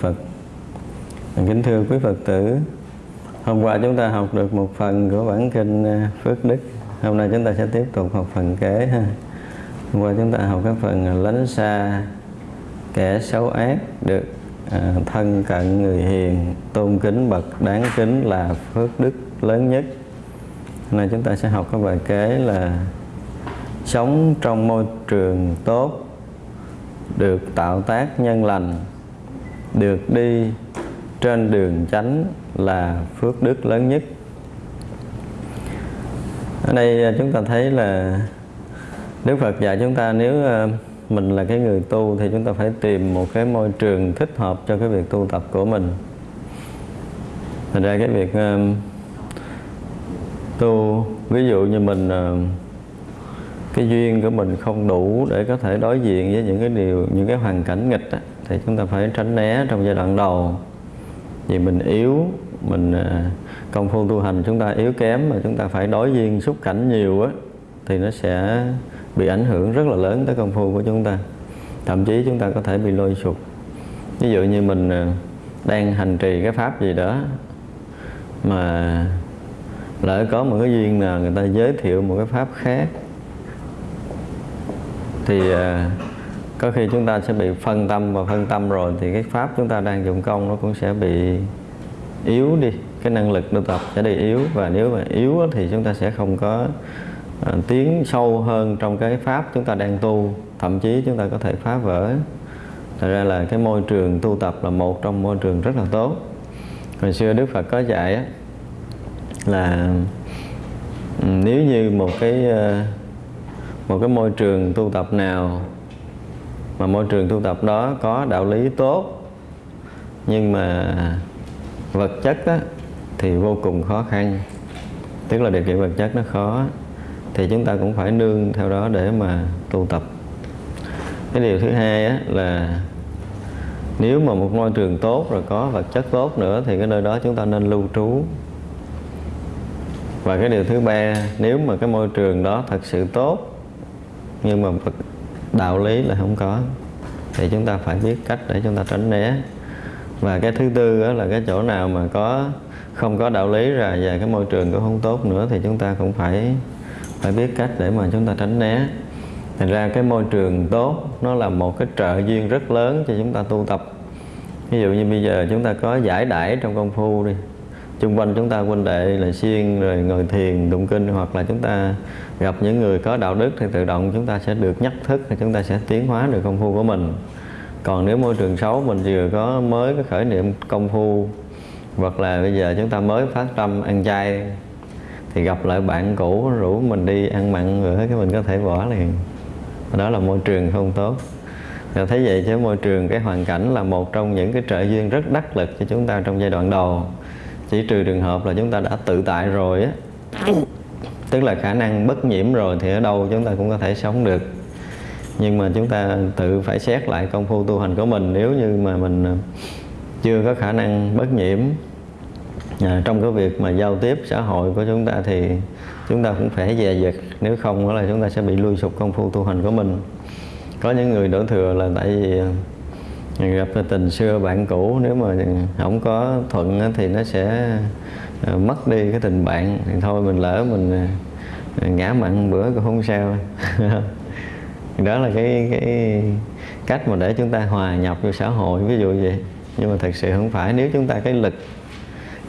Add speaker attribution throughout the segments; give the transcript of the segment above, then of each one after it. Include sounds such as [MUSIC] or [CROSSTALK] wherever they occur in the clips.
Speaker 1: Phật. Kính thưa quý Phật tử, hôm qua chúng ta học được một phần của bản kinh à, Phước Đức. Hôm nay chúng ta sẽ tiếp tục học phần kế ha. Hôm qua chúng ta học cái phần à, lánh xa kẻ xấu ác được à, thân cận người hiền tôn kính bậc đáng kính là phước đức lớn nhất. Hôm nay chúng ta sẽ học cái bài kế là sống trong môi trường tốt được tạo tác nhân lành được đi trên đường chánh là phước đức lớn nhất. Ở đây à, chúng ta thấy là Đức Phật dạy chúng ta nếu à, mình là cái người tu thì chúng ta phải tìm một cái môi trường thích hợp cho cái việc tu tập của mình. Thành ra cái việc à, tu ví dụ như mình cái duyên của mình không đủ để có thể đối diện với những cái điều những cái hoàn cảnh nghịch á, thì chúng ta phải tránh né trong giai đoạn đầu. Vì mình yếu, mình à, công phu tu hành chúng ta yếu kém mà chúng ta phải đối duyên xúc cảnh nhiều á, thì nó sẽ bị ảnh hưởng rất là lớn tới công phu của chúng ta. Thậm chí chúng ta có thể bị lôi sụp. Ví dụ như mình à, đang hành trì cái pháp gì đó mà lỡ có một cái duyên nào người ta giới thiệu một cái pháp khác, thì à, có khi chúng ta sẽ bị phân tâm và phân tâm rồi thì cái pháp chúng ta đang dụng công nó cũng sẽ bị yếu đi. Cái năng lực tu tập sẽ đi yếu và nếu mà yếu thì chúng ta sẽ không có à, tiến sâu hơn trong cái pháp chúng ta đang tu. Thậm chí chúng ta có thể phá vỡ. Thật ra là cái môi trường tu tập là một trong môi trường rất là tốt. Hồi xưa Đức Phật có dạy á, là ừ, nếu như một cái ờ, một cái môi trường tu tập nào mà môi trường tu tập đó có đạo lý tốt. Nhưng mà vật chất á, thì vô cùng khó khăn. Tức là điều kiện vật chất nó khó thì chúng ta cũng phải nương theo đó để mà tu tập. Cái điều thứ hai á, là nếu mà một môi trường tốt rồi có vật chất tốt nữa thì cái nơi đó chúng ta nên lưu trú. Và cái điều thứ ba nếu mà cái môi trường đó thật sự tốt nhưng mà vật đạo lý là không có. Thì chúng ta phải biết cách để chúng ta tránh né. Và cái thứ tư đó là cái chỗ nào mà có, không có đạo lý rồi và cái môi trường cũng không tốt nữa thì chúng ta cũng phải phải biết cách để mà chúng ta tránh né. Thành ra cái môi trường tốt, nó là một cái trợ duyên rất lớn cho chúng ta tu tập. Ví dụ như bây giờ chúng ta có giải đãi trong công phu đi chung quanh chúng ta huynh đệ là siêng, rồi ngồi thiền, tụng kinh, hoặc là chúng ta gặp những người có đạo đức thì tự động chúng ta sẽ được nhắc thức thì chúng ta sẽ tiến hóa được công phu của mình. Còn nếu môi trường xấu, mình vừa có mới cái khởi niệm công phu, hoặc là bây giờ chúng ta mới phát tâm ăn chay, thì gặp lại bạn cũ, rủ mình đi ăn mặn, rồi cái mình có thể bỏ liền. Đó là môi trường không tốt. Và thấy vậy chứ môi trường, cái hoàn cảnh là một trong những cái trợ duyên rất đắc lực cho chúng ta trong giai đoạn đầu chỉ trừ trường hợp là chúng ta đã tự tại rồi á. Tức là khả năng bất nhiễm rồi thì ở đâu chúng ta cũng có thể sống được. Nhưng mà chúng ta tự phải xét lại công phu tu hành của mình. Nếu như mà mình chưa có khả năng bất nhiễm à, trong cái việc mà giao tiếp xã hội của chúng ta thì chúng ta cũng phải dè dặt. Nếu không đó là chúng ta sẽ bị lui sụp công phu tu hành của mình. Có những người đổ thừa là tại vì gặp tình xưa bạn cũ, nếu mà không có thuận thì nó sẽ ờ, mất đi cái tình bạn. Thì thôi, mình lỡ mình ờ, ngã mặn bữa cũng không sao. [LAUGHS] Đó là cái cái cách mà để chúng ta hòa nhập vô xã hội, ví dụ vậy. Nhưng mà thật sự không phải, nếu chúng ta cái lực,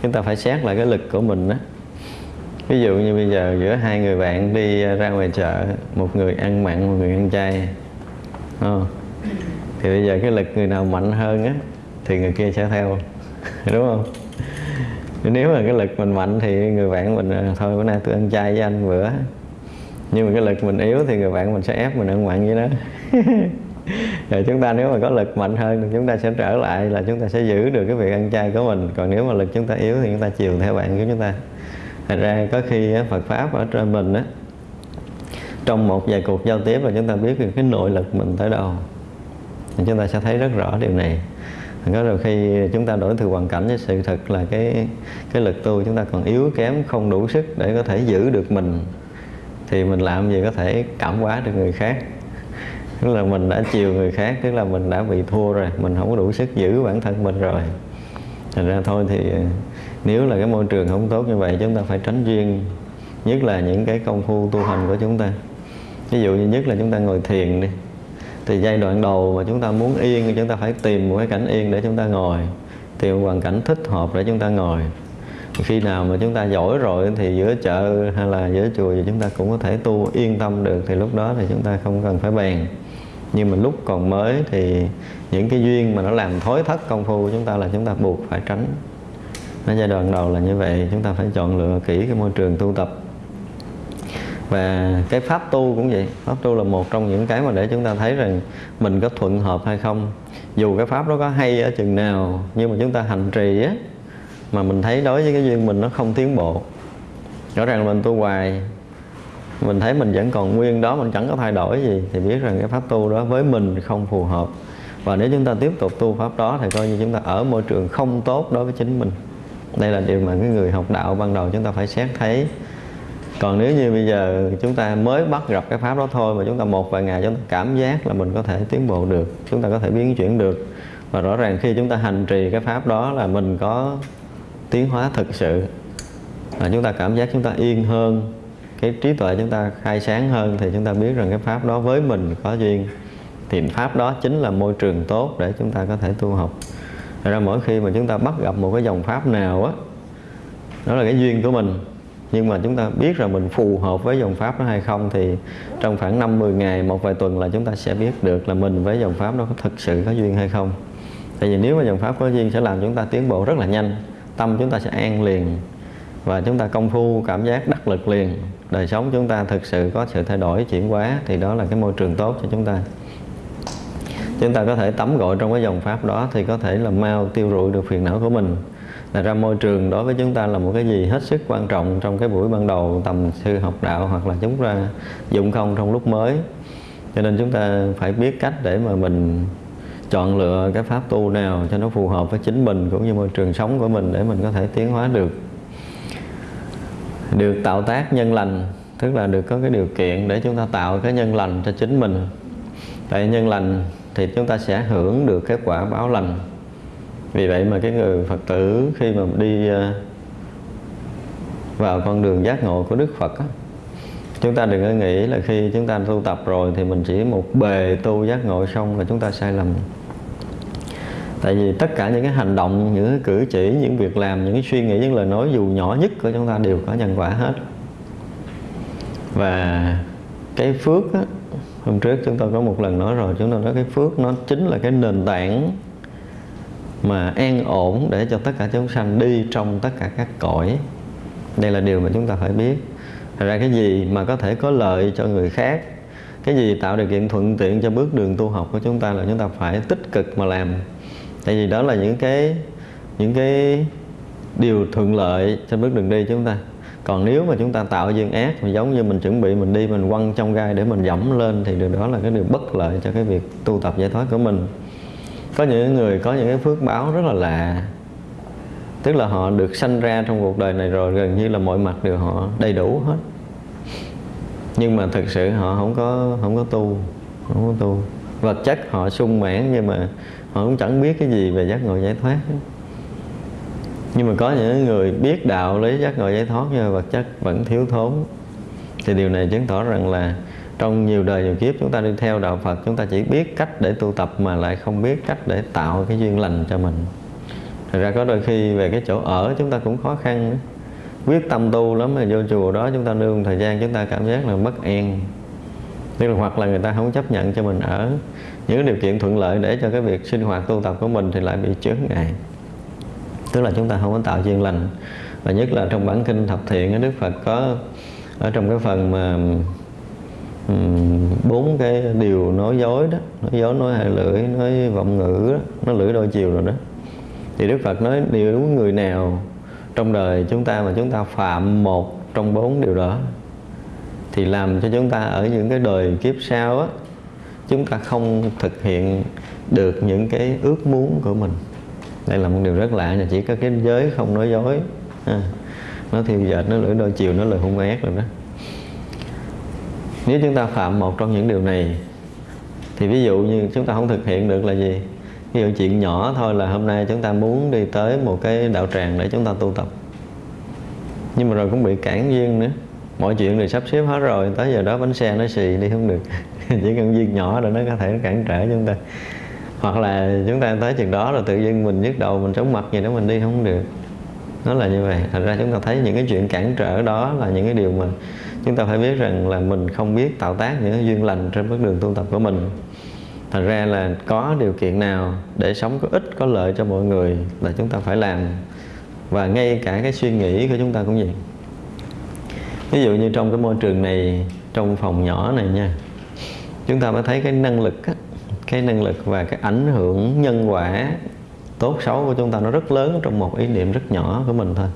Speaker 1: chúng ta phải xét lại cái lực của mình đó ví dụ như bây giờ giữa hai người bạn đi ra ngoài chợ, một người ăn mặn, một người ăn chay? Thì bây giờ cái lực người nào mạnh hơn á, thì người kia sẽ theo. [LAUGHS] Đúng không? Nếu mà cái lực mình mạnh thì người bạn mình à, thôi, bữa nay tôi ăn chay với anh bữa. Nhưng mà cái lực mình yếu thì người bạn mình sẽ ép mình ăn mặn với nó. rồi chúng ta nếu mà có lực mạnh hơn thì chúng ta sẽ trở lại là chúng ta sẽ giữ được cái việc ăn chay của mình. Còn nếu mà lực chúng ta yếu thì chúng ta chiều theo bạn của chúng ta. Thật ra có khi Phật pháp ở trên mình á, trong một vài cuộc giao tiếp là chúng ta biết được cái nội lực mình tới đâu thì chúng ta sẽ thấy rất rõ điều này. Có đôi khi chúng ta đổi từ hoàn cảnh với sự thật là cái cái lực tu chúng ta còn yếu kém, không đủ sức để có thể giữ được mình. Thì mình làm gì có thể cảm hóa được người khác? Tức là mình đã chiều người khác, tức là mình đã bị thua rồi, mình không có đủ sức giữ bản thân mình rồi. Thành ra thôi thì, nếu là cái môi trường không tốt như vậy, chúng ta phải tránh duyên, nhất là những cái công phu tu hành của chúng ta. Ví dụ như nhất là chúng ta ngồi thiền đi thì giai đoạn đầu mà chúng ta muốn yên thì chúng ta phải tìm một cái cảnh yên để chúng ta ngồi tìm một hoàn cảnh thích hợp để chúng ta ngồi khi nào mà chúng ta giỏi rồi thì giữa chợ hay là giữa chùa thì chúng ta cũng có thể tu yên tâm được thì lúc đó thì chúng ta không cần phải bèn nhưng mà lúc còn mới thì những cái duyên mà nó làm thối thất công phu của chúng ta là chúng ta buộc phải tránh nó giai đoạn đầu là như vậy chúng ta phải chọn lựa kỹ cái môi trường tu tập và cái pháp tu cũng vậy. Pháp tu là một trong những cái mà để chúng ta thấy rằng mình có thuận hợp hay không. Dù cái pháp đó có hay ở chừng nào, nhưng mà chúng ta hành trì á, mà mình thấy đối với cái duyên mình nó không tiến bộ. Rõ ràng mình tu hoài, mình thấy mình vẫn còn nguyên đó, mình chẳng có thay đổi gì, thì biết rằng cái pháp tu đó với mình không phù hợp. Và nếu chúng ta tiếp tục tu pháp đó thì coi như chúng ta ở môi trường không tốt đối với chính mình. Đây là điều mà cái người học đạo ban đầu chúng ta phải xét thấy còn nếu như bây giờ chúng ta mới bắt gặp cái pháp đó thôi mà chúng ta một vài ngày chúng ta cảm giác là mình có thể tiến bộ được chúng ta có thể biến chuyển được và rõ ràng khi chúng ta hành trì cái pháp đó là mình có tiến hóa thực sự và chúng ta cảm giác chúng ta yên hơn cái trí tuệ chúng ta khai sáng hơn thì chúng ta biết rằng cái pháp đó với mình có duyên thì pháp đó chính là môi trường tốt để chúng ta có thể tu học Thật ra mỗi khi mà chúng ta bắt gặp một cái dòng pháp nào á đó là cái duyên của mình nhưng mà chúng ta biết rằng mình phù hợp với dòng pháp đó hay không thì trong khoảng 5-10 ngày, một vài tuần là chúng ta sẽ biết được là mình với dòng pháp đó có thực sự có duyên hay không. Tại vì nếu mà dòng pháp có duyên sẽ làm chúng ta tiến bộ rất là nhanh, tâm chúng ta sẽ an liền và chúng ta công phu, cảm giác, đắc lực liền. Đời sống chúng ta thực sự có sự thay đổi, chuyển hóa thì đó là cái môi trường tốt cho chúng ta. Chúng ta có thể tắm gội trong cái dòng pháp đó thì có thể là mau tiêu rụi được phiền não của mình là ra môi trường đối với chúng ta là một cái gì hết sức quan trọng trong cái buổi ban đầu tầm sư học đạo hoặc là chúng ta dụng không trong lúc mới. Cho nên chúng ta phải biết cách để mà mình chọn lựa cái pháp tu nào cho nó phù hợp với chính mình cũng như môi trường sống của mình để mình có thể tiến hóa được. Được tạo tác nhân lành, tức là được có cái điều kiện để chúng ta tạo cái nhân lành cho chính mình. Tại nhân lành thì chúng ta sẽ hưởng được cái quả báo lành vì vậy mà cái người phật tử khi mà đi ờ, vào con đường giác ngộ của đức phật á, chúng ta đừng có nghĩ là khi chúng ta tu tập rồi thì mình chỉ một bề tu giác ngộ xong là chúng ta sai lầm. Tại vì tất cả những cái hành động những cái cử chỉ những việc làm những cái suy nghĩ những lời nói dù nhỏ nhất của chúng ta đều có nhân quả hết. Và cái phước á, hôm trước chúng tôi có một lần nói rồi chúng tôi nói cái phước nó chính là cái nền tảng mà an ổn để cho tất cả chúng sanh đi trong tất cả các cõi. Đây là điều mà chúng ta phải biết. Thật ra cái gì mà có thể có lợi cho người khác, cái gì tạo điều kiện thuận tiện cho bước đường tu học của chúng ta là chúng ta phải tích cực mà làm. Tại vì đó là những cái những cái điều thuận lợi trên bước đường đi chúng ta. Còn nếu mà chúng ta tạo duyên ác, mà giống như mình chuẩn bị mình đi, mình quăng trong gai để mình dẫm lên, thì điều đó là cái điều bất lợi cho cái việc tu tập giải thoát của mình có những người có những cái phước báo rất là lạ. Tức là họ được sanh ra trong cuộc đời này rồi, gần như là mọi mặt đều họ đầy đủ hết. Nhưng mà thực sự họ không có không có tu, không có tu. Vật chất họ sung mãn nhưng mà họ cũng chẳng biết cái gì về giác ngộ giải thoát nhưng mà có những người biết đạo lý giác ngộ giải thoát nhưng mà vật chất vẫn thiếu thốn. Thì điều này chứng tỏ rằng là trong nhiều đời nhiều kiếp chúng ta đi theo đạo Phật, chúng ta chỉ biết cách để tu tập mà lại không biết cách để tạo cái duyên lành cho mình. Thật ra có đôi khi về cái chỗ ở chúng ta cũng khó khăn. Quyết tâm tu lắm mà vô chùa đó chúng ta nương thời gian chúng ta cảm giác là mất an. Tức là hoặc là người ta không chấp nhận cho mình ở. Những điều kiện thuận lợi để cho cái việc sinh hoạt tu tập của mình thì lại bị chướng ngại. Tức là chúng ta không có tạo duyên lành. Và nhất là trong bản kinh thập thiện Đức Phật có, ở trong cái phần mà bốn cái điều nói dối đó nói dối nói hai lưỡi nói vọng ngữ đó, nói lưỡi đôi chiều rồi đó. Thì Đức Phật nói điều đúng người nào trong đời chúng ta mà chúng ta phạm một trong bốn điều đó thì làm cho chúng ta ở những cái đời kiếp sau á chúng ta không thực hiện được những cái ước muốn của mình. Đây là một điều rất lạ là chỉ có cái giới không nói dối à, nó thiêu dệt nó lưỡi đôi chiều nó lời hung ác rồi đó nếu chúng ta phạm một trong những điều này, thì ví dụ như chúng ta không thực hiện được là gì? Ví dụ chuyện nhỏ thôi là hôm nay chúng ta muốn đi tới một cái đạo tràng để chúng ta tu tập. Nhưng mà rồi cũng bị cản duyên nữa. Mọi chuyện đều sắp xếp hết rồi, tới giờ đó bánh xe nó xì đi không được. [LAUGHS] Chỉ cần duyên nhỏ rồi nó có thể cản trở chúng ta. Hoặc là chúng ta tới chừng đó rồi tự nhiên mình nhức đầu, mình chóng mặt gì đó, mình đi không được. Nó là như vậy. Thật ra chúng ta thấy những cái chuyện cản trở đó là những cái điều mà chúng ta phải biết rằng là mình không biết tạo tác những duyên lành trên bước đường tu tập của mình. Thành ra là có điều kiện nào để sống có ích, có lợi cho mọi người là chúng ta phải làm. Và ngay cả cái suy nghĩ của chúng ta cũng vậy. Ví dụ như trong cái môi trường này, trong phòng nhỏ này nha, chúng ta mới thấy cái năng lực cái năng lực và cái ảnh hưởng nhân quả tốt xấu của chúng ta nó rất lớn trong một ý niệm rất nhỏ của mình thôi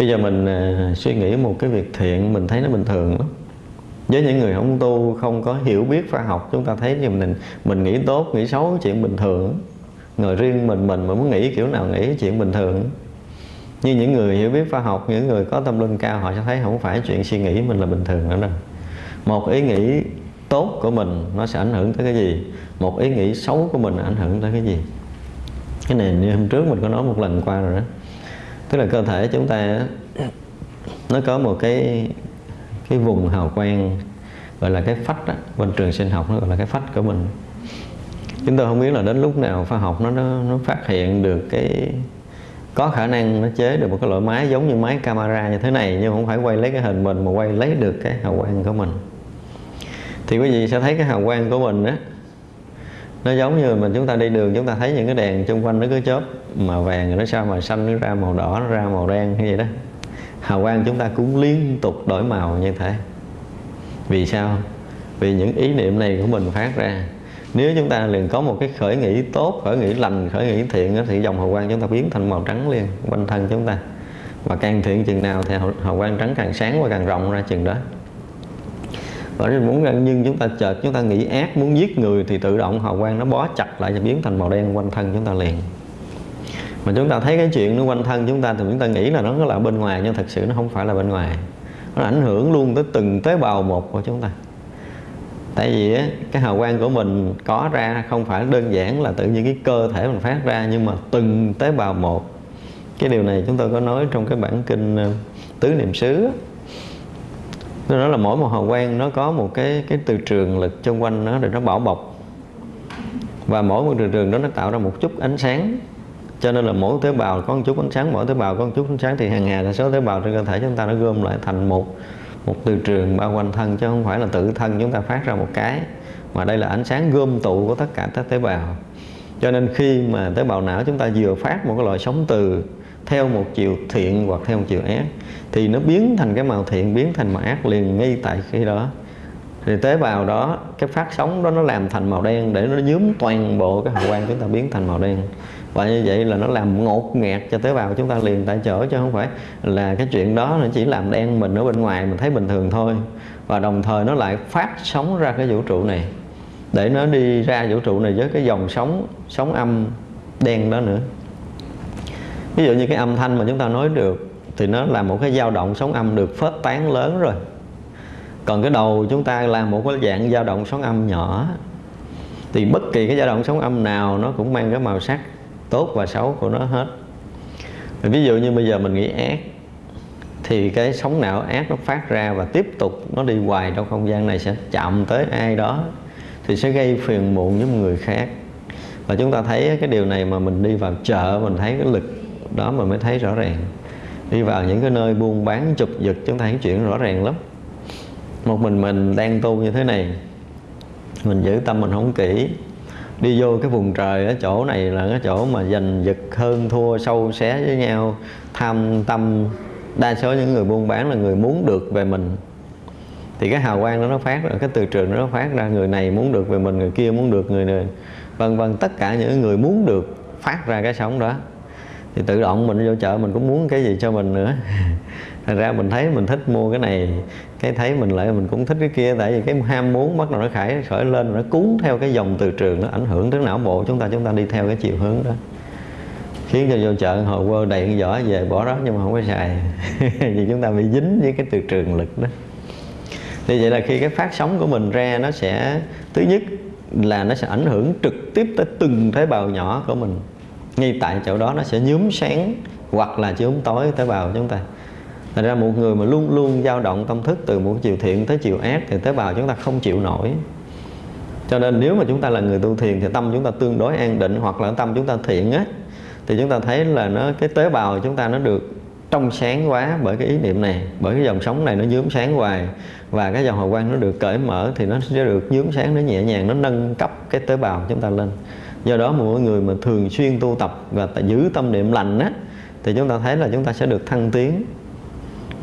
Speaker 1: bây giờ mình à, suy nghĩ một cái việc thiện, mình thấy nó bình thường lắm. Với những người không tu, không có hiểu biết khoa học, chúng ta thấy thì mình mình nghĩ tốt, nghĩ xấu, chuyện bình thường người riêng mình mình mà muốn nghĩ kiểu nào nghĩ, chuyện bình thường như những người hiểu biết khoa học, những người có tâm linh cao, họ sẽ thấy không phải chuyện suy nghĩ mình là bình thường nữa đâu. Một ý nghĩ tốt của mình, nó sẽ ảnh hưởng tới cái gì? Một ý nghĩ xấu của mình ảnh hưởng tới cái gì? Cái này như hôm trước mình có nói một lần qua rồi đó tức là cơ thể chúng ta nó có một cái cái vùng hào quang gọi là cái phách đó. bên trường sinh học nó gọi là cái phách của mình chúng tôi không biết là đến lúc nào khoa học nó nó, nó phát hiện được cái có khả năng nó chế được một cái loại máy giống như máy camera như thế này nhưng không phải quay lấy cái hình mình mà quay lấy được cái hào quang của mình thì quý vị sẽ thấy cái hào quang của mình á nó giống như mình chúng ta đi đường, chúng ta thấy những cái đèn xung quanh nó cứ chớp, màu vàng nó sao mà xanh, nó ra màu đỏ, nó ra màu đen như vậy đó. Hào quang chúng ta cũng liên tục đổi màu như thế. Vì sao? Vì những ý niệm này của mình phát ra. Nếu chúng ta liền có một cái khởi nghĩ tốt, khởi nghĩ lành, khởi nghĩ thiện thì dòng hào quang chúng ta biến thành màu trắng liền, quanh thân chúng ta. Và càng thiện chừng nào thì hào quang trắng càng sáng và càng rộng ra chừng đó và muốn nhưng chúng ta chợt, chúng ta nghĩ ác muốn giết người thì tự động hào quang nó bó chặt lại và biến thành màu đen quanh thân chúng ta liền. Mà chúng ta thấy cái chuyện nó quanh thân chúng ta thì chúng ta nghĩ là nó là bên ngoài, nhưng thật sự nó không phải là bên ngoài. Nó ảnh hưởng luôn tới từng tế bào một của chúng ta. Tại vì cái hào quang của mình có ra không phải đơn giản là tự nhiên cái cơ thể mình phát ra, nhưng mà từng tế bào một. Cái điều này chúng tôi có nói trong cái bản kinh ờ, tứ niệm xứ đó là mỗi một hào quang nó có một cái cái từ trường lực xung quanh nó để nó bảo bọc. Và mỗi một từ trường đó nó tạo ra một chút ánh sáng. Cho nên là mỗi tế bào có một chút ánh sáng, mỗi tế bào có một chút ánh sáng thì hàng ngày là số tế bào trên cơ thể chúng ta nó gom lại thành một một từ trường bao quanh thân chứ không phải là tự thân chúng ta phát ra một cái. Mà đây là ánh sáng gom tụ của tất cả các tế bào. Cho nên khi mà tế bào não chúng ta vừa phát một cái loại sóng từ theo một chiều thiện hoặc theo một chiều ác, thì nó biến thành cái màu thiện, biến thành màu ác liền ngay tại khi đó. Thì tế bào đó, cái phát sóng đó nó làm thành màu đen để nó nhúm toàn bộ cái hào quang chúng ta biến thành màu đen. Và như vậy là nó làm ngột ngạt cho tế bào chúng ta liền tại chỗ, chứ không phải là cái chuyện đó nó chỉ làm đen mình ở bên ngoài, mình thấy bình thường thôi. Và đồng thời nó lại phát sóng ra cái vũ trụ này, để nó đi ra vũ trụ này với cái dòng sóng sóng âm đen đó nữa ví dụ như cái âm thanh mà chúng ta nói được thì nó là một cái dao động sóng âm được phớt tán lớn rồi. Còn cái đầu chúng ta là một cái dạng dao động sóng âm nhỏ. Thì bất kỳ cái dao động sóng âm nào nó cũng mang cái màu sắc tốt và xấu của nó hết. Ví dụ như bây giờ mình nghĩ ác, thì cái sóng não ác nó phát ra và tiếp tục nó đi hoài trong không gian này sẽ chạm tới ai đó thì sẽ gây phiền muộn với người khác. Và chúng ta thấy cái điều này mà mình đi vào chợ mình thấy cái lực đó mà mới thấy rõ ràng. Đi vào những cái nơi buôn bán chụp giật chúng ta thấy chuyện rõ ràng lắm. Một mình mình đang tu như thế này, mình giữ tâm mình không kỹ, đi vô cái vùng trời ở chỗ này là cái chỗ mà giành giật hơn, thua, sâu, xé với nhau, tham tâm. Đa số những người buôn bán là người muốn được về mình. Thì cái hào quang đó nó phát ra, cái từ trường đó nó phát ra, người này muốn được về mình, người kia muốn được, người này, vân vân, tất cả những người muốn được phát ra cái sống đó thì tự động mình vô chợ mình cũng muốn cái gì cho mình nữa. [LAUGHS] Thành ra mình thấy mình thích mua cái này, cái thấy mình lại mình cũng thích cái kia, tại vì cái ham muốn bắt đầu nó khởi khởi lên nó cuốn theo cái dòng từ trường, nó ảnh hưởng tới não bộ chúng ta chúng ta đi theo cái chiều hướng đó. Khiến cho vô chợ hồi quơ đầy cái giỏ về bỏ đó nhưng mà không có xài. [LAUGHS] Vì chúng ta bị dính với cái từ trường lực đó. Thì vậy là khi cái phát sóng của mình ra nó sẽ, thứ nhất là nó sẽ ảnh hưởng trực tiếp tới từng tế bào nhỏ của mình ngay tại chỗ đó nó sẽ nhúm sáng hoặc là chiếu tối tế bào chúng ta Thành ra một người mà luôn luôn dao động tâm thức từ một chiều thiện tới chiều ác thì tế bào chúng ta không chịu nổi. Cho nên nếu mà chúng ta là người tu thiền thì tâm chúng ta tương đối an định hoặc là tâm chúng ta thiện á thì chúng ta thấy là nó cái tế bào chúng ta nó được trong sáng quá bởi cái ý niệm này, bởi cái dòng sống này nó nhúm sáng hoài và cái dòng hào quang nó được cởi mở thì nó sẽ được nhúm sáng nó nhẹ nhàng nó nâng cấp cái tế bào chúng ta lên. Do đó mà mỗi người mà thường xuyên tu tập và giữ tâm niệm lành á, thì chúng ta thấy là chúng ta sẽ được thăng tiến.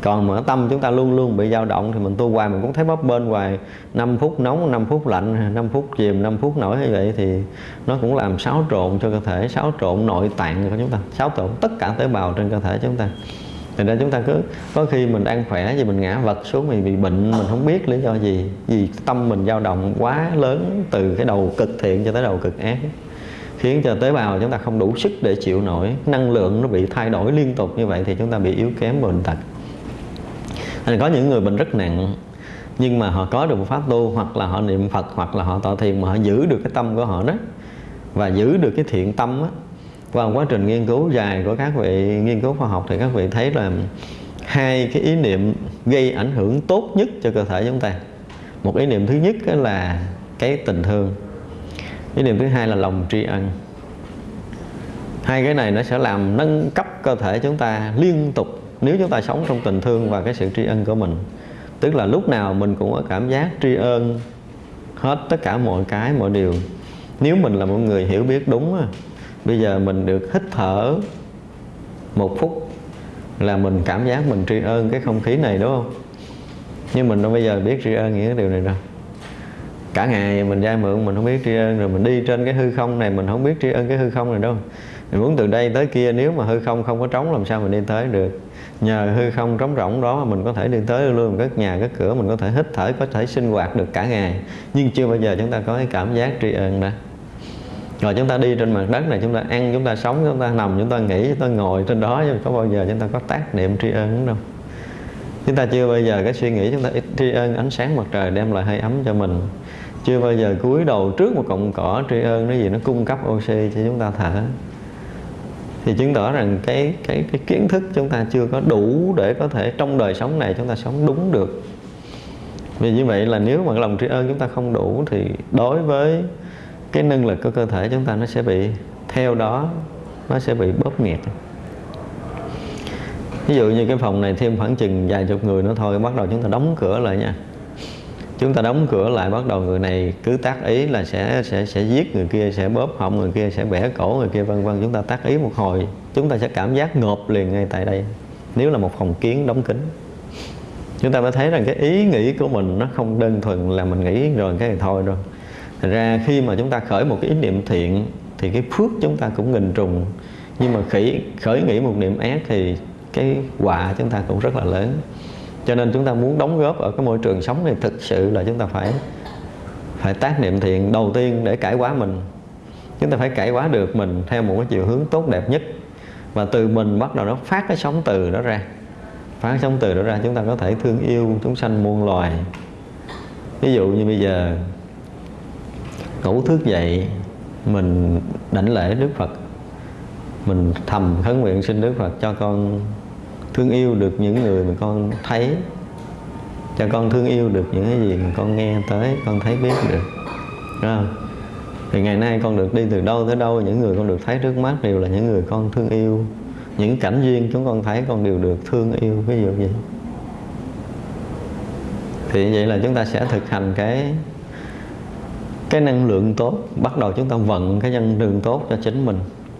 Speaker 1: Còn mà tâm chúng ta luôn luôn bị dao động thì mình tu hoài mình cũng thấy bóp bên hoài. 5 phút nóng 5 phút lạnh 5 phút chìm 5 phút nổi như vậy thì nó cũng làm xáo trộn cho cơ thể, xáo trộn nội tạng của chúng ta, xáo trộn tất cả tế bào trên cơ thể chúng ta. Thì ra chúng ta cứ, có khi mình đang khỏe thì mình ngã vật xuống mình bị bệnh, mình không biết lý do gì, vì tâm mình dao động quá lớn từ cái đầu cực thiện cho tới đầu cực ác khiến cho tế bào chúng ta không đủ sức để chịu nổi, năng lượng nó bị thay đổi liên tục như vậy thì chúng ta bị yếu kém bệnh tật. Nên có những người bệnh rất nặng, nhưng mà họ có được một pháp tu, hoặc là họ niệm Phật, hoặc là họ tọa thiền mà họ giữ được cái tâm của họ đó, và giữ được cái thiện tâm á. Qua quá trình nghiên cứu dài của các vị, nghiên cứu khoa học thì các vị thấy là hai cái ý niệm gây ảnh hưởng tốt nhất cho cơ thể chúng ta. Một ý niệm thứ nhất là cái tình thương ý niệm thứ hai là lòng tri ân. Hai cái này nó sẽ làm nâng cấp cơ thể chúng ta liên tục nếu chúng ta sống trong tình thương và cái sự tri ân của mình. Tức là lúc nào mình cũng có cảm giác tri ân hết tất cả mọi cái, mọi điều. Nếu mình là một người hiểu biết đúng bây giờ mình được hít thở một phút là mình cảm giác mình tri ân cái không khí này, đúng không? Nhưng mình đâu bây giờ biết tri ân những cái điều này đâu cả ngày mình ra mượn, mình không biết tri ân, rồi mình đi trên cái hư không này, mình không biết tri ân cái hư không này đâu. Mình muốn từ đây tới kia, nếu mà hư không không có trống, làm sao mình đi tới được? Nhờ hư không trống rỗng đó mà mình có thể đi tới luôn các nhà các cửa, mình có thể hít thở, có thể sinh hoạt được cả ngày. Nhưng chưa bao giờ chúng ta có cái cảm giác tri ân đó. Rồi chúng ta đi trên mặt đất này, chúng ta ăn, chúng ta sống, chúng ta nằm, chúng ta nghỉ, chúng ta ngồi trên đó, nhưng có bao giờ chúng ta có tác niệm tri ân đúng không? Chúng ta chưa bao giờ, cái suy nghĩ chúng ta tri ân, ánh sáng mặt trời đem lại hơi ấm cho mình. Chưa bao giờ cúi đầu trước một cọng cỏ tri ân nó gì nó cung cấp oxy cho chúng ta thở. Thì chứng tỏ rằng cái cái cái kiến thức chúng ta chưa có đủ để có thể trong đời sống này chúng ta sống đúng được. Vì như vậy là nếu mà lòng tri ân chúng ta không đủ thì đối với cái năng lực của cơ thể chúng ta nó sẽ bị, theo đó nó sẽ bị bóp nghẹt ví dụ như cái phòng này thêm khoảng chừng vài chục người nữa thôi bắt đầu chúng ta đóng cửa lại nha. Chúng ta đóng cửa lại bắt đầu người này cứ tác ý là sẽ sẽ sẽ giết người kia sẽ bóp họng người kia sẽ bẻ cổ người kia vân vân. Chúng ta tác ý một hồi chúng ta sẽ cảm giác ngộp liền ngay tại đây. Nếu là một phòng kiến đóng kín. Chúng ta mới thấy rằng cái ý nghĩ của mình nó không đơn thuần là mình nghĩ rồi cái này thôi đâu. Thật ra khi mà chúng ta khởi một cái ý niệm thiện thì cái phước chúng ta cũng nghìn trùng. Nhưng mà khởi, khởi nghĩ một niệm ác thì cái quả chúng ta cũng rất là lớn. Cho nên chúng ta muốn đóng góp ở cái môi trường sống này thực sự là chúng ta phải phải tác niệm thiện đầu tiên để cải hóa mình. Chúng ta phải cải hóa được mình theo một cái chiều hướng tốt đẹp nhất. Và từ mình bắt đầu nó phát cái sóng từ đó ra. Phát cái sóng từ đó ra, chúng ta có thể thương yêu, chúng sanh muôn loài. Ví dụ như bây giờ, ngủ thức dậy, mình đảnh lễ Đức Phật mình thầm khấn nguyện xin Đức Phật cho con thương yêu được những người mà con thấy. Cho con thương yêu được những cái gì mà con nghe tới, con thấy biết được. Đúng không? thì ngày nay con được đi từ đâu tới đâu, những người con được thấy trước mắt đều là những người con thương yêu. Những cảnh duyên chúng con thấy con đều được thương yêu, ví dụ vậy. Thì vậy là chúng ta sẽ thực hành cái cái năng lượng tốt, bắt đầu chúng ta vận cái năng lượng tốt cho chính mình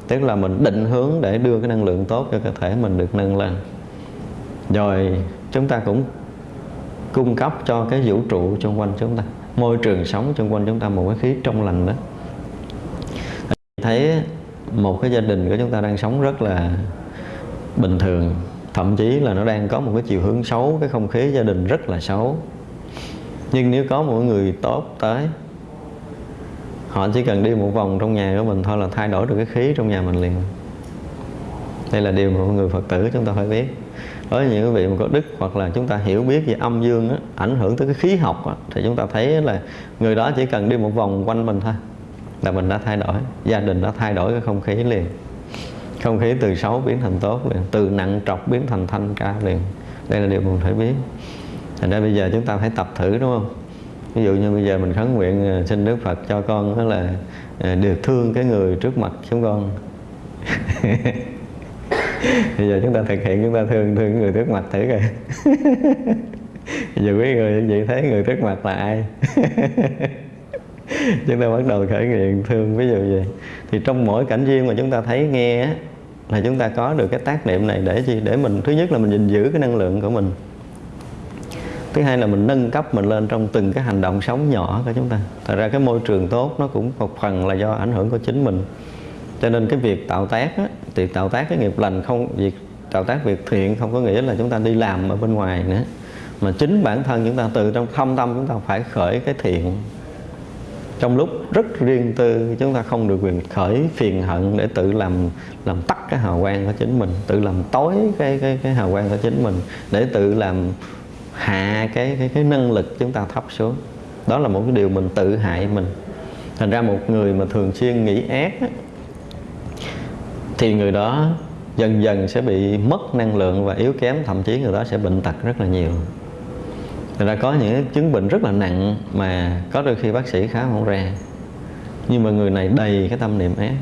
Speaker 1: tức là mình định hướng để đưa cái năng lượng tốt cho cơ thể mình được nâng lên. Rồi, chúng ta cũng cung cấp cho cái vũ trụ xung quanh chúng ta, môi trường sống xung quanh chúng ta một cái khí trong lành đó. Thấy một cái gia đình của chúng ta đang sống rất là bình thường, thậm chí là nó đang có một cái chiều hướng xấu, cái không khí gia đình rất là xấu. Nhưng nếu có một người tốt tới họ chỉ cần đi một vòng trong nhà của mình thôi là thay đổi được cái khí trong nhà mình liền. Đây là điều mà người phật tử chúng ta phải biết. Với những quý vị mà có đức hoặc là chúng ta hiểu biết về âm dương á, ảnh hưởng tới cái khí học á, thì chúng ta thấy là người đó chỉ cần đi một vòng quanh mình thôi là mình đã thay đổi gia đình đã thay đổi cái không khí liền. Không khí từ xấu biến thành tốt liền từ nặng trọc biến thành thanh cao liền. Đây là điều mình phải biết. Thành ra bây giờ chúng ta phải tập thử đúng không? Ví dụ như bây giờ mình khấn nguyện ờ, xin Đức Phật cho con đó là ờ, được thương cái người trước mặt chúng con. [LAUGHS] Bây giờ chúng ta thực hiện chúng ta thương thương người trước mặt thử coi. [LAUGHS] Giờ quý người vậy thấy người trước mặt là ai? [LAUGHS] Chúng ta bắt đầu khởi nguyện thương ví dụ vậy. Thì trong mỗi cảnh duyên mà chúng ta thấy nghe á, là chúng ta có được cái tác niệm này để gì để mình thứ nhất là mình gìn giữ cái năng lượng của mình thứ hai là mình nâng cấp mình lên trong từng cái hành động sống nhỏ của chúng ta. Thật ra cái môi trường tốt nó cũng một phần là do ảnh hưởng của chính mình. Cho nên cái việc tạo tác á, thì tạo tác cái nghiệp lành không việc tạo tác việc thiện không có nghĩa là chúng ta đi làm ở bên ngoài nữa. Mà chính bản thân chúng ta từ trong thâm tâm chúng ta phải khởi cái thiện. Trong lúc rất riêng tư chúng ta không được quyền khởi phiền hận để tự làm làm tắt cái hào quang của chính mình tự làm tối cái cái cái hào quang của chính mình để tự làm hạ cái cái cái năng lực chúng ta thấp xuống. Đó là một cái điều mình tự hại mình. Thành ra một người mà thường xuyên nghĩ ác á, thì người đó dần dần sẽ bị mất năng lượng và yếu kém thậm chí người đó sẽ bệnh tật rất là nhiều. Thành ra có những chứng bệnh rất là nặng mà có đôi khi bác sĩ khám không ra. Nhưng mà người này đầy cái tâm niệm ác.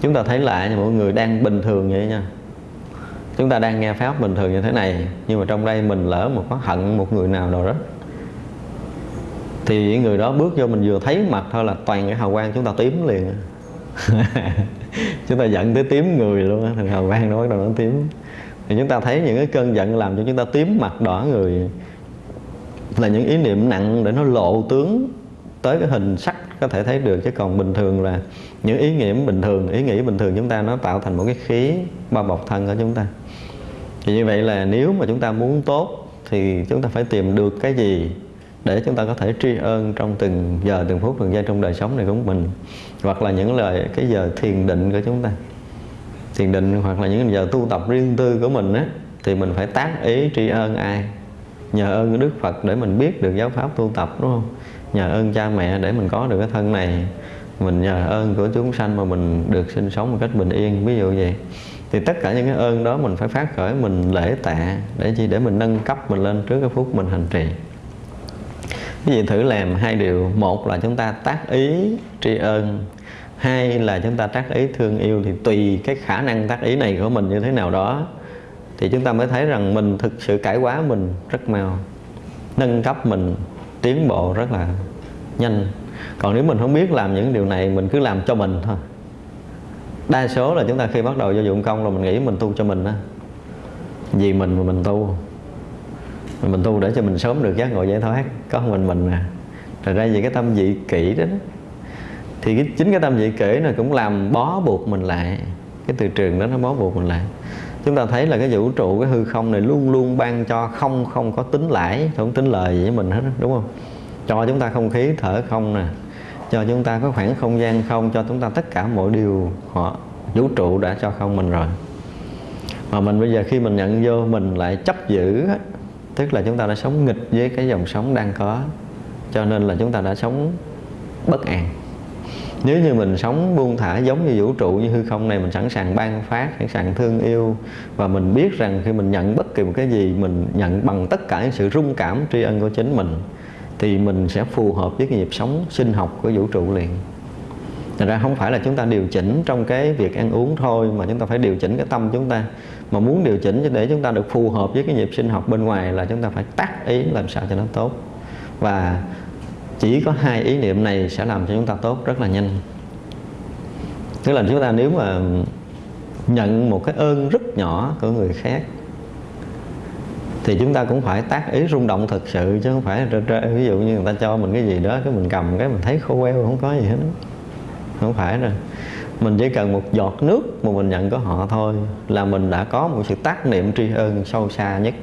Speaker 1: Chúng ta thấy lại như mọi người đang bình thường vậy nha chúng ta đang nghe pháp bình thường như thế này, nhưng mà trong đây mình lỡ một có hận một người nào đó thì người đó bước vô mình vừa thấy mặt thôi là toàn cái hào quang chúng ta tím liền. [LAUGHS] Chúng ta giận tới tím người luôn thì hào quang nó bắt đầu nó tím. Thì chúng ta thấy những cái cơn giận làm cho chúng ta tím mặt đỏ người. Là những ý niệm nặng để nó lộ tướng tới cái hình sắc có thể thấy được. Chứ còn bình thường là những ý nghĩa bình thường, ý nghĩ bình thường chúng ta nó tạo thành một cái khí bao bọc thân của chúng ta thì như vậy là nếu mà chúng ta muốn tốt thì chúng ta phải tìm được cái gì để chúng ta có thể tri ân trong từng giờ, từng phút, từng giây trong đời sống này của mình, hoặc là những lời, cái giờ thiền định của chúng ta. Thiền định hoặc là những giờ tu tập riêng tư của mình á, thì mình phải tác ý tri ân ai? Nhờ ơn Đức Phật để mình biết được giáo pháp tu tập, đúng không? Nhờ ơn cha mẹ để mình có được cái thân này. Mình nhờ ơn của chúng sanh mà mình được sinh sống một cách bình yên, ví dụ vậy thì tất cả những cái ơn đó mình phải phát khởi, mình lễ tạ để chi? Để mình nâng cấp mình lên trước cái phút mình hành trì. Cái gì thử làm hai điều. Một là chúng ta tác ý tri ân. Hai là chúng ta tác ý thương yêu. Thì tùy cái khả năng tác ý này của mình như thế nào đó, thì chúng ta mới thấy rằng mình thực sự cải quá mình rất mau. Nâng cấp mình, tiến bộ rất là nhanh. Còn nếu mình không biết làm những điều này, mình cứ làm cho mình thôi đa số là chúng ta khi bắt đầu vô dụng công là mình nghĩ mình tu cho mình đó vì mình mà mình tu. Mình tu để cho mình sớm được giác ngộ giải thoát có mình mình à. nè. rồi ra vì cái tâm dị kỷ đó, đó thì cái, chính cái tâm dị kỷ này cũng làm bó buộc mình lại. Cái từ trường đó nó bó buộc mình lại. Chúng ta thấy là cái vũ trụ cái hư không này luôn luôn ban cho không không có tính lãi không tính lời gì với mình hết đúng không? Cho chúng ta không khí thở không nè cho chúng ta có khoảng không gian không cho chúng ta tất cả mọi điều họ, vũ trụ đã cho không mình rồi. Mà mình bây giờ khi mình nhận vô, mình lại chấp giữ, tức là chúng ta đã sống nghịch với cái dòng sống đang có, cho nên là chúng ta đã sống bất an. Nếu như mình sống buông thả giống như vũ trụ, như hư không này, mình sẵn sàng ban phát, sẵn sàng thương yêu, và mình biết rằng khi mình nhận bất kỳ một cái gì, mình nhận bằng tất cả những sự rung cảm tri ân của chính mình thì mình sẽ phù hợp với cái nhịp sống sinh học của vũ trụ liền. Thật ra không phải là chúng ta điều chỉnh trong cái việc ăn uống thôi, mà chúng ta phải điều chỉnh cái tâm chúng ta. Mà muốn điều chỉnh để chúng ta được phù hợp với cái nhịp sinh học bên ngoài là chúng ta phải tác ý làm sao cho nó tốt. Và chỉ có hai ý niệm này sẽ làm cho chúng ta tốt rất là nhanh. Tức là chúng ta nếu mà nhận một cái ơn rất nhỏ của người khác thì chúng ta cũng phải tác ý rung động thực sự, chứ không phải ví dụ như người ta cho mình cái gì đó, cái mình cầm cái mình thấy khô queo, không có gì hết. Không phải rồi mình chỉ cần một giọt nước mà mình nhận của họ thôi, là mình đã có một sự tác niệm tri ân sâu xa nhất.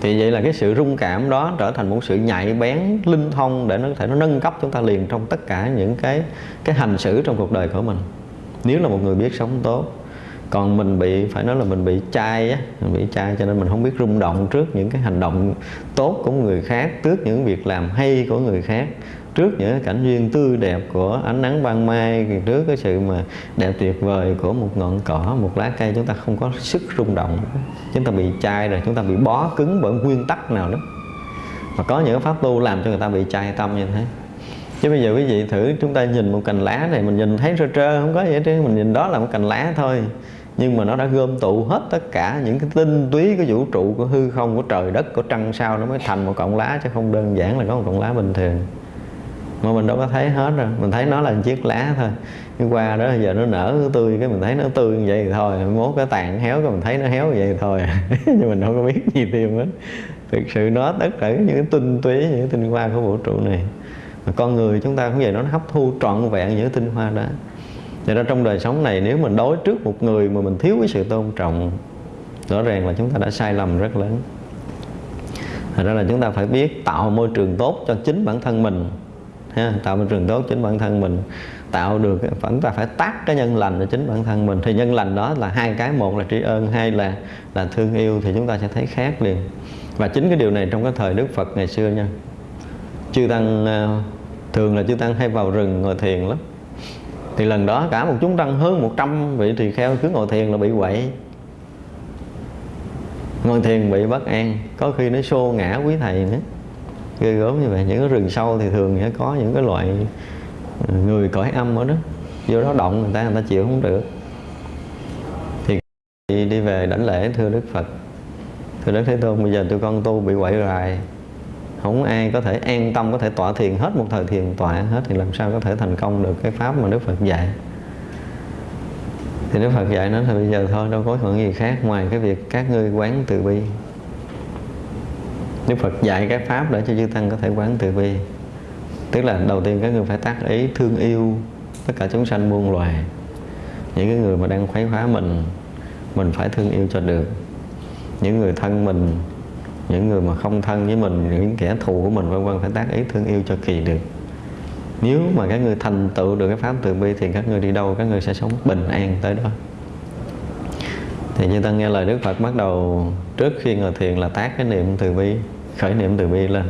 Speaker 1: Thì vậy là cái sự rung cảm đó trở thành một sự nhạy bén, linh thông để nó có thể nó nâng cấp chúng ta liền trong tất cả những cái cái hành xử trong cuộc đời của mình. Nếu là một người biết sống tốt còn mình bị, phải nói là mình bị chai á, mình bị chai cho nên mình không biết rung động trước những cái hành động tốt của người khác, trước những việc làm hay của người khác, trước những cảnh duyên tươi đẹp của ánh nắng ban mai, trước cái sự mà đẹp tuyệt vời của một ngọn cỏ, một lá cây, chúng ta không có sức rung động. Chúng ta bị chai rồi, chúng ta bị bó cứng bởi nguyên tắc nào đó. Mà có những pháp tu làm cho người ta bị chai tâm như thế. Chứ bây giờ quý vị thử chúng ta nhìn một cành lá này, mình nhìn thấy trơ trơ, không có gì hết mình nhìn đó là một cành lá thôi nhưng mà nó đã gom tụ hết tất cả những cái tinh túy của vũ trụ của hư không của trời đất của trăng sao nó mới thành một cọng lá, chứ không đơn giản là có một cọng lá bình thường. Mà mình đâu có thấy hết rồi mình thấy nó là một chiếc lá thôi. Nhưng qua đó giờ nó nở tươi, cái mình thấy nó tươi như vậy thì thôi. Mốt cái tàn héo cái mình thấy nó héo như vậy thì thôi. [LAUGHS] Nhưng mình đâu có biết gì thêm hết. Thực sự nó tất cả những cái tinh túy, những cái tinh hoa của vũ trụ này. Mà con người chúng ta cũng vậy, nó hấp thu trọn vẹn những cái tinh hoa đó. Vậy ra trong đời sống này nếu mình đối trước một người mà mình thiếu cái sự tôn trọng Rõ ràng là chúng ta đã sai lầm rất lớn. Thật ra là chúng ta phải biết tạo môi trường tốt cho chính bản thân mình ha, Tạo môi trường tốt chính bản thân mình Tạo được, chúng ta phải tác cái nhân lành cho chính bản thân mình. Thì nhân lành đó là hai cái Một là tri ân, hai là là thương yêu Thì chúng ta sẽ thấy khác liền. Và chính cái điều này trong cái thời Đức Phật ngày xưa nha. Chư Tăng ờ, Thường là chư Tăng hay vào rừng ngồi thiền lắm thì lần đó cả một chúng tăng hơn 100 vị tỳ kheo cứ ngồi thiền là bị quậy. Ngồi thiền bị bất an, có khi nó xô ngã quý thầy nữa. Ghê gớm như vậy, những cái rừng sâu thì thường sẽ có những cái loại ừ, người cõi âm ở đó. Vô đó động người ta người ta chịu không được. Thì đi về đảnh lễ, thưa đức phật, thưa đức thế tôn, bây giờ tụi con tu bị quậy rài không ai có thể an tâm, có thể tọa thiền hết một thời thiền tọa hết thì làm sao có thể thành công được cái pháp mà Đức Phật dạy. Thì Đức Phật dạy nó thì bây giờ thôi, đâu có còn gì khác ngoài cái việc các ngươi quán từ bi. Đức Phật dạy cái pháp để cho chư tăng có thể quán từ bi. Tức là đầu tiên các ngươi phải tác ý thương yêu tất cả chúng sanh muôn loài. Những cái người mà đang khuấy phá mình mình phải thương yêu cho được. Những người thân mình những người mà không thân với mình, những kẻ thù của mình, vân vân, phải tác ý thương yêu cho kỳ được. Nếu mà các người thành tựu được cái pháp từ bi thì các người đi đâu, các người sẽ sống bình an tới đó. Thì như ta nghe lời Đức Phật bắt đầu trước khi ngồi thiền là tác cái niệm từ bi, khởi niệm từ bi lên.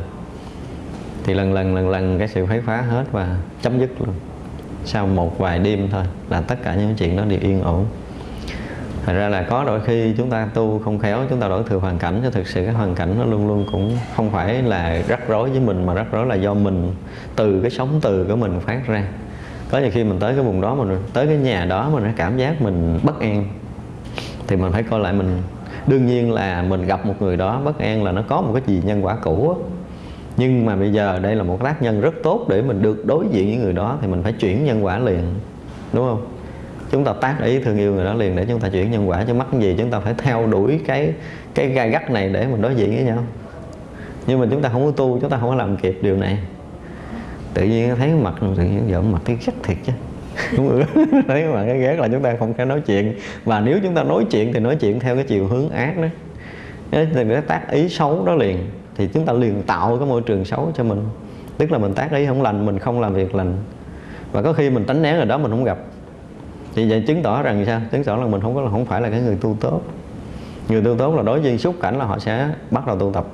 Speaker 1: Thì lần lần lần lần cái sự phái phá hết và chấm dứt luôn. Sau một vài đêm thôi là tất cả những chuyện đó đều yên ổn. Thật ra là có đôi khi chúng ta tu không khéo, chúng ta đổi thừa hoàn cảnh cho thực sự cái hoàn cảnh nó luôn luôn cũng không phải là rắc rối với mình, mà rắc rối là do mình, từ cái sống từ của mình phát ra. Có nhiều khi mình tới cái vùng đó mình, tới cái nhà đó mình cảm giác mình bất an, thì mình phải coi lại mình. Đương nhiên là mình gặp một người đó bất an là nó có một cái gì nhân quả cũ á. Nhưng mà bây giờ đây là một tác nhân rất tốt để mình được đối diện với người đó, thì mình phải chuyển nhân quả liền, đúng không? Chúng ta tác ý thương yêu người đó liền để chúng ta chuyển nhân quả. Chứ mắc gì chúng ta phải theo đuổi cái cái gai gắt này để mình đối diện với nhau. Nhưng mà chúng ta không có tu, chúng ta không có làm kịp điều này. Tự nhiên thấy mặt, tự nhiên giỡn mặt thấy ghét thiệt chứ. [LAUGHS] Thấy mà cái ghét là chúng ta không thể nói chuyện. Và nếu chúng ta nói chuyện thì nói chuyện theo cái chiều hướng ác đó. Thì nó tác ý xấu đó liền. Thì chúng ta liền tạo cái môi trường xấu cho mình. Tức là mình tác ý không lành, mình không làm việc lành. Và có khi mình tránh né rồi đó, mình không gặp thì vậy chứng tỏ rằng sao? Chứng tỏ là mình không có, không phải là cái người tu tốt. Người tu tốt là đối diện xúc cảnh là họ sẽ bắt đầu tu tập.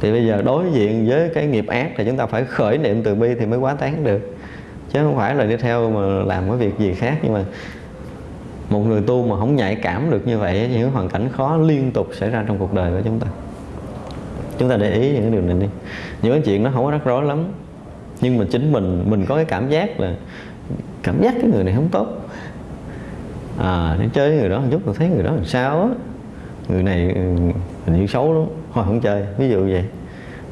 Speaker 1: Thì bây giờ đối diện với cái nghiệp ác thì chúng ta phải khởi niệm từ bi thì mới quá tán được. Chứ không phải là đi theo mà làm cái việc gì khác. Nhưng mà một người tu mà không nhạy cảm được như vậy, những hoàn cảnh khó liên tục xảy ra trong cuộc đời của chúng ta. Chúng ta để ý những cái điều này đi. Những cái chuyện nó không có rắc rối lắm. Nhưng mà chính mình mình có cái cảm giác là cảm giác cái người này không tốt à nó chơi với người đó một chút, tôi thấy người đó làm sao á. Người này ừ, hình như xấu lắm, thôi không chơi, ví dụ vậy.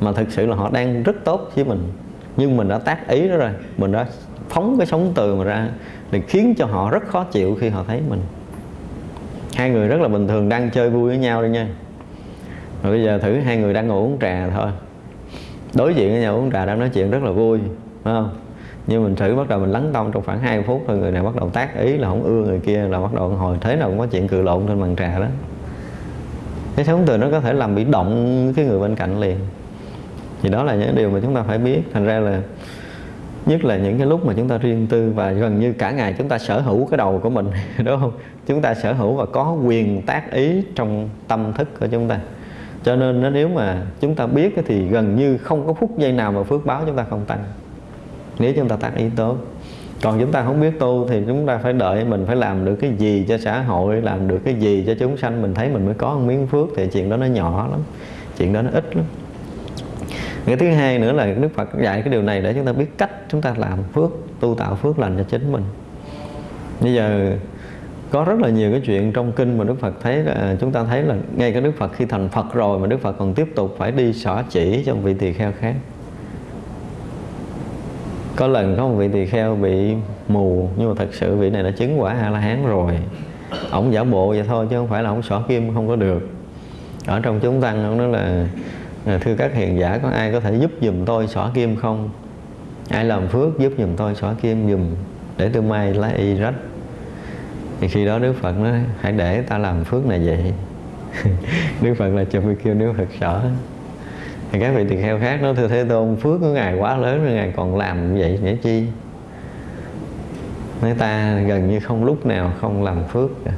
Speaker 1: Mà thực sự là họ đang rất tốt với mình. Nhưng mình đã tác ý đó rồi, mình đã phóng cái sóng từ mà ra để khiến cho họ rất khó chịu khi họ thấy mình. Hai người rất là bình thường, đang chơi vui với nhau đi nha. Rồi bây giờ thử hai người đang ngồi uống trà thôi. Đối diện với nhau uống trà đang nói chuyện rất là vui, phải không? Nhưng mình thử bắt đầu mình lắng tâm trong khoảng 2 phút thôi, người này bắt đầu tác ý là không ưa người kia là bắt đầu hồi thế nào cũng có chuyện cự lộn trên bàn trà đó. Cái sóng từ nó có thể làm bị động cái người bên cạnh liền. Thì đó là những điều mà chúng ta phải biết. Thành ra là nhất là những cái lúc mà chúng ta riêng tư và gần như cả ngày chúng ta sở hữu cái đầu của mình, [LAUGHS] đúng không? Chúng ta sở hữu và có quyền tác ý trong tâm thức của chúng ta. Cho nên nếu mà chúng ta biết thì gần như không có phút giây nào mà phước báo chúng ta không tăng nếu chúng ta tác ý tốt. Còn chúng ta không biết tu thì chúng ta phải đợi mình phải làm được cái gì cho xã hội, làm được cái gì cho chúng sanh. Mình thấy mình mới có một miếng phước thì chuyện đó nó nhỏ lắm, chuyện đó nó ít lắm. Cái thứ hai nữa là Đức Phật dạy cái điều này để chúng ta biết cách chúng ta làm phước, tu tạo phước lành cho chính mình. Bây giờ có rất là nhiều cái chuyện trong kinh mà Đức Phật thấy là à, chúng ta thấy là ngay cái Đức Phật khi thành Phật rồi mà Đức Phật còn tiếp tục phải đi xỏ chỉ cho vị tỳ kheo khác có lần có một vị tỳ kheo bị mù, nhưng mà thật sự vị này đã chứng quả a la hán rồi. Ổng giả bộ vậy thôi, chứ không phải là ổng xỏ kim, không có được. Ở trong chúng tăng, ông nói là à, thưa các hiền giả, có ai có thể giúp giùm tôi xỏ kim không? Ai làm phước giúp giùm tôi xỏ kim giùm, để tôi may lá y rách. Thì khi đó Đức Phật nói, hãy để ta làm phước này vậy. [LAUGHS] Đức Phật là cho kêu Đức Phật xỏ thì các vị tỳ kheo khác nói thưa thế tôn, phước của ngài quá lớn rồi ngài còn làm vậy để chi? Nói ta gần như không lúc nào không làm phước cả.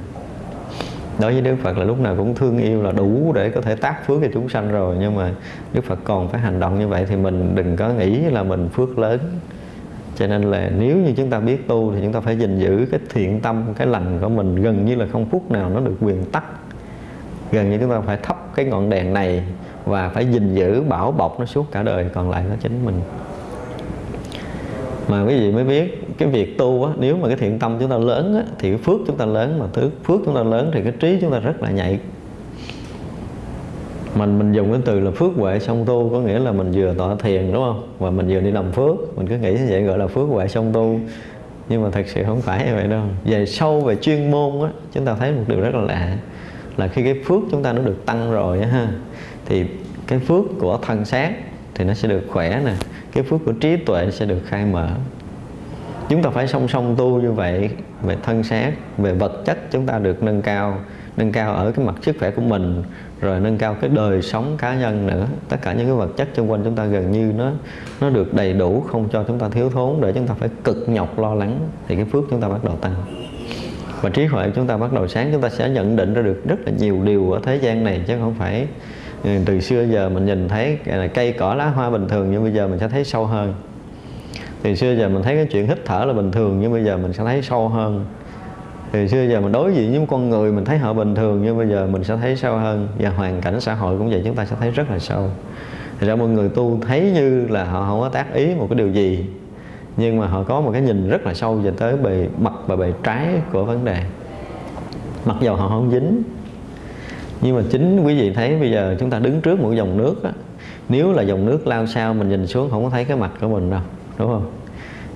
Speaker 1: Đối với Đức Phật là lúc nào cũng thương yêu là đủ để có thể tác phước cho chúng sanh rồi. Nhưng mà Đức Phật còn phải hành động như vậy thì mình đừng có nghĩ là mình phước lớn. Cho nên là nếu như chúng ta biết tu thì chúng ta phải gìn giữ cái thiện tâm, cái lành của mình gần như là không phút nào nó được quyền tắt gần như chúng ta phải thắp cái ngọn đèn này và phải gìn giữ bảo bọc nó suốt cả đời còn lại nó chính mình. Mà quý vị mới biết cái việc tu á, nếu mà cái thiện tâm chúng ta lớn á, thì cái phước chúng ta lớn mà thứ phước chúng ta lớn thì cái trí chúng ta rất là nhạy. Mình mình dùng cái từ là phước huệ song tu có nghĩa là mình vừa tọa thiền đúng không? Và mình vừa đi làm phước. Mình cứ nghĩ như vậy gọi là phước huệ song tu. Nhưng mà thật sự không phải như vậy đâu. Về sâu về chuyên môn á chúng ta thấy một điều rất là lạ là khi cái phước chúng ta nó được tăng rồi á ha thì cái phước của thân xác thì nó sẽ được khỏe nè. Cái phước của trí tuệ sẽ được khai mở. Chúng ta phải song song tu như vậy về thân xác, về vật chất chúng ta được nâng cao nâng cao ở cái mặt sức khỏe của mình, rồi nâng cao cái đời sống cá nhân nữa. Tất cả những cái vật chất xung quanh chúng ta gần như nó nó được đầy đủ, không cho chúng ta thiếu thốn, để chúng ta phải cực nhọc lo lắng. Thì cái phước chúng ta bắt đầu tăng. Và trí huệ chúng ta bắt đầu sáng, chúng ta sẽ nhận định ra được rất là nhiều điều ở thế gian này, chứ không phải từ xưa giờ mình nhìn thấy cây, cỏ, lá, hoa bình thường, nhưng bây giờ mình sẽ thấy sâu hơn. Từ xưa giờ mình thấy cái chuyện hít thở là bình thường, nhưng bây giờ mình sẽ thấy sâu hơn. Từ xưa giờ mình đối diện với con người, mình thấy họ bình thường, nhưng bây giờ mình sẽ thấy sâu hơn. Và hoàn cảnh xã hội cũng vậy, chúng ta sẽ thấy rất là sâu. Thì ra mọi người tu thấy như là họ không có tác ý một cái điều gì, nhưng mà họ có một cái nhìn rất là sâu về tới bề mặt và bề trái của vấn đề. Mặc dầu họ không dính nhưng mà chính quý vị thấy bây giờ chúng ta đứng trước một dòng nước á, nếu là dòng nước lao sao mình nhìn xuống không có thấy cái mặt của mình đâu đúng không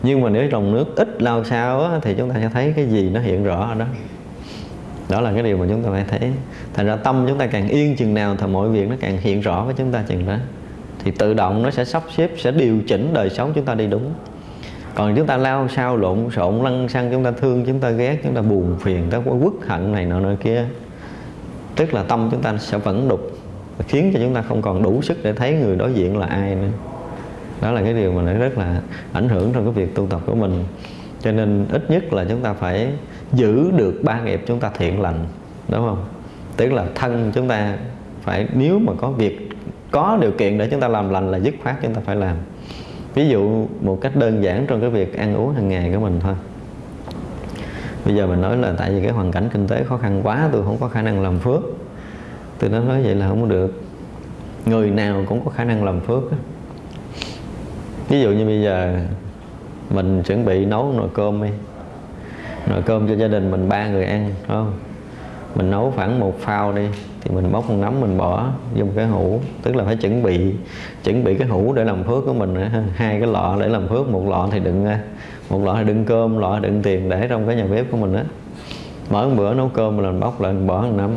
Speaker 1: nhưng mà nếu dòng nước ít lao sao á, thì chúng ta sẽ thấy cái gì nó hiện rõ ở đó đó là cái điều mà chúng ta phải thấy thành ra tâm chúng ta càng yên chừng nào thì mọi việc nó càng hiện rõ với chúng ta chừng đó thì tự động nó sẽ sắp xếp sẽ điều chỉnh đời sống chúng ta đi đúng còn chúng ta lao sao lộn xộn lăn xăng chúng ta thương chúng ta ghét chúng ta buồn phiền ta có quất hận này nọ nọ kia tức là tâm chúng ta sẽ vẫn đục khiến cho chúng ta không còn đủ sức để thấy người đối diện là ai nữa. Đó là cái điều mà nó rất là ảnh hưởng trong cái việc tu tập của mình. Cho nên ít nhất là chúng ta phải giữ được ba nghiệp chúng ta thiện lành, đúng không? Tức là thân chúng ta phải, nếu mà có việc, có điều kiện để chúng ta làm lành là dứt khoát chúng ta phải làm. Ví dụ một cách đơn giản trong cái việc ăn uống hàng ngày của mình thôi bây giờ mình nói là tại vì cái hoàn cảnh kinh tế khó khăn quá, tôi không có khả năng làm phước. Tôi nói nói vậy là không có được. Người nào cũng có khả năng làm phước ví dụ như bây giờ mình chuẩn bị nấu nồi cơm đi. Nồi cơm cho gia đình mình, ba người ăn phải không? Mình nấu khoảng một phao đi, thì mình bóc con nấm mình bỏ vô một cái hũ. Tức là phải chuẩn bị chuẩn bị cái hũ để làm phước của mình hai cái lọ để làm phước, một lọ thì đựng một loại đựng cơm, loại đựng tiền để trong cái nhà bếp của mình á. Mỗi bữa nấu cơm mình bóc lại mình bỏ một năm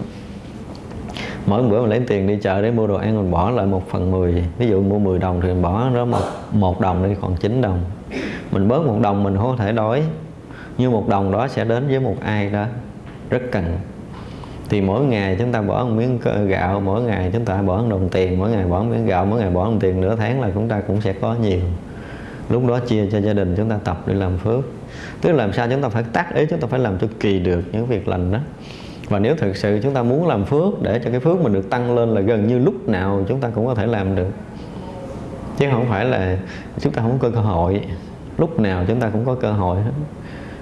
Speaker 1: mỗi bữa mình lấy tiền đi chợ để mua đồ ăn, mình bỏ lại một phần mười. Ví dụ mua 10 đồng thì mình bỏ đó một một đồng đi còn 9 đồng. Mình bớt một đồng mình không có thể đói. Nhưng một đồng đó sẽ đến với một ai đó. Rất cần. Thì mỗi ngày chúng ta bỏ một miếng gạo, mỗi ngày chúng ta bỏ một đồng tiền, mỗi ngày bỏ một miếng gạo, mỗi ngày bỏ một tiền nửa tháng là chúng ta cũng sẽ có nhiều lúc đó chia cho gia đình chúng ta tập để làm phước. Tức là làm sao chúng ta phải tác ý, chúng ta phải làm cho kỳ được những việc lành đó. Và nếu thực sự chúng ta muốn làm phước để cho cái phước mình được tăng lên là gần như lúc nào chúng ta cũng có thể làm được. Chứ không phải là chúng ta không có cơ hội. Lúc nào chúng ta cũng có cơ hội hết.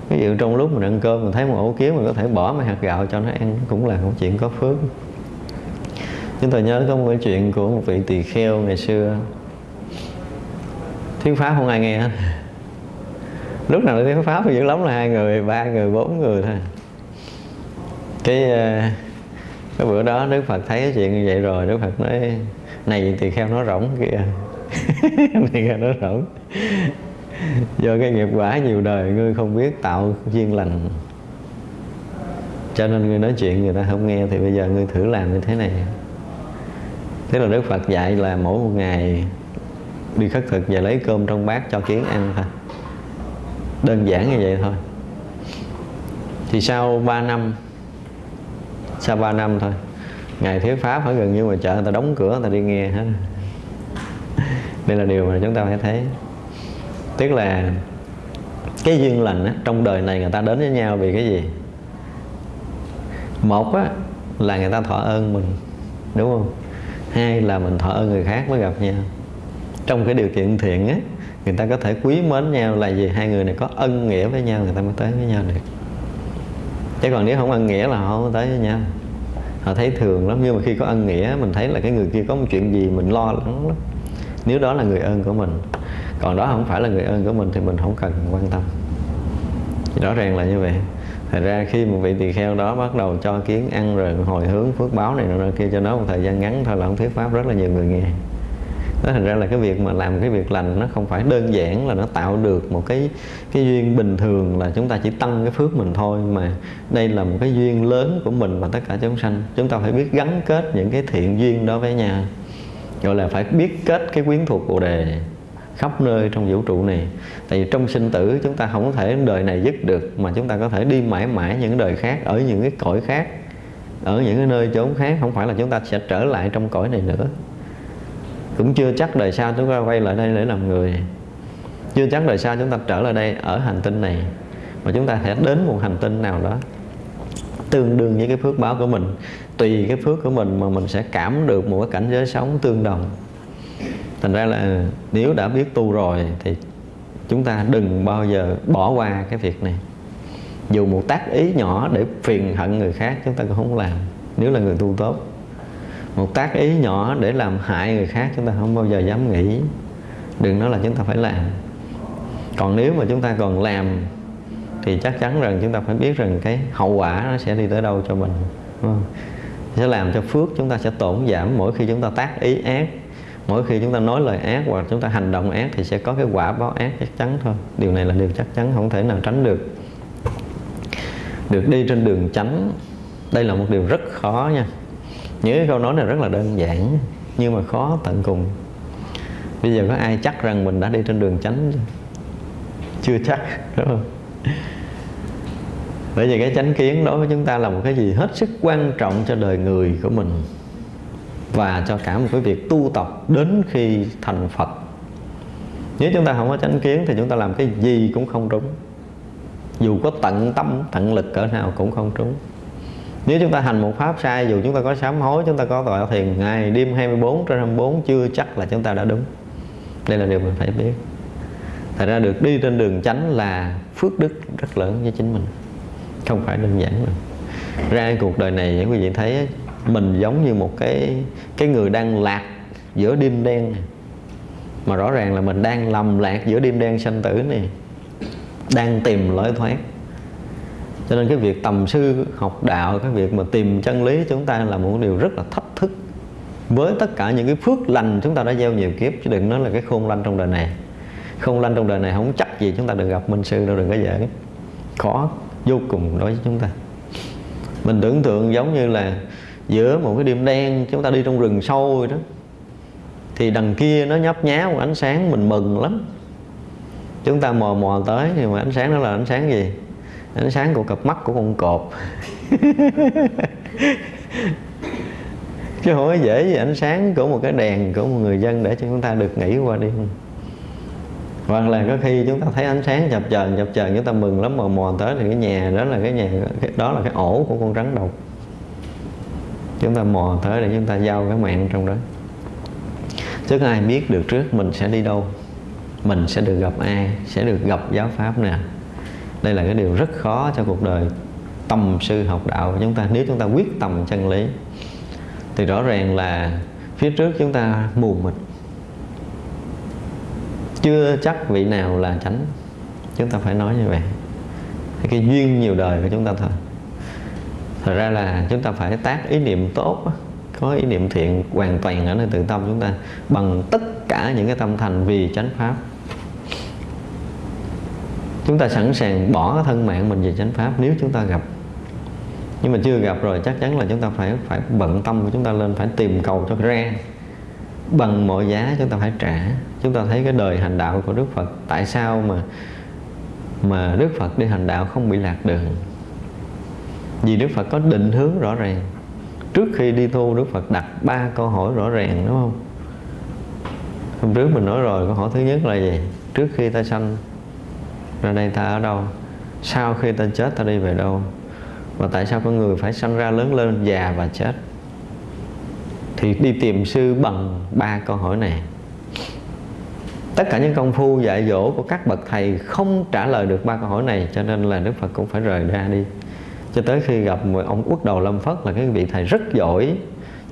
Speaker 1: Ví dụ trong lúc mình ăn cơm, mình thấy một ổ kiến mình có thể bỏ mấy hạt gạo cho nó ăn, cũng là một chuyện có phước. Chúng tôi nhớ có một cái chuyện của một vị tỳ kheo ngày xưa tiếng pháp không ai nghe hết. Lúc nào tiếng pháp thì dữ lắm là hai người, ba người, bốn người thôi. Cái ờ, cái bữa đó đức phật thấy cái chuyện như vậy rồi, đức phật nói, này tỳ kheo nó rỗng kìa. [LAUGHS] Tỳ kheo nó rỗng. Do cái nghiệp quả nhiều đời, ngươi không biết tạo duyên lành. Cho nên ngươi nói chuyện người ta không nghe thì bây giờ ngươi thử làm như thế này. Thế là đức phật dạy là mỗi một ngày đi khất thực và lấy cơm trong bát cho kiến ăn thôi. Đơn giản như vậy thôi. Thì sau 3 năm sau 3 năm thôi ngày thuyết pháp phải gần như mà chợ người ta đóng cửa người ta đi nghe hết. [LAUGHS] Đây là điều mà chúng ta phải thấy. Tức là cái duyên lành á, trong đời này người ta đến với nhau vì cái gì? Một á, là người ta thọ ơn mình đúng không? Hai là mình thọ ơn người khác mới gặp nhau trong cái điều kiện thiện á, người ta có thể quý mến nhau là vì hai người này có ân nghĩa với nhau, người ta mới tới với nhau được. Chứ còn nếu không ân nghĩa là họ không tới với nhau. Họ thấy thường lắm, nhưng mà khi có ân nghĩa, mình thấy là cái người kia có một chuyện gì mình lo lắng lắm. Nếu đó là người ơn của mình, còn đó không phải là người ơn của mình thì mình không cần quan tâm. Thì rõ ràng là như vậy. Thật ra khi một vị tỳ kheo đó bắt đầu cho kiến ăn rồi hồi hướng phước báo này nọ kia, cho nó một thời gian ngắn thôi là ông thuyết pháp rất là nhiều người nghe đó, thành ra là cái việc mà làm cái việc lành nó không phải đơn giản là nó tạo được một cái cái duyên bình thường là chúng ta chỉ tăng cái phước mình thôi, mà đây là một cái duyên lớn của mình và tất cả chúng sanh. Chúng ta phải biết gắn kết những cái thiện duyên đó với nhau. Gọi là phải biết kết cái quyến thuộc bồ đề khắp nơi trong vũ trụ này. Tại vì trong sinh tử chúng ta không có thể đời này dứt được, mà chúng ta có thể đi mãi mãi những đời khác, ở những cái cõi khác, ở những cái nơi chốn khác. Không phải là chúng ta sẽ trở lại trong cõi này nữa cũng chưa chắc đời sau chúng ta quay lại đây để làm người. Chưa chắc đời sau chúng ta trở lại đây ở hành tinh này. Mà chúng ta sẽ đến một hành tinh nào đó tương đương với cái phước báo của mình. Tùy cái phước của mình mà mình sẽ cảm được một cái cảnh giới sống tương đồng. Thành ra là nếu đã biết tu rồi thì chúng ta đừng bao giờ bỏ qua cái việc này. Dù một tác ý nhỏ để phiền hận người khác, chúng ta cũng không làm. Nếu là người tu tốt một tác ý nhỏ để làm hại người khác chúng ta không bao giờ dám nghĩ. Đừng nói là chúng ta phải làm. Còn nếu mà chúng ta còn làm, thì chắc chắn rằng chúng ta phải biết rằng cái hậu quả nó sẽ đi tới đâu cho mình, đúng không? sẽ làm cho phước chúng ta sẽ tổn giảm. Mỗi khi chúng ta tác ý ác, mỗi khi chúng ta nói lời ác hoặc chúng ta hành động ác thì sẽ có cái quả báo ác chắc chắn thôi. Điều này là điều chắc chắn, không thể nào tránh được. Được đi trên đường tránh đây là một điều rất khó nha những cái câu nói này rất là đơn giản, nhưng mà khó tận cùng. Bây giờ có ai chắc rằng mình đã đi trên đường tránh chưa? Chắc, đúng không? Bởi vì cái chánh kiến đối với chúng ta là một cái gì hết sức quan trọng cho đời người của mình và cho cả một cái việc tu tập đến khi thành Phật. Nếu chúng ta không có chánh kiến thì chúng ta làm cái gì cũng không trúng dù có tận tâm, tận lực cỡ nào cũng không trúng nếu chúng ta hành một pháp sai, dù chúng ta có sám hối, chúng ta có tội thiền ngày đêm 24 trên 24 chưa chắc là chúng ta đã đúng. Đây là điều mình phải biết. Thật ra được đi trên đường chánh là phước đức rất lớn với chính mình. Không phải đơn giản đâu. Ra cuộc đời này, quý vị thấy mình giống như một cái cái người đang lạc giữa đêm đen này. mà rõ ràng là mình đang lầm lạc giữa đêm đen sanh tử này đang tìm lối thoát cho nên cái việc tầm sư, học đạo, cái việc mà tìm chân lý chúng ta là một điều rất là thách thức. Với tất cả những cái phước lành chúng ta đã gieo nhiều kiếp, chứ đừng nói là cái khôn lanh trong đời này. Khôn lanh trong đời này không chắc gì chúng ta được gặp minh sư đâu, đừng có dễ khó, vô cùng đối với chúng ta. Mình tưởng tượng giống như là giữa một cái đêm đen, chúng ta đi trong rừng sâu rồi đó, thì đằng kia nó nhấp nhá một ánh sáng mình mừng lắm. Chúng ta mò mò tới nhưng mà ánh sáng đó là ánh sáng gì? Ánh sáng của cặp mắt của con cọp. Chứ không có dễ gì ánh sáng của một cái đèn của một người dân để cho chúng ta được nghỉ qua đi hoặc là có khi chúng ta thấy ánh sáng chập chờn chập chờn, chúng ta mừng lắm mà mò tới thì cái nhà đó là cái nhà đó là cái ổ của con rắn độc. Chúng ta mò tới để chúng ta giao cái mạng trong đó. Chứ ai biết được trước mình sẽ đi đâu. Mình sẽ được gặp ai, sẽ được gặp giáo pháp nè đây là cái điều rất khó cho cuộc đời tầm sư học đạo của chúng ta. Nếu chúng ta quyết tâm chân lý, thì rõ ràng là phía trước chúng ta mù mịt. Chưa chắc vị nào là chánh. Chúng ta phải nói như vậy. Cái duyên nhiều đời của chúng ta thôi. Thật ra là chúng ta phải tác ý niệm tốt có ý niệm thiện hoàn toàn ở nơi tự tâm chúng ta bằng tất cả những cái tâm thành vì chánh pháp chúng ta sẵn sàng bỏ thân mạng mình về chánh pháp nếu chúng ta gặp. Nhưng mà chưa gặp rồi, chắc chắn là chúng ta phải phải bận tâm của chúng ta lên, phải tìm cầu cho ra. Bằng mọi giá chúng ta phải trả. Chúng ta thấy cái đời hành đạo của Đức Phật, tại sao mà mà Đức Phật đi hành đạo không bị lạc đường? Vì Đức Phật có định hướng rõ ràng. Trước khi đi tu, Đức Phật đặt ba câu hỏi rõ ràng, đúng không? Hôm trước mình nói rồi, câu hỏi thứ nhất là gì? Trước khi ta sanh ra đây ta ở đâu? Sau khi ta chết ta đi về đâu? Và tại sao con người phải sanh ra lớn lên già và chết? Thì đi tìm sư bằng ba câu hỏi này. Tất cả những công phu dạy dỗ của các bậc thầy không trả lời được ba câu hỏi này, cho nên là đức phật cũng phải rời ra đi. Cho tới khi gặp một ông quốc đầu lâm phất là cái vị thầy rất giỏi,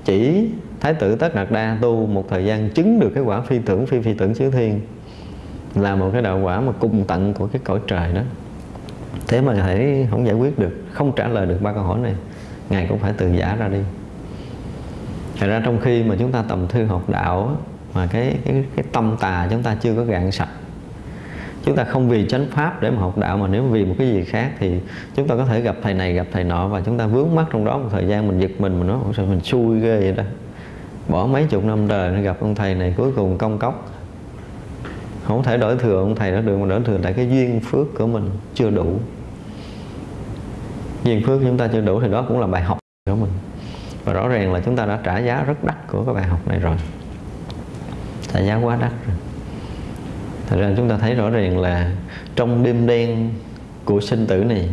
Speaker 1: chỉ thái tử tất đạt đa tu một thời gian chứng được cái quả phi tưởng phi phi tưởng chư thiên là một cái đạo quả mà cùng tận của cái cõi trời đó. Thế mà thầy không giải quyết được, không trả lời được ba câu hỏi này, ngài cũng phải từ giả ra đi. Thật ra trong khi mà chúng ta tầm thư học đạo mà cái cái cái tâm tà chúng ta chưa có gạn sạch, chúng ta không vì chánh pháp để mà học đạo mà nếu vì một cái gì khác thì chúng ta có thể gặp thầy này, gặp thầy nọ và chúng ta vướng mắt trong đó một thời gian, mình giật mình mình nói sao mình xui ghê vậy đó bỏ mấy chục năm trời để gặp ông thầy này, cuối cùng công cốc không thể đổi thừa ông thầy đó được mà đổi thừa tại cái duyên phước của mình chưa đủ. Duyên phước chúng ta chưa đủ thì đó cũng là bài học của mình. Và rõ ràng là chúng ta đã trả giá rất đắt của cái bài học này rồi. Trả giá quá đắt rồi. Thật ra chúng ta thấy rõ ràng là trong đêm đen của sinh tử này,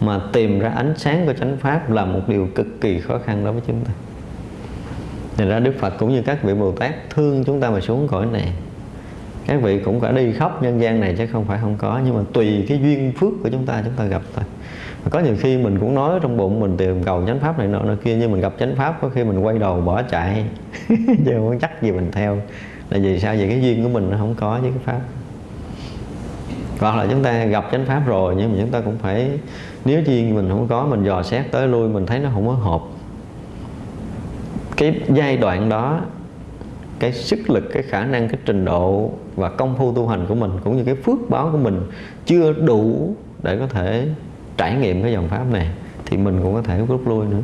Speaker 1: mà tìm ra ánh sáng của chánh pháp là một điều cực kỳ khó khăn đối với chúng ta. Thành ra Đức Phật cũng như các vị Bồ Tát thương chúng ta mà xuống cõi này. Các vị cũng phải đi khắp nhân gian này chứ không phải không có. Nhưng mà tùy cái duyên phước của chúng ta chúng ta gặp thôi. Có nhiều khi mình cũng nói trong bụng, mình tìm cầu chánh pháp này nọ nọ kia, nhưng mình gặp chánh pháp có khi mình quay đầu bỏ chạy. [LAUGHS] Chứ không chắc gì mình theo. Là vì sao? Vậy cái duyên của mình nó không có với cái pháp. Hoặc là chúng ta gặp chánh pháp rồi, nhưng mà chúng ta cũng phải, nếu duyên mình không có, mình dò xét tới lui, mình thấy nó không có hợp. Cái giai đoạn đó cái sức lực cái khả năng cái trình độ và công phu tu hành của mình cũng như cái phước báo của mình chưa đủ để có thể trải nghiệm cái dòng pháp này thì mình cũng có thể rút lui nữa.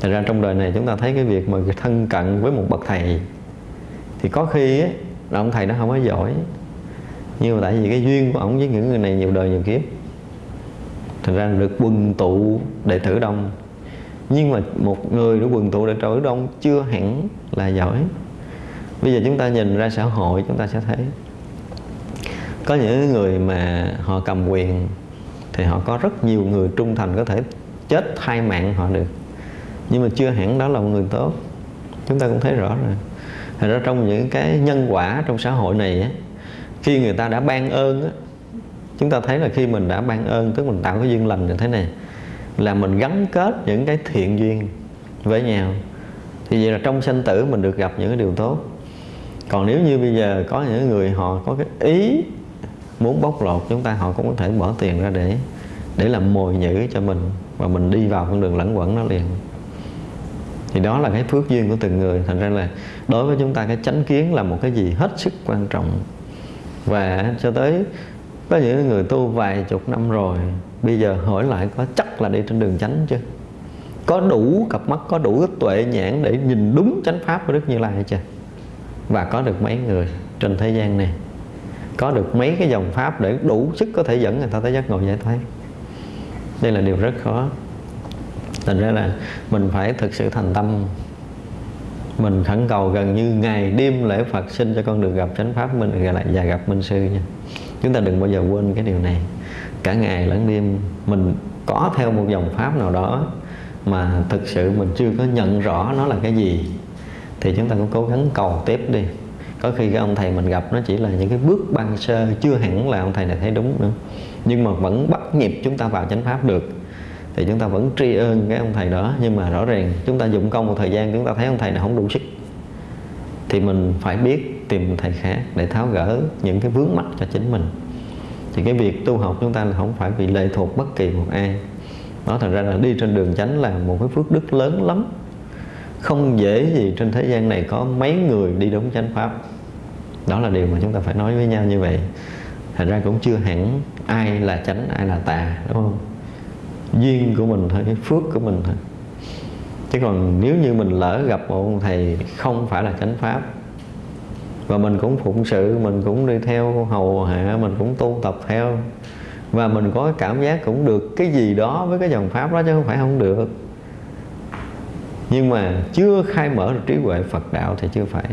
Speaker 1: Thành ra trong đời này chúng ta thấy cái việc mà thân cận với một bậc thầy thì có khi ấy, là ông thầy nó không có giỏi. Nhưng mà tại vì cái duyên của ông với những người này nhiều đời nhiều kiếp thành ra được quần tụ đệ tử đông. Nhưng mà một người được quần tụ đệ tử đông chưa hẳn là giỏi bây giờ chúng ta nhìn ra xã hội chúng ta sẽ thấy có những người mà họ cầm quyền thì họ có rất nhiều người trung thành có thể chết thay mạng họ được. Nhưng mà chưa hẳn đó là một người tốt. Chúng ta cũng thấy rõ rồi. Thật ra trong những cái nhân quả trong xã hội này á, khi người ta đã ban ơn á chúng ta thấy là khi mình đã ban ơn tức mình tạo cái duyên lành như thế này là mình gắn kết những cái thiện duyên với nhau. Thì vậy là trong sanh tử mình được gặp những cái điều tốt còn nếu như bây giờ có những người họ có cái ý muốn bóc lột chúng ta, họ cũng có thể bỏ tiền ra để để làm mồi nhữ cho mình và mình đi vào con đường lẫn quẩn nó liền. Thì đó là cái phước duyên của từng người. Thành ra là đối với chúng ta, cái chánh kiến là một cái gì hết sức quan trọng. Và cho tới, có những người tu vài chục năm rồi, bây giờ hỏi lại có chắc là đi trên đường chánh chưa? Có đủ cặp mắt, có đủ tuệ nhãn để nhìn đúng chánh pháp của đức như lai chưa? Và có được mấy người trên thế gian này. Có được mấy cái dòng pháp để đủ sức có thể dẫn người ta tới giác ngộ giải thoát. Đây là điều rất khó. Thành ra là mình phải thực sự thành tâm. Mình khẩn cầu gần như ngày đêm lễ Phật xin cho con được gặp chánh pháp mình gặp lại và gặp minh sư nha. Chúng ta đừng bao giờ quên cái điều này. Cả ngày lẫn đêm, mình có theo một dòng pháp nào đó mà thực sự mình chưa có nhận rõ nó là cái gì thì chúng ta cũng cố gắng cầu tiếp đi. Có khi cái ông thầy mình gặp nó chỉ là những cái bước ban sơ, chưa hẳn là ông thầy này thấy đúng nữa. Nhưng mà vẫn bắt nhịp chúng ta vào chánh pháp được. Thì chúng ta vẫn tri ân cái ông thầy đó. Nhưng mà rõ ràng chúng ta dụng công một thời gian, chúng ta thấy ông thầy này không đủ sức. Thì mình phải biết tìm thầy khác để tháo gỡ những cái vướng mắc cho chính mình. Thì cái việc tu học chúng ta là không phải bị lệ thuộc bất kỳ một ai. Đó thành ra là đi trên đường chánh là một cái phước đức lớn lắm không dễ gì trên thế gian này có mấy người đi đúng chánh pháp. Đó là điều mà chúng ta phải nói với nhau như vậy. Thành ra cũng chưa hẳn ai là chánh, ai là tà, đúng không? Duyên của mình thôi, cái phước của mình thôi. Chứ còn nếu như mình lỡ gặp một ông thầy không phải là chánh pháp, và mình cũng phụng sự, mình cũng đi theo hầu hạ, mình cũng tu tập theo, và mình có cảm giác cũng được cái gì đó với cái dòng pháp đó chứ không phải không được nhưng mà chưa khai mở được trí huệ Phật đạo thì chưa phải.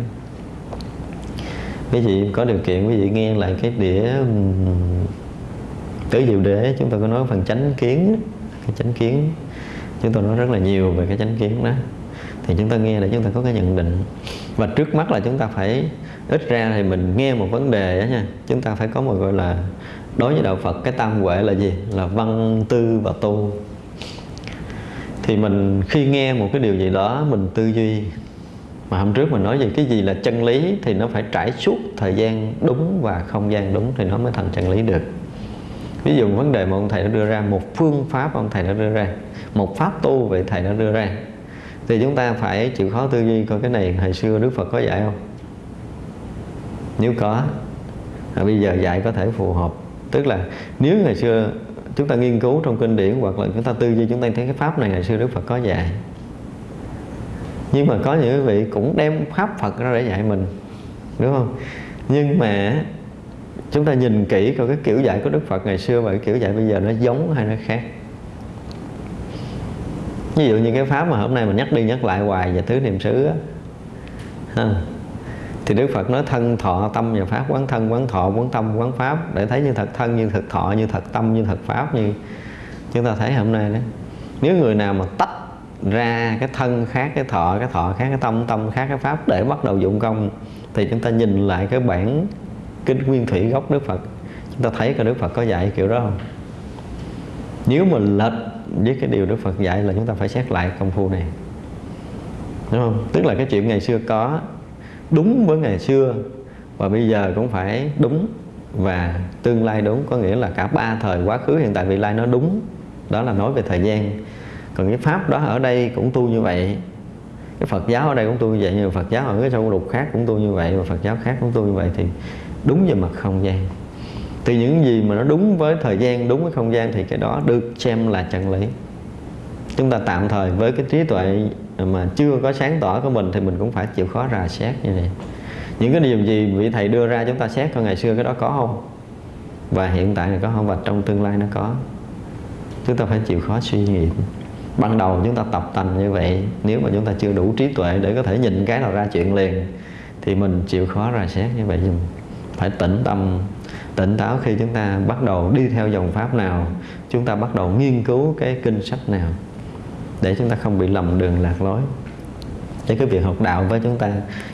Speaker 1: Quý vị có điều kiện, quý vị nghe lại cái đĩa tứ diệu đế, chúng ta có nói phần chánh kiến cái chánh kiến. Chúng tôi nói rất là nhiều về cái chánh kiến đó. Thì chúng ta nghe để chúng ta có cái nhận định. Và trước mắt là chúng ta phải, ít ra thì mình nghe một vấn đề đó nha. Chúng ta phải có một, gọi là, đối với đạo Phật, cái tam huệ là gì? Là văn, tư và tu thì mình khi nghe một cái điều gì đó mình tư duy. Mà hôm trước mình nói về cái gì là chân lý thì nó phải trải suốt thời gian đúng và không gian đúng thì nó mới thành chân lý được. Ví dụ vấn đề mà ông thầy đã đưa ra một phương pháp ông thầy đã đưa ra một pháp tu vậy thầy đã đưa ra. Thì chúng ta phải chịu khó tư duy coi cái này hồi xưa Đức Phật có dạy không? Nếu có à, bây giờ dạy có thể phù hợp. Tức là nếu ngày xưa chúng ta nghiên cứu trong kinh điển hoặc là chúng ta tư duy, chúng ta thấy cái pháp này, ngày xưa Đức Phật có dạy. Nhưng mà có những quý vị cũng đem pháp Phật ra để dạy mình, đúng không? Nhưng mà chúng ta nhìn kỹ coi cái kiểu dạy của Đức Phật ngày xưa và cái kiểu dạy bây giờ nó giống hay nó khác. Ví dụ như cái pháp mà hôm nay mình nhắc đi nhắc lại hoài về tứ niệm xứ á thì Đức Phật nói thân, thọ, tâm và pháp, quán thân, quán thọ, quán tâm, quán pháp. Để thấy như thật thân, như thật thọ, như thật tâm, như thật pháp như chúng ta thấy hôm nay đó. Nếu người nào mà tách ra cái thân khác, cái thọ cái thọ khác, cái tâm tâm khác, cái pháp để bắt đầu dụng công, thì chúng ta nhìn lại cái bản kinh nguyên thủy gốc Đức Phật. Chúng ta thấy cái Đức Phật có dạy kiểu đó không? Nếu mà lệch với cái điều Đức Phật dạy là chúng ta phải xét lại công phu này. Đúng không? Tức là cái chuyện ngày xưa có đúng với ngày xưa. Và bây giờ cũng phải đúng và tương lai đúng, có nghĩa là cả ba thời quá khứ hiện tại vị lai nó đúng. Đó là nói về thời gian. Còn cái pháp đó ở đây cũng tu như vậy. Cái Phật giáo ở đây cũng tu như vậy, nhưng Phật giáo ở cái sâu lục khác cũng tu như vậy, và Phật giáo khác cũng tu như vậy thì đúng về mặt không gian. Thì những gì mà nó đúng với thời gian, đúng với không gian thì cái đó được xem là chân lý. Chúng ta tạm thời với cái trí tuệ mà chưa có sáng tỏ của mình thì mình cũng phải chịu khó rà xét như vậy. Những cái điều gì vị thầy đưa ra chúng ta xét coi ngày xưa cái đó có không? Và hiện tại là có không? Và trong tương lai nó có? Chúng ta phải chịu khó suy nghiệm ban đầu chúng ta tập tành như vậy, nếu mà chúng ta chưa đủ trí tuệ để có thể nhìn cái nào ra chuyện liền, thì mình chịu khó rà xét như vậy. Phải tĩnh tâm, tỉnh táo khi chúng ta bắt đầu đi theo dòng pháp nào, chúng ta bắt đầu nghiên cứu cái kinh sách nào để chúng ta không bị lầm đường lạc lối. Để cái việc học đạo với chúng ta,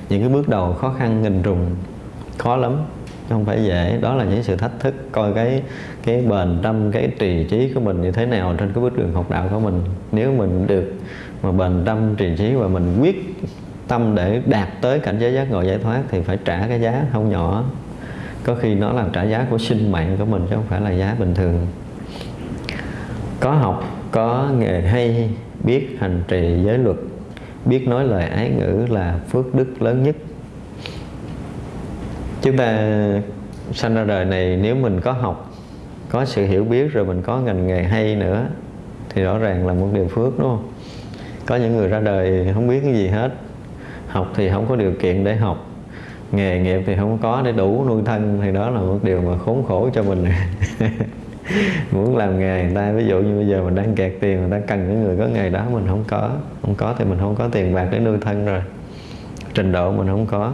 Speaker 1: những cái bước đầu khó khăn nghìn trùng khó lắm. Không phải dễ. Đó là những sự thách thức, coi cái cái bền tâm, cái trì trí của mình như thế nào trên cái bước đường học đạo của mình. Nếu mình được mà bền tâm, trì trí và mình quyết tâm để đạt tới cảnh giới giác ngộ giải thoát thì phải trả cái giá không nhỏ. Có khi nó là trả giá của sinh mạng của mình, chứ không phải là giá bình thường. Có học có nghề hay biết hành trì giới luật, biết nói lời ái ngữ là phước đức lớn nhất. Chúng ta sanh ra đời này nếu mình có học, có sự hiểu biết rồi mình có ngành nghề hay nữa, thì rõ ràng là một điều phước, đúng không? Có những người ra đời không biết cái gì hết, học thì không có điều kiện để học, nghề nghiệp thì không có để đủ nuôi thân, thì đó là một điều mà khốn khổ cho mình. [LAUGHS] muốn làm nghề người ta, ví dụ như bây giờ mình đang kẹt tiền, người ta cần những người có nghề đó, mình không có. Không có thì mình không có tiền bạc để nuôi thân rồi. Trình độ mình không có.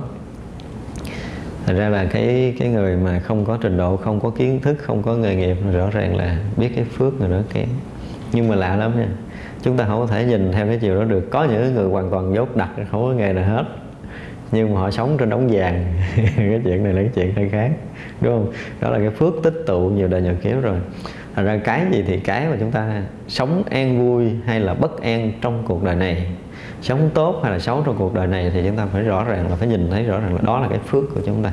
Speaker 1: Thật ra là cái cái người mà không có trình độ, không có kiến thức, không có nghề nghiệp, rõ ràng là biết cái phước người đó kém. Nhưng mà lạ lắm nha, chúng ta không có thể nhìn theo cái chiều đó được. Có những người hoàn toàn dốt đặt không có nghề nào hết, nhưng mà họ sống trên đống vàng. [LAUGHS] Cái chuyện này là cái chuyện hơi khác đúng không? Đó là cái phước tích tụ nhiều đời nhiều kiếp rồi. Thành ra cái gì thì cái mà chúng ta sống an vui hay là bất an trong cuộc đời này, sống tốt hay là xấu trong cuộc đời này thì chúng ta phải rõ ràng là phải nhìn thấy rõ ràng là đó là cái phước của chúng ta.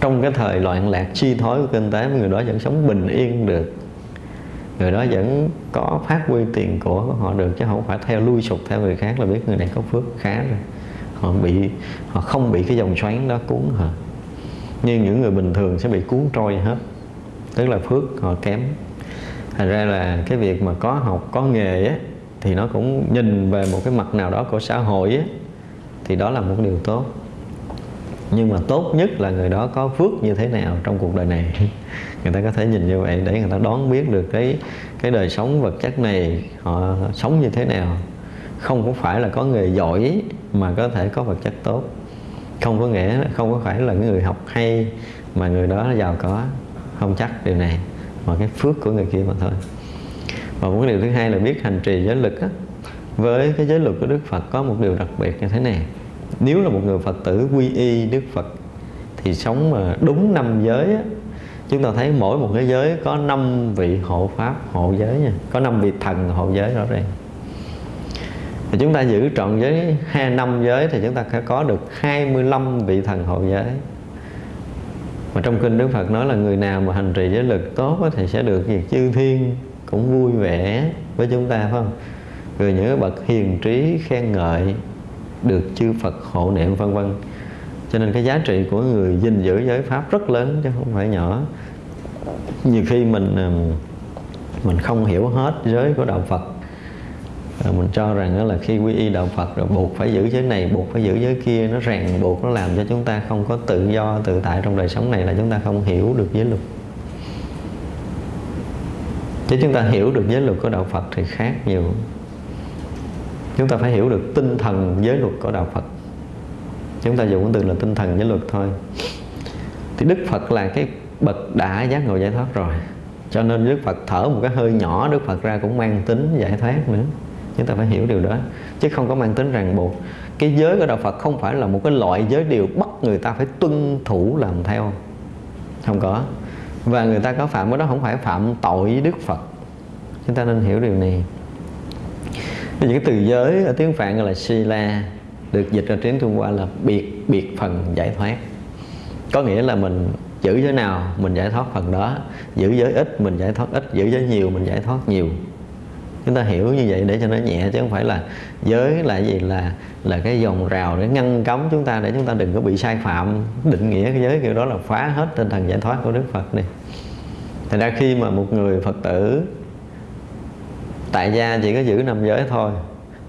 Speaker 1: Trong cái thời loạn lạc chi thối của kinh tế người đó vẫn sống bình yên được. Người đó vẫn có phát huy tiền của họ được chứ không phải theo lui sụp theo người khác là biết người này có phước khá rồi. Họ bị, họ không bị cái dòng xoáy đó cuốn họ nhưng những người bình thường sẽ bị cuốn trôi hết. Tức là phước họ kém. Thành ra là cái việc mà có học, có nghề á, thì nó cũng nhìn về một cái mặt nào đó của xã hội á, thì đó là một điều tốt. Nhưng mà tốt nhất là người đó có phước như thế nào trong cuộc đời này. [LAUGHS] Người ta có thể nhìn như vậy để người ta đoán biết được cái cái đời sống vật chất này, họ sống như thế nào. Không có phải là có nghề giỏi mà có thể có vật chất tốt không có nghĩa không có phải là người học hay mà người đó giàu có. Không chắc điều này mà cái phước của người kia mà thôi. Và một cái điều thứ hai là biết hành trì giới lực á, với cái giới luật của Đức Phật có một điều đặc biệt như thế này. Nếu là một người Phật tử quy y Đức Phật thì sống mà đúng năm giới á, chúng ta thấy mỗi một cái giới có năm vị hộ pháp hộ giới nha. Có năm vị thần hộ giới rõ ràng thì chúng ta giữ trọn giới hai năm giới thì chúng ta sẽ có được 25 vị thần hộ giới. Mà trong kinh Đức Phật nói là người nào mà hành trì giới lực tốt thì sẽ được việc chư thiên cũng vui vẻ với chúng ta, phải không? Rồi những bậc hiền trí, khen ngợi, được chư Phật hộ niệm, vân vân. Cho nên cái giá trị của người gìn giữ giới pháp rất lớn chứ không phải nhỏ. Nhiều khi mình mình không hiểu hết giới của đạo Phật. À, mình cho rằng đó là khi quy y đạo Phật rồi buộc phải giữ giới này, buộc phải giữ giới kia, nó ràng buộc, nó làm cho chúng ta không có tự do, tự tại trong đời sống này là chúng ta không hiểu được giới luật. Chứ chúng ta hiểu được giới luật của đạo Phật thì khác nhiều. Chúng ta phải hiểu được tinh thần giới luật của đạo Phật. Chúng ta dùng cái từ là tinh thần giới luật thôi. Thì Đức Phật là cái bậc đã giác ngộ giải thoát rồi. Cho nên Đức Phật thở một cái hơi nhỏ, Đức Phật ra cũng mang tính giải thoát nữa chúng ta phải hiểu điều đó. Chứ không có mang tính ràng buộc. Cái giới của đạo Phật không phải là một cái loại giới điều bắt người ta phải tuân thủ làm theo. Không có. Và người ta có phạm cái đó không phải phạm tội với Đức Phật. Chúng ta nên hiểu điều này. Những cái từ giới ở tiếng Phạn gọi là Sila được dịch ra tiếng Trung Hoa là biệt biệt phần giải thoát. Có nghĩa là mình giữ giới nào mình giải thoát phần đó. Giữ giới ít mình giải thoát ít, giữ giới nhiều mình giải thoát nhiều chúng ta hiểu như vậy để cho nó nhẹ, chứ không phải là giới là gì, là là cái dòng rào để ngăn cấm chúng ta, để chúng ta đừng có bị sai phạm, định nghĩa cái giới kiểu đó là phá hết tinh thần giải thoát của Đức Phật này thành ra khi mà một người Phật tử, tại gia chỉ có giữ năm giới thôi,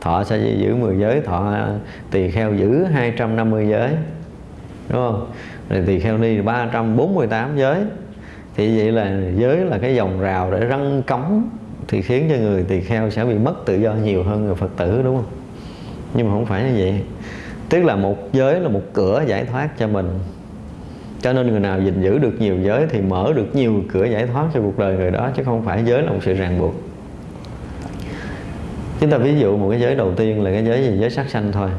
Speaker 1: thọ sẽ giữ 10 giới, thọ tỳ kheo giữ 250 giới, đúng không? Rồi tỳ kheo ni 348 giới. Thì vậy là giới là cái dòng rào để răng cấm thì khiến cho người tỳ kheo sẽ bị mất tự do nhiều hơn người phật tử, đúng không? Nhưng mà không phải như vậy. Tức là một giới là một cửa giải thoát cho mình. Cho nên người nào gìn giữ được nhiều giới thì mở được nhiều cửa giải thoát cho cuộc đời người đó, chứ không phải giới là một sự ràng buộc. Chúng ta ví dụ một cái giới đầu tiên là cái giới gì? Giới sắc sanh thôi.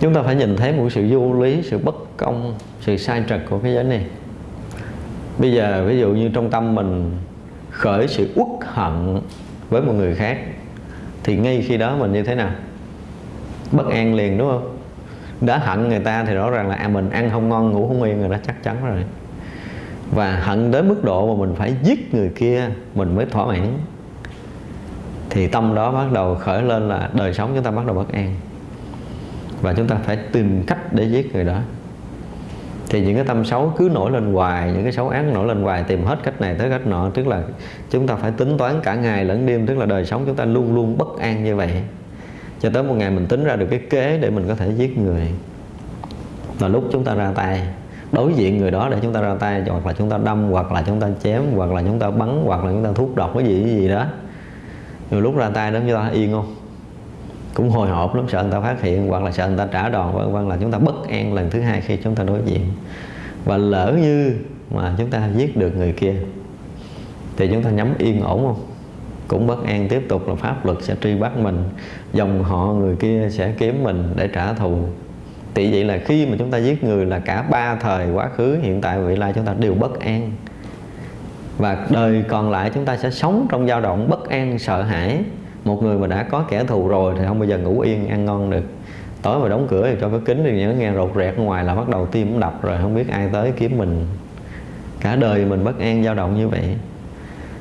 Speaker 1: Chúng ta phải nhìn thấy một sự vô lý, sự bất công, sự sai trật của cái giới này. Bây giờ ví dụ như trong tâm mình khởi sự uất hận với một người khác thì ngay khi đó mình như thế nào? Bất an liền đúng không? Đã hận người ta thì rõ ràng là à, mình ăn không ngon ngủ không yên rồi đó chắc chắn rồi. Và hận đến mức độ mà mình phải giết người kia mình mới thỏa mãn. Thì tâm đó bắt đầu khởi lên là đời sống chúng ta bắt đầu bất an. Và chúng ta phải tìm cách để giết người đó thì những cái tâm xấu cứ nổi lên hoài, những cái xấu ác nổi lên hoài, tìm hết cách này tới cách nọ. Tức là chúng ta phải tính toán cả ngày lẫn đêm, tức là đời sống chúng ta luôn luôn bất an như vậy. Cho tới một ngày mình tính ra được cái kế để mình có thể giết người. Là lúc chúng ta ra tay. Đối diện người đó để chúng ta ra tay, hoặc là chúng ta đâm, hoặc là chúng ta chém, hoặc là chúng ta bắn, hoặc là chúng ta thuốc độc, cái gì cái gì đó. Rồi lúc ra tay đó, chúng ta yên không? Cũng hồi hộp lắm, sợ người ta phát hiện, hoặc là sợ người ta trả đòn vân vân là chúng ta bất an lần thứ hai khi chúng ta đối diện. Và lỡ như mà chúng ta giết được người kia, thì chúng ta nhắm yên ổn không? Cũng bất an tiếp tục là pháp luật sẽ truy bắt mình, dòng họ người kia sẽ kiếm mình để trả thù. Thì vậy là khi mà chúng ta giết người là cả ba thời quá khứ, hiện tại và vị lai chúng ta đều bất an. Và đời còn lại chúng ta sẽ sống trong dao động bất an, sợ hãi một người mà đã có kẻ thù rồi thì không bao giờ ngủ yên, ăn ngon được. Tối mà đóng cửa thì cho cái kính thì nó nghe rột rẹt ngoài là bắt đầu tim đập rồi, không biết ai tới kiếm mình. Cả đời mình bất an dao động như vậy.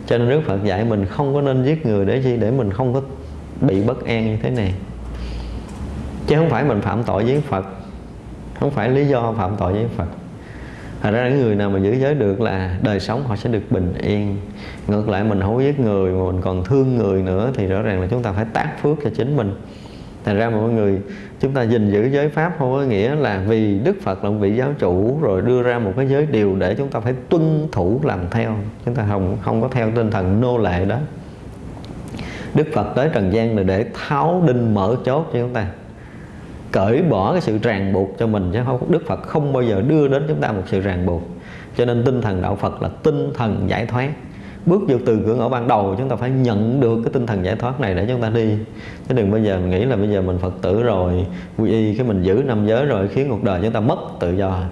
Speaker 1: Cho nên Đức Phật dạy mình không có nên giết người để chi? Để mình không có bị bất an như thế này. Chứ không phải mình phạm tội với Phật. Không phải lý do phạm tội với Phật. Thật ra những người nào mà giữ giới được là đời sống họ sẽ được bình yên. Ngược lại mình không giết người mà mình còn thương người nữa Thì rõ ràng là chúng ta phải tác phước cho chính mình. Thành ra mọi người, chúng ta gìn giữ giới pháp không có nghĩa là vì Đức Phật là một vị giáo chủ rồi đưa ra một cái giới điều để chúng ta phải tuân thủ làm theo. Chúng ta không không có theo tinh thần nô lệ đó. Đức Phật tới trần gian là để tháo đinh mở chốt cho chúng ta cởi bỏ cái sự ràng buộc cho mình chứ không, Đức Phật không bao giờ đưa đến chúng ta một sự ràng buộc. Cho nên tinh thần đạo Phật là tinh thần giải thoát. Bước vô từ cửa ngõ ban đầu chúng ta phải nhận được cái tinh thần giải thoát này để chúng ta đi. Chứ đừng bao giờ mình nghĩ là bây giờ mình Phật tử rồi, quy y cái mình giữ năm giới rồi khiến cuộc đời chúng ta mất tự do.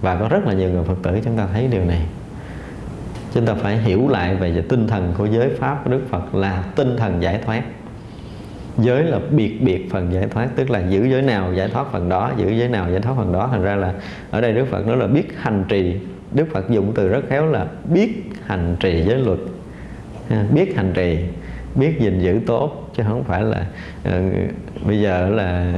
Speaker 1: Và có rất là nhiều người Phật tử chúng ta thấy điều này. Chúng ta phải hiểu lại về tinh thần của giới pháp của Đức Phật là tinh thần giải thoát giới là biệt biệt phần giải thoát tức là giữ giới nào giải thoát phần đó giữ giới nào giải thoát phần đó. Thành ra là ở đây Đức Phật nói là biết hành trì. Đức Phật dùng từ rất khéo là biết hành trì giới luật. Biết hành trì biết gìn giữ tốt chứ không phải là uh, bây giờ là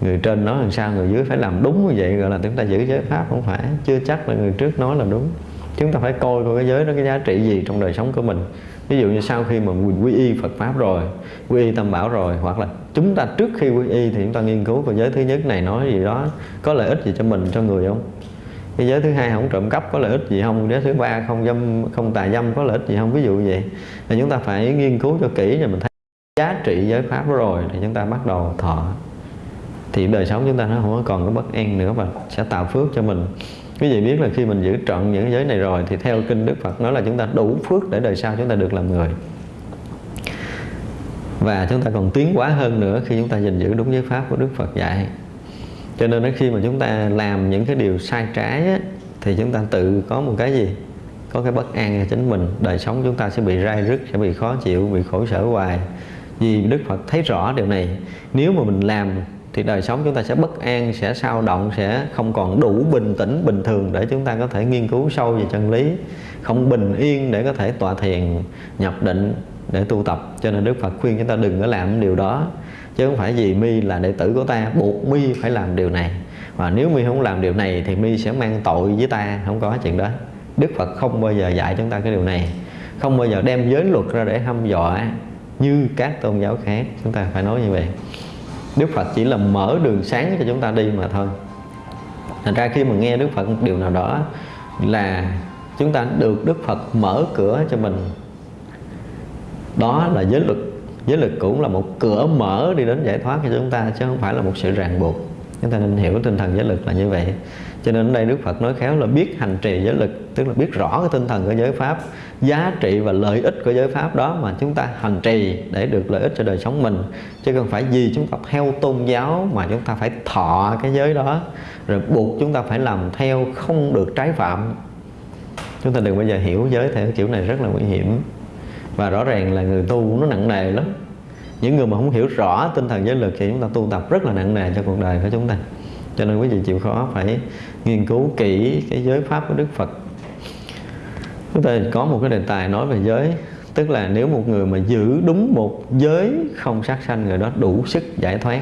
Speaker 1: người trên nói làm sao người dưới phải làm đúng như vậy gọi là chúng ta giữ giới pháp không phải. Chưa chắc là người trước nói là đúng. Chúng ta phải coi coi cái giới đó cái giá trị gì trong đời sống của mình ví dụ như sau khi mà mình quy y Phật pháp rồi, quy y Tâm bảo rồi, hoặc là chúng ta trước khi quy y thì chúng ta nghiên cứu về giới thứ nhất này nói gì đó, có lợi ích gì cho mình, cho người không? Cái giới thứ hai không trộm cắp có lợi ích gì không? Giới thứ ba không dâm, không tà dâm có lợi ích gì không? Ví dụ như vậy. Thì chúng ta phải nghiên cứu cho kỹ rồi mình thấy giá trị giới pháp rồi thì chúng ta bắt đầu thọ. Thì đời sống chúng ta nó không còn có bất an nữa và sẽ tạo phước cho mình quý vị biết là khi mình giữ trọn những giới này rồi thì theo kinh Đức Phật nói là chúng ta đủ phước để đời sau chúng ta được làm người. Và chúng ta còn tiến quá hơn nữa khi chúng ta gìn giữ đúng giới pháp của Đức Phật dạy. Cho nên khi mà chúng ta làm những cái điều sai trái á, thì chúng ta tự có một cái gì? Có cái bất an cho chính mình. Đời sống chúng ta sẽ bị rai rứt sẽ bị khó chịu bị khổ sở hoài. Vì Đức Phật thấy rõ điều này. Nếu mà mình làm thì đời sống chúng ta sẽ bất an, sẽ sao động, sẽ không còn đủ bình tĩnh, bình thường để chúng ta có thể nghiên cứu sâu về chân lý, không bình yên để có thể tọa thiền, nhập định để tu tập. Cho nên Đức Phật khuyên chúng ta đừng có làm điều đó, chứ không phải vì mi là đệ tử của ta, buộc mi phải làm điều này. Và nếu mi không làm điều này thì mi sẽ mang tội với ta, không có chuyện đó. Đức Phật không bao giờ dạy chúng ta cái điều này, không bao giờ đem giới luật ra để hăm dọa như các tôn giáo khác. Chúng ta phải nói như vậy. Đức Phật chỉ là mở đường sáng cho chúng ta đi mà thôi. Thành ra khi mà nghe Đức Phật một điều nào đó là chúng ta được Đức Phật mở cửa cho mình, đó là giới luật. Giới luật cũng là một cửa mở đi đến giải thoát cho chúng ta, chứ không phải là một sự ràng buộc. Chúng ta nên hiểu tinh thần giới lực là như vậy. Cho nên ở đây Đức Phật nói khéo là biết hành trì giới lực tức là biết rõ cái tinh thần của giới pháp, giá trị và lợi ích của giới pháp đó mà chúng ta hành trì để được lợi ích cho đời sống mình. Chứ không phải vì chúng ta theo tôn giáo mà chúng ta phải thọ cái giới đó, rồi buộc chúng ta phải làm theo không được trái phạm. Chúng ta đừng bao giờ hiểu giới theo kiểu này rất là nguy hiểm. Và rõ ràng là người tu nó nặng nề lắm. Những người mà không hiểu rõ tinh thần giới lực thì chúng ta tu tập rất là nặng nề cho cuộc đời của chúng ta. Cho nên quý vị chịu khó phải nghiên cứu kỹ cái giới pháp của Đức Phật chúng ta có một cái đề tài nói về giới tức là nếu một người mà giữ đúng một giới không sát sanh người đó đủ sức giải thoát.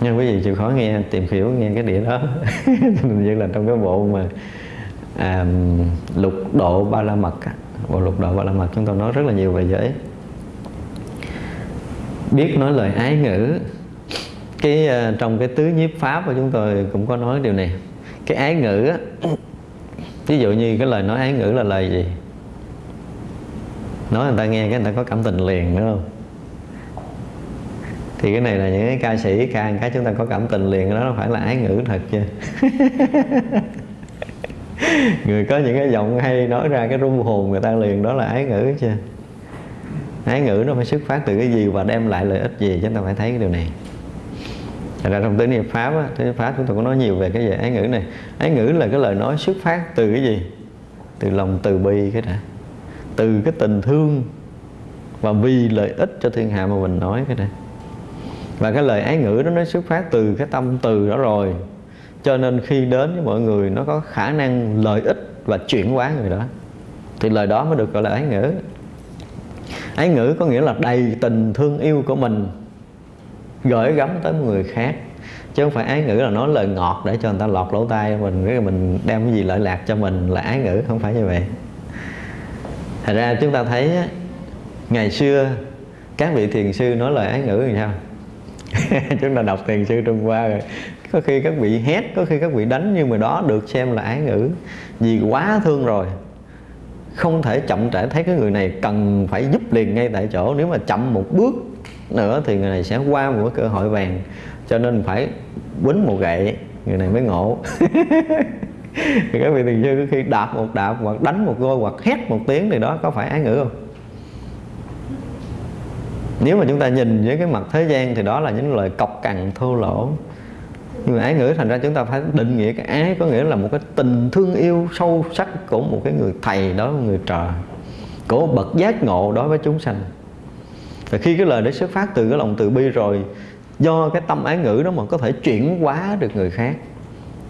Speaker 1: Nhưng quý vị chịu khó nghe tìm hiểu nghe cái địa đó. [LAUGHS] Như là trong cái bộ mà à, lục độ ba la mật bộ lục độ ba la mật chúng tôi nói rất là nhiều về giới. Biết nói lời ái ngữ. Cái à, trong cái tứ nhiếp pháp của chúng tôi cũng có nói điều này. Cái ái ngữ á, ví dụ như cái lời nói ái ngữ là lời gì? Nói người ta nghe cái người ta có cảm tình liền, đúng không? Thì cái này là những cái ca sĩ, ca cái chúng ta có cảm tình liền đó nó phải là ái ngữ thật chưa [LAUGHS] người có những cái giọng hay nói ra cái rung hồn người ta liền, đó là ái ngữ chưa ái ngữ nó phải xuất phát từ cái gì và đem lại lợi ích gì chúng ta phải thấy cái điều này thành ra trong tứ niệm pháp á, tứ niệm pháp chúng tôi có nói nhiều về cái về ái ngữ này. Ái ngữ là cái lời nói xuất phát từ cái gì? Từ lòng từ bi cái đã. Từ cái tình thương và vì lợi ích cho thiên hạ mà mình nói cái này và cái lời ái ngữ đó nó xuất phát từ cái tâm từ đó rồi. Cho nên khi đến với mọi người nó có khả năng lợi ích và chuyển hóa người đó. Thì lời đó mới được gọi là ái ngữ. Ái ngữ có nghĩa là đầy tình thương yêu của mình gửi gắm tới người khác. Chứ không phải ái ngữ là nói lời ngọt để cho người ta lọt lỗ tai mình, cái mình đem cái gì lợi lạc cho mình là ái ngữ, không phải như vậy. Thật ra chúng ta thấy ngày xưa, các vị thiền sư nói lời ái ngữ thì sao? [LAUGHS] Chúng ta đọc thiền sư trung hoa rồi. Có khi các vị hét, có khi các vị đánh nhưng mà đó được xem là ái ngữ. Vì quá thương rồi. Không thể chậm trễ, thấy cái người này cần phải giúp liền ngay tại chỗ. Nếu mà chậm một bước nữa thì người này sẽ qua một cái cơ hội vàng. Cho nên phải quýnh một gậy, người này mới ngộ. [LAUGHS] Thì các vị thiền sư khi đạp một đạp hoặc đánh một gôi hoặc hét một tiếng thì đó có phải ái ngữ không? Nếu mà chúng ta nhìn với cái mặt thế gian thì đó là những lời cọc cằn thô lỗ. Nhưng mà ái ngữ thành ra chúng ta phải định nghĩa cái ái, có nghĩa là một cái tình thương yêu sâu sắc của một cái người thầy đối với người trời của bậc giác ngộ đối với chúng sanh và khi cái lời đấy xuất phát từ cái lòng từ bi rồi, do cái tâm ái ngữ đó mà có thể chuyển hóa được người khác.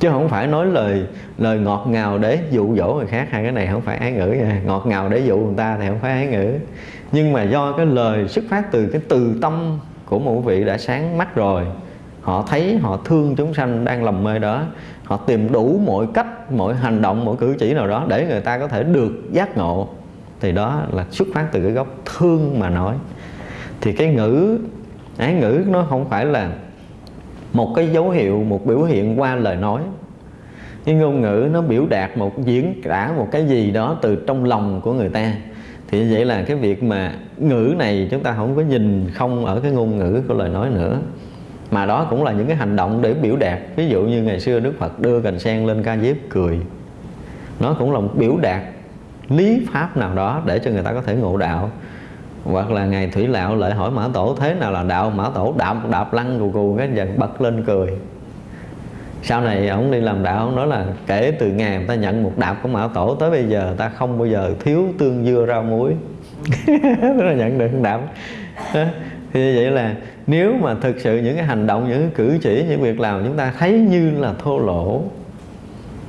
Speaker 1: Chứ không phải nói lời lời ngọt ngào để dụ dỗ người khác, hai cái này không phải ái ngữ nha. Ngọt ngào để dụ người ta thì không phải ái ngữ. Nhưng mà do cái lời xuất phát từ cái từ tâm của một vị đã sáng mắt rồi, họ thấy, họ thương chúng sanh đang lầm mê đó, họ tìm đủ mọi cách, mọi hành động, mọi cử chỉ nào đó để người ta có thể được giác ngộ, thì đó là xuất phát từ cái gốc thương mà nói thì cái ngữ ái ngữ nó không phải là một cái dấu hiệu, một biểu hiện qua lời nói. Cái ngôn ngữ nó biểu đạt một, diễn tả một cái gì đó từ trong lòng của người ta. Thì vậy là cái việc mà ngữ này chúng ta không có nhìn không ở cái ngôn ngữ của lời nói nữa. Mà đó cũng là những cái hành động để biểu đạt. Ví dụ như ngày xưa Đức Phật đưa cành sen lên ca diếp cười. Nó cũng là một biểu đạt lý pháp nào đó để cho người ta có thể ngộ đạo hoặc là ngày thủy lão lại hỏi mã tổ, thế nào là đạo? Mã tổ đạp đạp lăn cù cù cái giật bật lên cười. Sau này ông đi làm đạo, ông nói là kể từ ngày ta nhận một đạp của mã tổ tới bây giờ, ta không bao giờ thiếu tương dưa rau muối. [LAUGHS] Đó là nhận được đạp. Thì vậy là nếu mà thực sự những cái hành động, những cái cử chỉ, những việc làm chúng ta thấy như là thô lỗ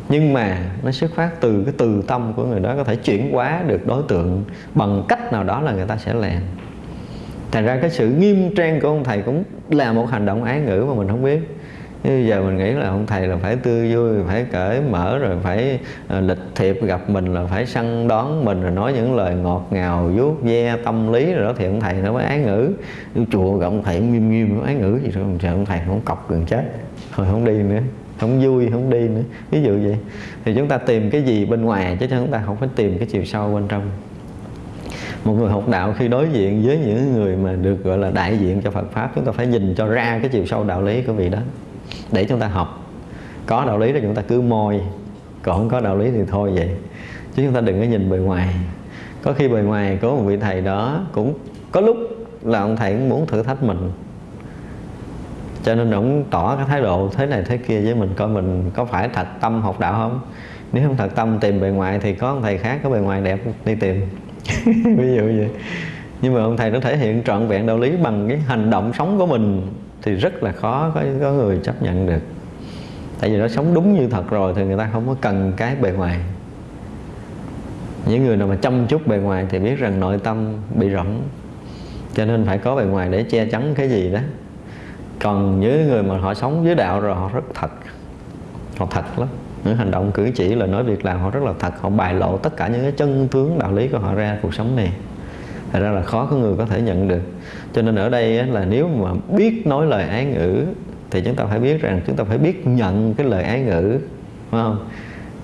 Speaker 1: nhưng mà nó xuất phát từ cái từ tâm của người đó, có thể chuyển hóa được đối tượng bằng cách nào đó là người ta sẽ làm. Thành ra cái sự nghiêm trang của ông thầy cũng là một hành động ái ngữ mà mình không biết. Bây giờ mình nghĩ là ông thầy là phải tươi vui, phải cởi mở, rồi phải ờ, lịch thiệp gặp mình, là phải săn đón mình, rồi nói những lời ngọt ngào, vuốt ve tâm lý rồi đó, thì ông thầy nó mới ái ngữ. Chùa gặp ông thầy nghiêm nghiêm, ái ngữ gì rồi ông thầy không cọc gần chết, thôi không đi nữa không vui, không đi nữa. Ví dụ vậy. Thì chúng ta tìm cái gì bên ngoài chứ chúng ta không phải tìm cái chiều sâu bên trong. Một người học đạo khi đối diện với những người mà được gọi là đại diện cho Phật pháp, chúng ta phải nhìn cho ra cái chiều sâu đạo lý của vị đó. Để chúng ta học. Có đạo lý thì chúng ta cứ môi còn không có đạo lý thì thôi vậy. Chứ chúng ta đừng có nhìn bề ngoài. Có khi bề ngoài có một vị thầy đó cũng có lúc là ông thầy cũng muốn thử thách mình cho nên ổng tỏ cái thái độ thế này thế kia với mình coi mình có phải thật tâm học đạo không? Nếu không thật tâm tìm bề ngoài thì có ông thầy khác có bề ngoài đẹp đi tìm. [LAUGHS] Ví dụ vậy. Nhưng mà ông thầy nó thể hiện trọn vẹn đạo lý bằng cái hành động sống của mình thì rất là khó có, có người chấp nhận được. Tại vì nó sống đúng như thật rồi thì người ta không có cần cái bề ngoài. Những người nào mà chăm chút bề ngoài thì biết rằng nội tâm bị rỗng. Cho nên phải có bề ngoài để che chắn cái gì đó còn với người mà họ sống với đạo rồi, họ rất thật. Họ thật lắm. Những hành động cử chỉ là nói việc làm họ rất là thật. Họ bài lộ tất cả những cái chân tướng đạo lý của họ ra cuộc sống này. Thật ra là khó có người có thể nhận được. Cho nên ở đây là nếu mà biết nói lời ái ngữ, thì chúng ta phải biết rằng chúng ta phải biết nhận cái lời ái ngữ, phải không?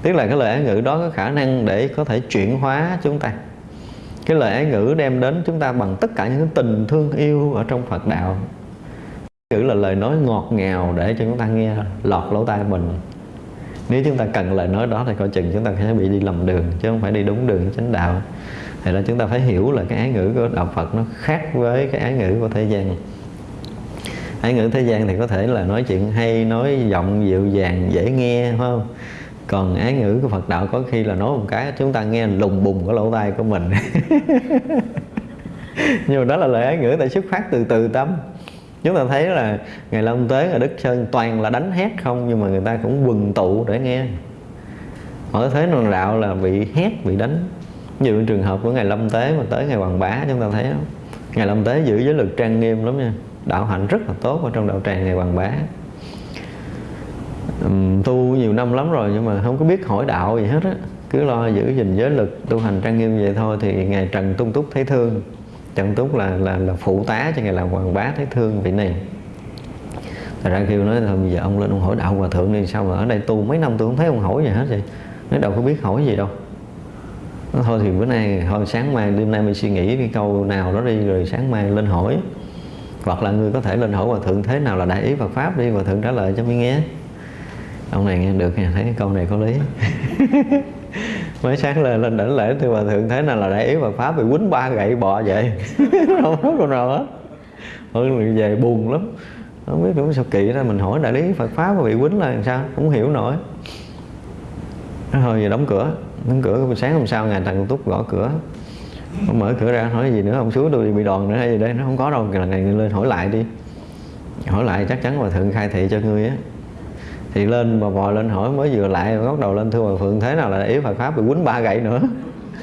Speaker 1: Tức là cái lời ái ngữ đó có khả năng để có thể chuyển hóa chúng ta. Cái lời ái ngữ đem đến chúng ta bằng tất cả những tình thương yêu ở trong Phật đạo chữ là lời nói ngọt ngào để cho chúng ta nghe lọt lỗ tai mình. Nếu chúng ta cần lời nói đó thì coi chừng chúng ta sẽ bị đi lầm đường, chứ không phải đi đúng đường chánh đạo. Thì là chúng ta phải hiểu là cái ái ngữ của đạo Phật nó khác với cái ái ngữ của thế gian. Ái ngữ thế gian thì có thể là nói chuyện hay, nói giọng dịu dàng, dễ nghe, phải không? Còn ái ngữ của Phật đạo có khi là nói một cái chúng ta nghe lùng bùng cái lỗ tai của mình. [LAUGHS] Nhưng mà đó là lời ái ngữ tại xuất phát từ từ tâm chúng ta thấy là ngày long tế ở đức sơn toàn là đánh hét không, nhưng mà người ta cũng quần tụ để nghe. Ở thế nào đạo là bị hét, bị đánh. Như trường hợp của ngày lâm tế mà tới ngày hoàng bá, chúng ta thấy không? Ngày lâm tế giữ giới luật trang nghiêm lắm nha. Đạo hạnh rất là tốt ở trong đạo tràng ngày hoàng bá. Tu nhiều năm lắm rồi nhưng mà không có biết hỏi đạo gì hết á. Cứ lo giữ gìn giới lực tu hành trang nghiêm vậy thôi thì ngày trần tung túc thấy thương chân túc là là là phụ tá cho ngài làm hoàng bá thấy thương vị này. Thật ra kêu nói thôi, bây giờ ông lên ông hỏi đạo hòa thượng đi, sao mà ở đây tu mấy năm tôi không thấy ông hỏi gì hết vậy? Nói đâu có biết hỏi gì đâu. Thôi thì bữa nay, thôi sáng mai, đêm nay mình suy nghĩ cái câu nào đó đi, rồi sáng mai lên hỏi. Hoặc là người có thể lên hỏi hòa thượng thế nào là đại ý Phật pháp đi, hòa thượng trả lời cho mới nghe. Ông này nghe được nghe, thấy câu này có lý. [LAUGHS] mới sáng lên lên đỉnh lễ thì hòa thượng thế nào là đại ý Phật pháp, bị quýnh ba gậy bọ vậy. [LAUGHS] Không có con nào hết. Hơn về buồn lắm. Không biết cũng sao kỳ ra, mình hỏi đại lý Phật pháp mà bị quýnh là làm sao cũng hiểu nổi. Hồi giờ đóng cửa đóng cửa sáng hôm sau ngày thằng túc gõ cửa. Ông mở cửa ra, hỏi gì nữa, ông xuống tôi bị đòn nữa hay gì đây, nó không có đâu là ngày lên hỏi lại đi. Hỏi lại chắc chắn hòa thượng khai thị cho ngươi á thì lên mà bò lên hỏi mới vừa lại, bắt đầu lên thưa hòa thượng thế nào là yếu Phật pháp bị quýnh ba gậy nữa.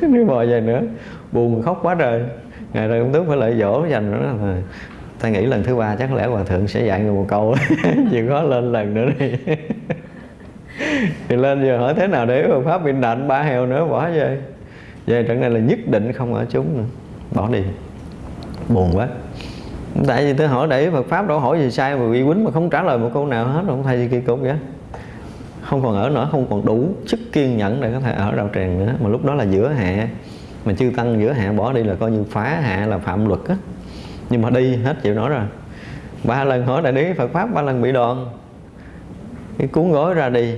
Speaker 1: Nếu bò về nữa. Buồn khóc quá trời. Ngày rồi ông tước phải lại dỗ, dành nữa là ta nghĩ lần thứ ba chắc lẽ hòa thượng sẽ dạy người một câu. [LAUGHS] Chịu khó lên lần nữa đi. [LAUGHS] Thì lên giờ hỏi thế nào để Phật pháp bị đạnh ba heo nữa, bỏ về. Về trận này là nhất định không ở chúng nữa. Bỏ đi. Buồn quá tại vì tôi hỏi để Phật pháp đâu hỏi gì sai mà bị quýnh mà không trả lời một câu nào hết, không thay gì kỳ cục vậy. Không còn ở nữa, không còn đủ sức kiên nhẫn để có thể ở đạo tràng nữa. Mà lúc đó là giữa hạ, mà chư tăng giữa hạ bỏ đi là coi như phá hạ là phạm luật á. Nhưng mà đi hết chịu nổi rồi. Ba lần hỏi đại đế Phật pháp, ba lần bị đòn. Cái cuốn gói ra đi.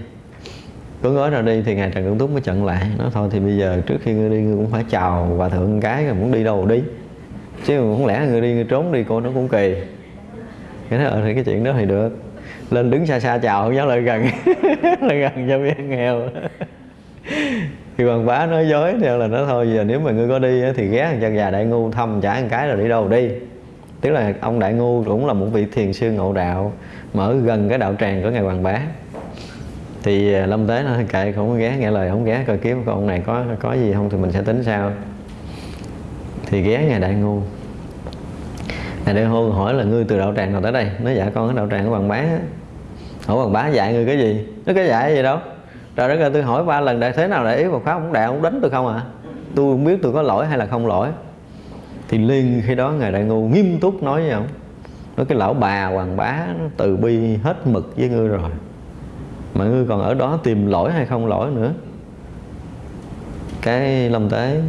Speaker 1: Cuốn gói ra đi thì ngài trần Cẩn túc mới chặn lại. Nói thôi thì bây giờ trước khi ngươi đi, ngươi cũng phải chào và thượng cái rồi muốn đi đâu đi chứ không lẽ người đi người trốn đi cô nó cũng kỳ. Cái đó ờ, thì cái chuyện đó thì được. Lên đứng xa xa chào không dám lại gần. [LAUGHS] Lại gần cho biết nghèo. Thì hoàng bá nói dối theo là nó thôi giờ nếu mà ngươi có đi thì ghé thằng chân già đại ngu thăm trả một cái rồi đi đâu đi. Tức là ông đại ngu cũng là một vị thiền sư ngộ đạo mở gần cái đạo tràng của ngài hoàng bá. Thì ờ, lâm tế nó kệ không có ghé nghe lời không ghé coi kiếm con này có có gì không thì mình sẽ tính sao thì ghé ngài đại ngu ngài đại hôn hỏi là ngươi từ đạo tràng nào tới đây? Nó dạ con ở đạo tràng của hoàng bá. Hỏi hoàng bá dạy ngươi cái gì? Nó cái dạy gì đâu. Trời đất ơi, tôi hỏi ba lần, đại thế nào đại ý Phật pháp cũng đạo cũng đánh tôi không à? Tôi không biết tôi có lỗi hay là không lỗi. Thì liền khi đó ngài đại ngu nghiêm túc nói với ông, nói cái lão bà hoàng bá nó từ bi hết mực với ngươi rồi, mà ngươi còn ở đó tìm lỗi hay không lỗi nữa? Cái lâm tế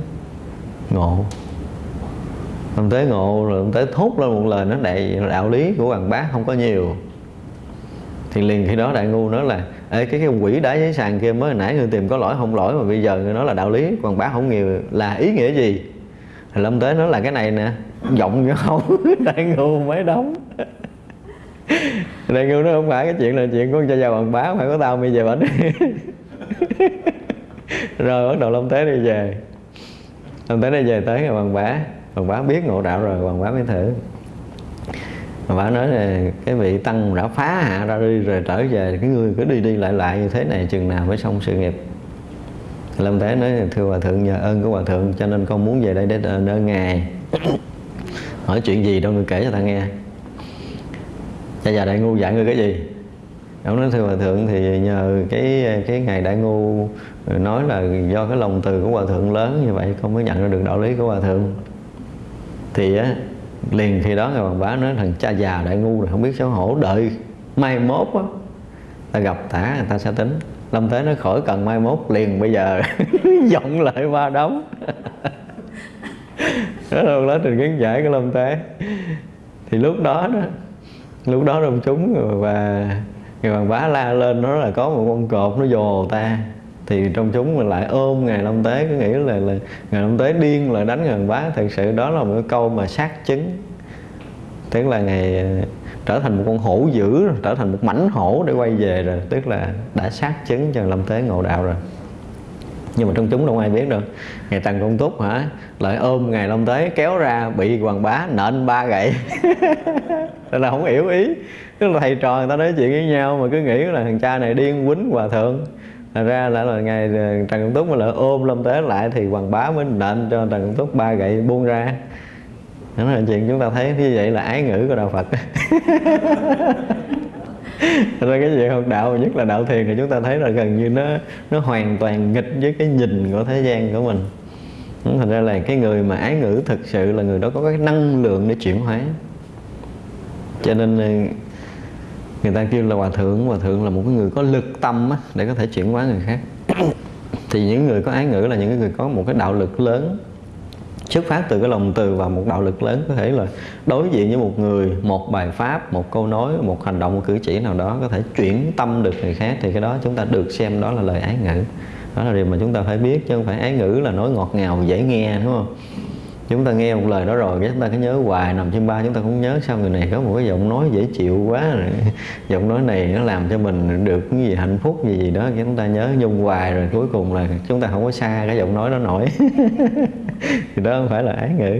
Speaker 1: ngộ lâm tế ngộ rồi lâm tế thốt lên một lời nó đầy đạo lý của hoàng bá không có nhiều. Thì liền khi đó đại ngu nói là Ê, cái cái quỷ đá giấy sàn kia mới nãy người tìm có lỗi không lỗi mà bây giờ người nói là đạo lý hoàng bá không nhiều là ý nghĩa gì? Thì lâm tế nói là cái này nè giọng [LAUGHS] như không đại ngu mới đóng. Đại ngu nó không phải cái chuyện là chuyện của cha già hoàng bá phải có tao bây giờ bệnh rồi bắt đầu lâm tế đi về. Lâm tế đi về tới ngày hoàng bá hoàng bá biết ngộ đạo rồi, hoàng bá mới thử. Hoàng bá nói là cái vị tăng đã phá hạ ra đi rồi trở về, cái người cứ đi đi lại lại như thế này chừng nào mới xong sự nghiệp. Lâm tế nói, thưa hòa thượng, nhờ ơn của hòa thượng, cho nên con muốn về đây để nơi ngài. [COUGHS] Hỏi chuyện gì đâu người kể cho ta nghe. Cha già đại ngu dạy ngươi cái gì? Ông nói, thưa hòa thượng, thì nhờ cái cái ngày đại ngu nói là do cái lòng từ của hòa thượng lớn như vậy, con mới nhận ra được đạo lý của hòa thượng thì á, liền khi đó ngài bằng bá nói thằng cha già đại ngu rồi không biết xấu hổ, đợi mai mốt á, ta gặp tả, người ta sẽ tính. Lâm thế nó khỏi cần mai mốt, liền bây giờ [LAUGHS] giọng lại ba đóng. [LAUGHS] Đó là lá trình kiến giải của lâm thế. Thì lúc đó đó, lúc đó đông chúng, và người bằng bá la lên, nó là có một con cọp nó dồ ta thì trong chúng mình lại ôm ngài long tế cứ nghĩ là, là ngài long tế điên là đánh ngài bá. Thật sự đó là một cái câu mà xác chứng. Tức là ngài ờ, trở thành một con hổ dữ trở thành một mảnh hổ để quay về rồi. Tức là đã xác chứng cho lâm tế ngộ đạo rồi. Nhưng mà trong chúng đâu ai biết được ngày tần công túc hả lại ôm ngày long tế kéo ra bị hoàng bá nện ba gậy. [LAUGHS] Là không hiểu ý. Tức là thầy trò người ta nói chuyện với nhau mà cứ nghĩ là thằng cha này điên quýnh hòa thượng. Thật ra là, là ngày ờ, Trần Công Túc mà lại ôm Lâm Tế lại thì Hoàng Bá mới nện cho Trần Công Túc ba gậy buông ra. Đó là chuyện chúng ta thấy như vậy là ái ngữ của đạo Phật. Thật ra cái chuyện học đạo nhất là đạo thiền thì chúng ta thấy là gần như nó nó hoàn toàn nghịch với cái nhìn của thế gian của mình. Thành ra là cái người mà ái ngữ thực sự là người đó có cái năng lượng để chuyển hóa. Cho nên ờ, người ta kêu là hòa thượng hòa thượng là một cái người có lực tâm á, để có thể chuyển hóa người khác. [COUGHS] Thì những người có ái ngữ là những người có một cái đạo lực lớn. Xuất phát từ cái lòng từ và một đạo lực lớn có thể là đối diện với một người một bài pháp một câu nói một hành động một cử chỉ nào đó có thể chuyển tâm được người khác thì cái đó chúng ta được xem đó là lời ái ngữ. Đó là điều mà chúng ta phải biết chứ không phải ái ngữ là nói ngọt ngào dễ nghe đúng không? Chúng ta nghe một lời đó rồi cái chúng ta cứ nhớ hoài, nằm trên ba chúng ta cũng nhớ sao người này có một cái giọng nói dễ chịu quá rồi. [LAUGHS] Giọng nói này nó làm cho mình được cái gì hạnh phúc, gì gì đó, cái chúng ta nhớ nhung hoài rồi, cuối cùng là chúng ta không có xa cái giọng nói đó nổi. [LAUGHS] Thì đó không phải là ái ngữ.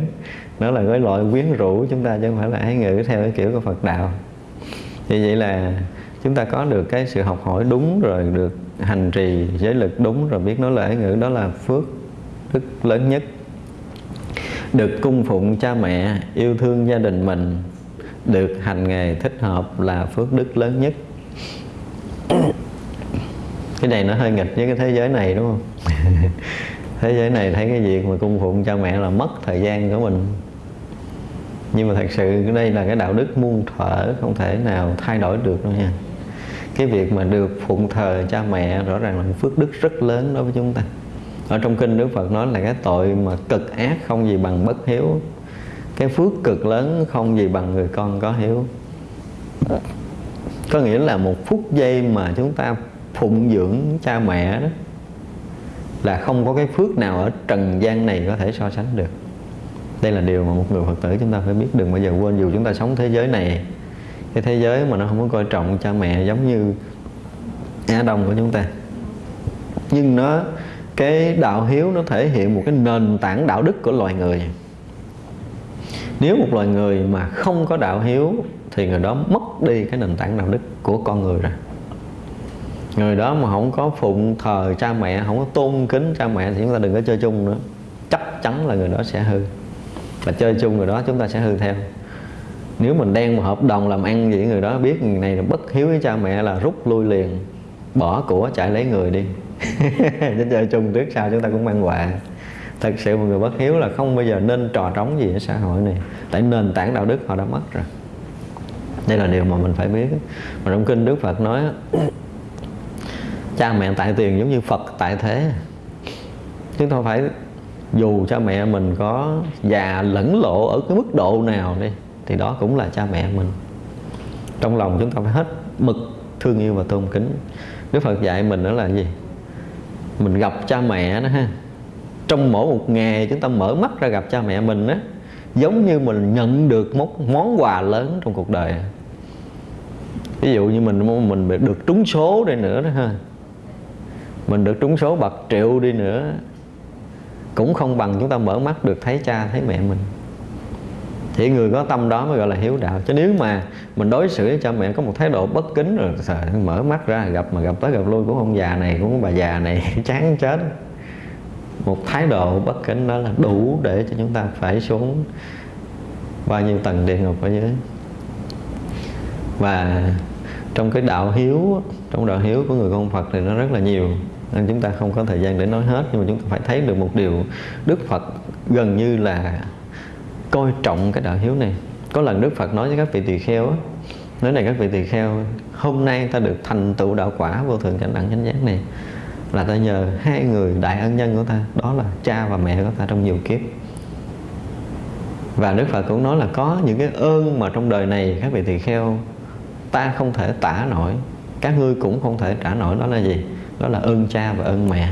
Speaker 1: Nó là cái loại quyến rũ chúng ta chứ không phải là ái ngữ theo cái kiểu của Phật đạo. Thì vậy là chúng ta có được cái sự học hỏi đúng rồi, được hành trì giới lực đúng rồi, biết nói lời ái ngữ, đó là phước đức lớn nhất được cung phụng cha mẹ, yêu thương gia đình mình. Được hành nghề thích hợp là phước đức lớn nhất. Cái này nó hơi nghịch với cái thế giới này, đúng không? [LAUGHS] Thế giới này thấy cái việc mà cung phụng cha mẹ là mất thời gian của mình. Nhưng mà thật sự đây là cái đạo đức muôn thuở, không thể nào thay đổi được đâu nha. Cái việc mà được phụng thờ cha mẹ rõ ràng là một phước đức rất lớn đối với chúng ta ở trong kinh Đức Phật nói là cái tội mà cực ác không gì bằng bất hiếu. Cái phước cực lớn không gì bằng người con có hiếu. Có nghĩa là một phút giây mà chúng ta phụng dưỡng cha mẹ đó, là không có cái phước nào ở trần gian này có thể so sánh được. Đây là điều mà một người Phật tử chúng ta phải biết, đừng bao giờ quên. Dù chúng ta sống thế giới này, cái thế giới mà nó không có coi trọng cha mẹ giống như Á Đông của chúng ta, nhưng nó cái đạo hiếu nó thể hiện một cái nền tảng đạo đức của loài người. Nếu một loài người mà không có đạo hiếu thì người đó mất đi cái nền tảng đạo đức của con người rồi. Người đó mà không có phụng thờ cha mẹ, không có tôn kính cha mẹ thì chúng ta đừng có chơi chung nữa. Chắc chắn là người đó sẽ hư. Và chơi chung người đó chúng ta sẽ hư theo. Nếu mình đang một hợp đồng làm ăn gì người đó, biết người này là bất hiếu với cha mẹ là rút lui liền, bỏ của chạy lấy người đi. [LAUGHS] chứ chơi chung trước sau chúng ta cũng mang quà. Thật sự một người bất hiếu là không bao giờ nên trò trống gì ở xã hội này. Tại nền tảng đạo đức họ đã mất rồi. Đây là điều mà mình phải biết. Mà trong kinh đức phật nói [CLEARS THROAT] cha mẹ tại tiền giống như phật tại thế. Chúng ta phải dù cha mẹ mình có già lẫn lộ ở cái mức độ nào đi, thì đó cũng là cha mẹ mình. Trong lòng chúng ta phải hết mực thương yêu và tôn kính. Đức Phật dạy mình đó là gì? Mình gặp cha mẹ đó ha. Trong mỗi một ngày chúng ta mở mắt ra gặp cha mẹ mình á, giống như mình nhận được một món quà lớn trong cuộc đời. Ví dụ như mình mình được trúng số đây nữa đó ha. Mình được trúng số bạc triệu đi nữa, cũng không bằng chúng ta mở mắt được thấy cha, thấy mẹ mình thì người có tâm đó mới gọi là hiếu đạo. Chứ nếu mà mình đối xử với cha mẹ có một thái độ bất kính rồi sợ mở mắt ra, gặp mà gặp tới gặp lui của ông già này, của bà già này, [LAUGHS] chán chết. Một thái độ bất kính đó là đủ để cho chúng ta phải xuống bao nhiêu tầng địa ngục ở dưới. Và trong cái đạo hiếu trong đạo hiếu của người con Phật thì nó rất là nhiều, nên chúng ta không có thời gian để nói hết, nhưng mà chúng ta phải thấy được một điều Đức Phật gần như là coi trọng cái đạo hiếu này. Có lần Đức Phật nói với các vị tỳ kheo á, nói này các vị tỳ kheo, hôm nay ta được thành tựu đạo quả vô thượng cảnh đẳng chánh giác này, là ta nhờ hai người đại ân nhân của ta, đó là cha và mẹ của ta trong nhiều kiếp. Và Đức Phật cũng nói là có những cái ơn mà trong đời này các vị tỳ kheo, ta không thể tả nổi, các ngươi cũng không thể trả nổi, đó là gì? Đó là ơn cha và ơn mẹ.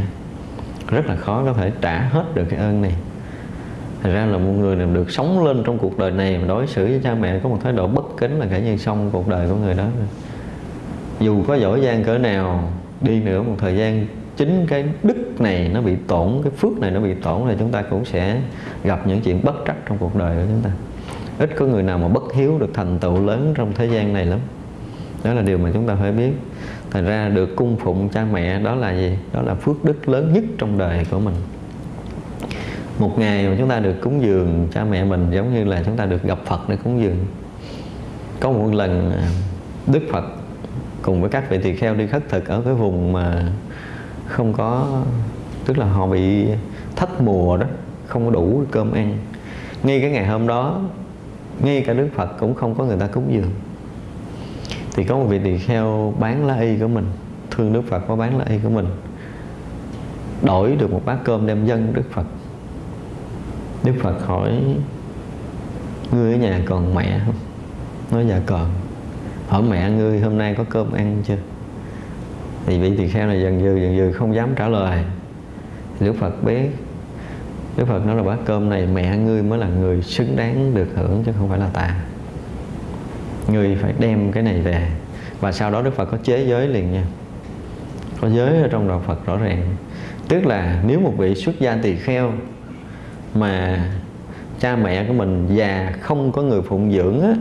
Speaker 1: Rất là khó có thể trả hết được cái ơn này thành ra là một người nào được sống lên trong cuộc đời này mà đối xử với cha mẹ có một thái độ bất kính là cả như xong cuộc đời của người đó. Dù có giỏi giang cỡ nào, đi nữa một thời gian, chính cái đức này nó bị tổn, cái phước này nó bị tổn là chúng ta cũng sẽ gặp những chuyện bất trắc trong cuộc đời của chúng ta. Ít có người nào mà bất hiếu được thành tựu lớn trong thế gian này lắm. Đó là điều mà chúng ta phải biết. Thành ra được cung phụng cha mẹ đó là gì? Đó là phước đức lớn nhất trong đời của mình một ngày mà chúng ta được cúng dường, cha mẹ mình giống như là chúng ta được gặp Phật để cúng dường. Có một lần à, Đức Phật cùng với các vị tỳ kheo đi khất thực ở cái vùng mà không có, tức là họ bị thất mùa đó, không có đủ cơm ăn. Ngay cái ngày hôm đó, ngay cả Đức Phật cũng không có người ta cúng dường. Thì có một vị tỳ kheo bán lá y của mình, thương Đức Phật có bán lá y của mình. Đổi được một bát cơm đem dân Đức Phật. Đức Phật hỏi, Ngươi ở nhà còn mẹ không? Nói dạ còn. Hỏi mẹ ngươi hôm nay có cơm ăn chưa? Thì vị tỳ kheo này dần dừ dần dừ, không dám trả lời. Đức Phật biết, Đức Phật nói là bát cơm này mẹ ngươi mới là người xứng đáng được hưởng chứ không phải là ta. Ngươi phải đem cái này về. Và sau đó Đức Phật có chế giới liền nha. Có giới ở trong đạo Phật rõ ràng. Tức là nếu một vị xuất gia tỳ kheo mà cha mẹ của mình già không có người phụng dưỡng á,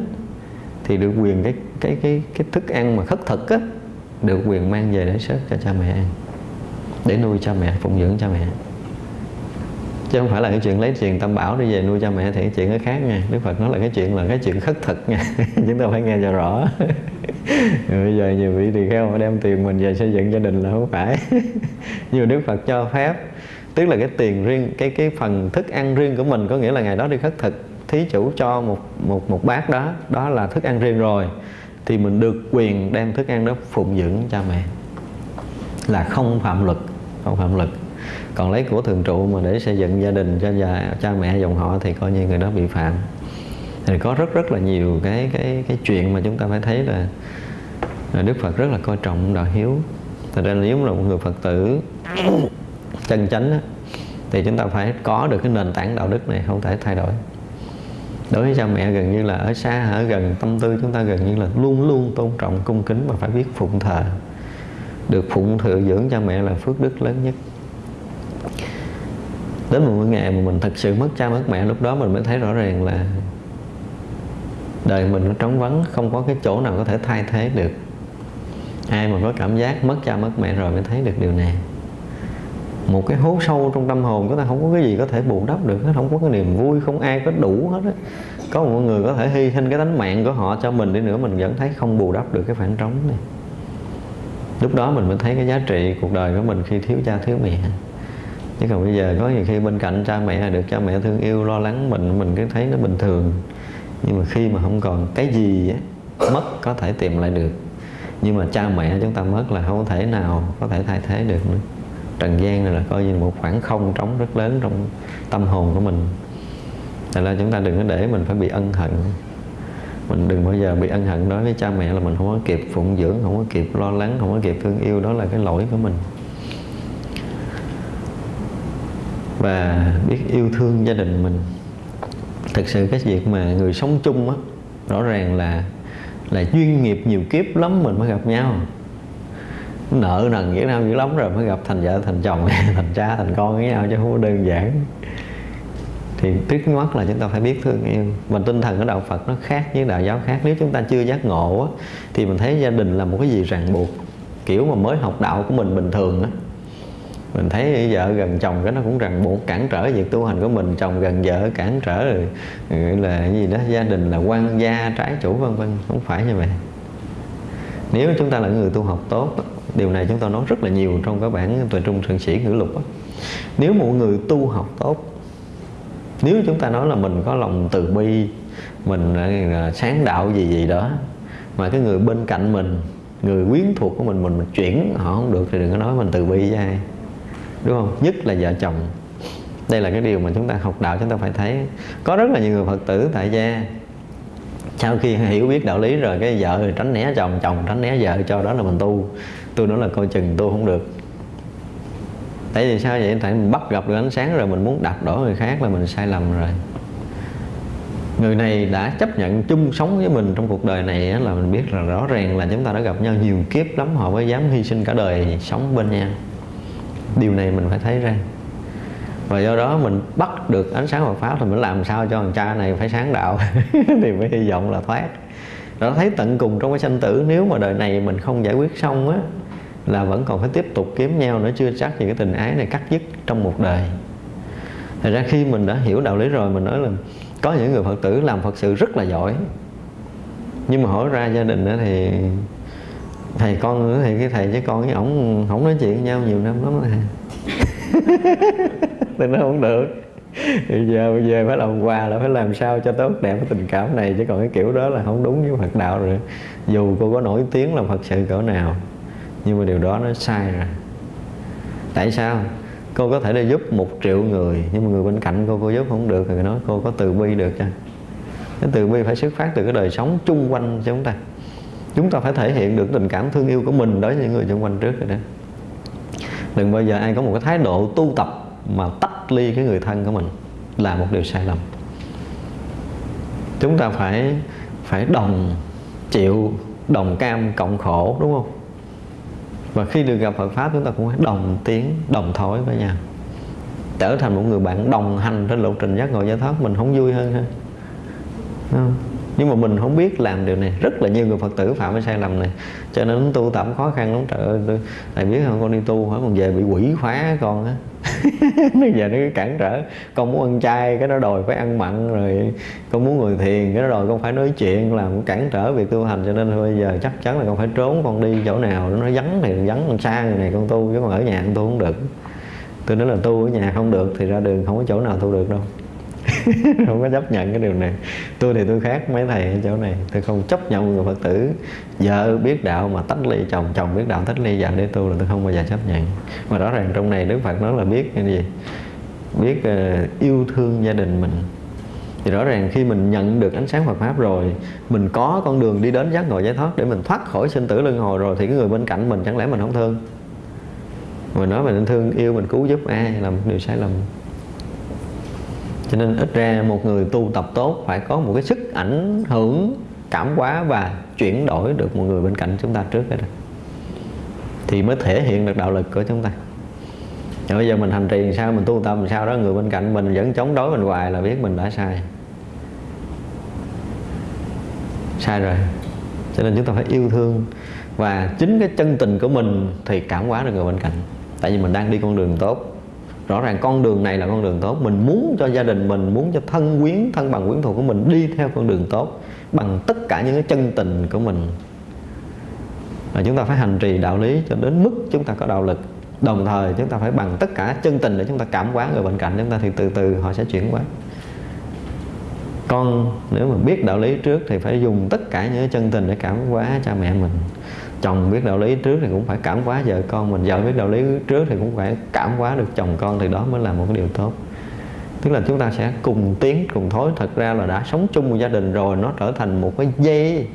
Speaker 1: thì được quyền cái cái cái cái thức ăn mà khất thực á, được quyền mang về để sớt cho cha mẹ ăn để nuôi cha mẹ phụng dưỡng cha mẹ. Chứ không phải là cái chuyện lấy tiền tam bảo đi về nuôi cha mẹ thì cái chuyện nó khác nha. Đức phật nói là cái chuyện là cái chuyện khất thực nha. [LAUGHS] Chúng ta phải nghe cho rõ. [LAUGHS] Bây giờ nhiều vị tỳ kheo đem tiền mình về xây dựng gia đình là không phải. [LAUGHS] Nhiều đức phật cho phép tức là cái tiền riêng cái cái phần thức ăn riêng của mình có nghĩa là ngày đó đi khất thực. Thí chủ cho một một một bát đó đó là thức ăn riêng rồi thì mình được quyền đem thức ăn đó phụng dưỡng cha mẹ. Là không phạm luật không phạm luật. Còn lấy của thường trụ mà để xây dựng gia đình cho già, cha mẹ dòng họ thì coi như người đó bị phạm. Thì có rất rất là nhiều cái cái cái chuyện mà chúng ta phải thấy là, là Đức Phật rất là coi trọng đạo hiếu. Thật ra nếu là một người Phật tử chân chánh á, thì chúng ta phải có được cái nền tảng đạo đức này không thể thay đổi. Đối với cha mẹ gần như là ở xa ở gần tâm tư chúng ta gần như là luôn luôn tôn trọng cung kính và phải biết phụng thờ. Được phụng thờ dưỡng cha mẹ là phước đức lớn nhất. Đến một ngày mà mình thật sự mất cha mất mẹ lúc đó mình mới thấy rõ ràng là đời mình nó trống vắng không có cái chỗ nào có thể thay thế được. Ai mà có cảm giác mất cha mất mẹ rồi mới thấy được điều này một cái hố sâu trong tâm hồn của ta không có cái gì có thể bù đắp được hết, không có cái niềm vui không ai có đủ hết á. Có một người có thể hy sinh cái tánh mạng của họ cho mình đi nữa mình vẫn thấy không bù đắp được cái khoảng trống này. Lúc đó mình mới thấy cái giá trị cuộc đời của mình khi thiếu cha thiếu mẹ. Chứ còn bây giờ có nhiều khi bên cạnh cha mẹ được cha mẹ thương yêu lo lắng mình mình cứ thấy nó bình thường. Nhưng mà khi mà không còn cái gì á, mất có thể tìm lại được. Nhưng mà cha mẹ chúng ta mất là không thể nào có thể thay thế được nữa trần gian này là coi như một khoảng không trống rất lớn trong tâm hồn của mình. Thật là chúng ta đừng có để mình phải bị ân hận. Mình đừng bao giờ bị ân hận đối với cha mẹ là mình không có kịp phụng dưỡng, không có kịp lo lắng, không có kịp thương yêu. Đó là cái lỗi của mình. Và biết yêu thương gia đình mình. Thực sự cái việc mà người sống chung á, rõ ràng là là chuyên nghiệp nhiều kiếp lắm mình mới gặp nhau nợ nần với nhau dữ lắm rồi mới gặp thành vợ thành chồng [LAUGHS] thành cha thành con với nhau chứ không có đơn giản. Thì trước mắt là chúng ta phải biết thương yêu. Và tinh thần của đạo Phật nó khác với đạo giáo khác. Nếu chúng ta chưa giác ngộ á, thì mình thấy gia đình là một cái gì ràng buộc. Kiểu mà mới học đạo của mình bình thường á. Mình thấy vợ gần chồng cái nó cũng ràng buộc cản trở việc tu hành của mình. Chồng gần vợ cản trở rồi là cái gì đó gia đình là quan gia trái chủ vân vân. Không phải như vậy nếu chúng ta là người tu học tốt điều này chúng ta nói rất là nhiều trong các bản tuệ trung thượng sĩ ngữ lục nếu một người tu học tốt nếu chúng ta nói là mình có lòng từ bi mình sáng đạo gì gì đó mà cái người bên cạnh mình người quyến thuộc của mình mình, mình chuyển họ không được thì đừng có nói mình từ bi với ai đúng không? Nhất là vợ chồng. Đây là cái điều mà chúng ta học đạo chúng ta phải thấy. Có rất là nhiều người phật tử tại gia sau khi hiểu biết đạo lý rồi, cái vợ tránh né chồng chồng tránh né vợ, cho đó là mình tu. Tôi nói là coi chừng tu không được. Tại vì sao vậy? Tại mình bắt gặp được ánh sáng rồi, mình muốn đạp đổ người khác là mình sai lầm rồi. Người này đã chấp nhận chung sống với mình trong cuộc đời này là mình biết là rõ ràng là chúng ta đã gặp nhau nhiều kiếp lắm, họ mới dám hy sinh cả đời sống bên nhau. Điều này mình phải thấy ra và do đó mình bắt được ánh sáng Phật pháp thì mình làm sao cho thằng cha này phải sáng đạo. [LAUGHS] Thì mới hy vọng là thoát. Đó, thấy tận cùng trong cái sanh tử, nếu mà đời này mình không giải quyết xong á, là vẫn còn phải tiếp tục kiếm nhau nữa, chưa chắc gì cái tình ái này cắt dứt trong một đời. Thật ra khi mình đã hiểu đạo lý rồi, mình nói là có những người Phật tử làm Phật sự rất là giỏi. Nhưng mà hỏi ra gia đình đó thì thầy con nữa thì cái thầy với con với ổng không nói chuyện với nhau nhiều năm lắm rồi. [LAUGHS] thì nó không được. Thì giờ bây giờ phải làm quà là phải làm sao cho tốt đẹp cái tình cảm này, chứ còn cái kiểu đó là không đúng với Phật đạo rồi. Dù cô có nổi tiếng là Phật sự cỡ nào, nhưng mà điều đó nó sai rồi. Tại sao? Cô có thể đi giúp một triệu người, nhưng mà người bên cạnh cô cô giúp không được thì nói cô có từ bi được cho cái từ bi phải xuất phát từ cái đời sống chung quanh cho chúng ta. Chúng ta phải thể hiện được tình cảm thương yêu của mình đối với những người xung quanh trước rồi đó. Đừng bao giờ ai có một cái thái độ tu tập mà tách ly cái người thân của mình là một điều sai lầm. Chúng ta phải phải đồng chịu, đồng cam cộng khổ, đúng không? Và khi được gặp Phật pháp, chúng ta cũng phải đồng tiếng, đồng thổi với nhau. Trở thành một người bạn đồng hành trên lộ trình giác ngộ giải thoát, mình không vui hơn ha. Không? Nhưng mà mình không biết làm điều này. Rất là nhiều người phật tử phạm cái sai lầm này. Cho nên tu tập khó khăn lắm. Trời ơi tôi, thầy biết không? Con đi tu hỏi còn về bị quỷ khóa con á. [LAUGHS] Nó giờ nó cản trở. Con muốn ăn chay cái nó đòi phải ăn mặn rồi con muốn người thiền cái nó đòi con phải nói chuyện làm cản trở việc tu hành. Cho nên bây giờ chắc chắn là con phải trốn con đi chỗ nào nó vắng thì vắng con xa người này con tu chứ còn ở nhà con tu không được. Tôi nói là tu ở nhà không được thì ra đường không có chỗ nào tu được đâu. [LAUGHS] không có chấp nhận cái điều này. Tôi thì tôi khác mấy thầy ở chỗ này. Tôi không chấp nhận người phật tử. Vợ biết đạo mà tách ly chồng chồng biết đạo tách ly vợ để tu là tôi không bao giờ chấp nhận. Mà rõ ràng trong này đức phật nói là biết cái gì? Biết uh, yêu thương gia đình mình. Thì rõ ràng khi mình nhận được ánh sáng Phật pháp rồi mình có con đường đi đến giác ngộ giải thoát để mình thoát khỏi sinh tử luân hồi rồi thì cái người bên cạnh mình chẳng lẽ mình không thương? Mình nói mình thương yêu mình cứu giúp ai làm điều sai lầm? Cho nên ít ra một người tu tập tốt phải có một cái sức ảnh hưởng, cảm hóa và chuyển đổi được một người bên cạnh chúng ta trước đó thì mới thể hiện được đạo lực của chúng ta. Và bây giờ mình hành trì sao, mình tu tập sao đó, người bên cạnh mình vẫn chống đối mình hoài là biết mình đã sai. Sai rồi. Cho nên chúng ta phải yêu thương và chính cái chân tình của mình thì cảm hóa được người bên cạnh. Tại vì mình đang đi con đường tốt rõ ràng con đường này là con đường tốt. Mình muốn cho gia đình mình, muốn cho thân quyến, thân bằng quyến thuộc của mình đi theo con đường tốt bằng tất cả những cái chân tình của mình. Và chúng ta phải hành trì đạo lý cho đến mức chúng ta có đạo lực. Đồng thời chúng ta phải bằng tất cả chân tình để chúng ta cảm hóa người bên cạnh. Chúng ta thì từ từ họ sẽ chuyển hóa. Con, nếu mà biết đạo lý trước thì phải dùng tất cả những chân tình để cảm hóa cha mẹ mình chồng biết đạo lý trước thì cũng phải cảm hóa vợ con mình. Vợ biết đạo lý trước thì cũng phải cảm hóa được chồng con thì đó mới là một cái điều tốt. Tức là chúng ta sẽ cùng tiến, cùng thối. Thật ra là đã sống chung một gia đình rồi, nó trở thành một cái dây,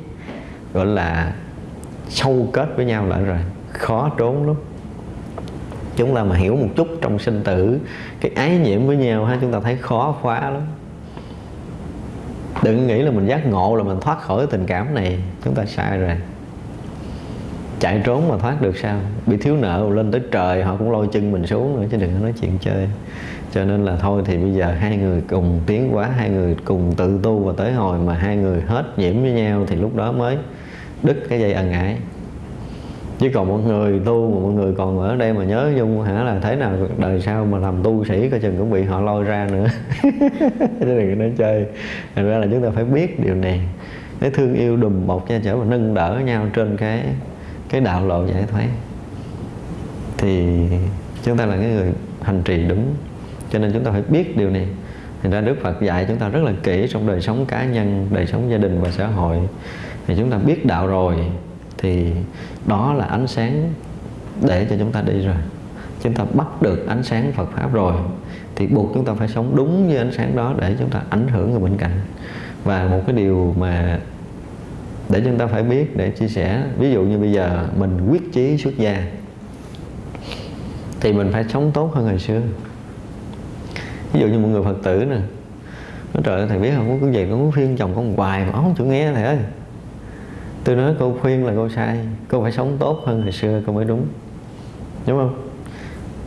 Speaker 1: gọi là sâu kết với nhau lại rồi. Khó trốn lắm. Chúng ta mà hiểu một chút trong sinh tử, cái ái nhiễm với nhau ha, chúng ta thấy khó phá lắm. Đừng nghĩ là mình giác ngộ là mình thoát khỏi tình cảm này. Chúng ta sai rồi chạy trốn mà thoát được sao? Bị thiếu nợ lên tới trời, họ cũng lôi chân mình xuống nữa, chứ đừng có nói chuyện chơi. Cho nên là thôi thì bây giờ hai người cùng tiến quá hai người cùng tự tu và tới hồi mà hai người hết nhiễm với nhau thì lúc đó mới đứt cái dây ân ái. Chứ còn mọi người tu mà mọi người còn ở đây mà nhớ nhung, hả là thế nào, đời sau mà làm tu sĩ coi chừng cũng bị họ lôi ra nữa. [LAUGHS] Chứ đừng có nói chơi. Thành ra là chúng ta phải biết điều này. Cái thương yêu đùm bọc che chở và nâng đỡ nhau trên cái cái đạo lộ giải thoát. Thì chúng ta là cái người hành trì đúng. Cho nên chúng ta phải biết điều này. Thành ra Đức Phật dạy chúng ta rất là kỹ trong đời sống cá nhân, đời sống gia đình và xã hội. Thì chúng ta biết đạo rồi, thì đó là ánh sáng để cho chúng ta đi rồi. Chúng ta bắt được ánh sáng Phật pháp rồi, thì buộc chúng ta phải sống đúng với ánh sáng đó để chúng ta ảnh hưởng người bên cạnh. Và một cái điều mà để chúng ta phải biết để chia sẻ. Ví dụ như bây giờ mình quyết chí xuất gia, thì mình phải sống tốt hơn hồi xưa. Ví dụ như một người phật tử nè, nói trời ơi, thầy biết không? Có cái gì con muốn khuyên chồng con hoài mà không chịu nghe thầy ơi. Tôi nói cô khuyên là cô sai. Cô phải sống tốt hơn hồi xưa, cô mới đúng. Đúng không?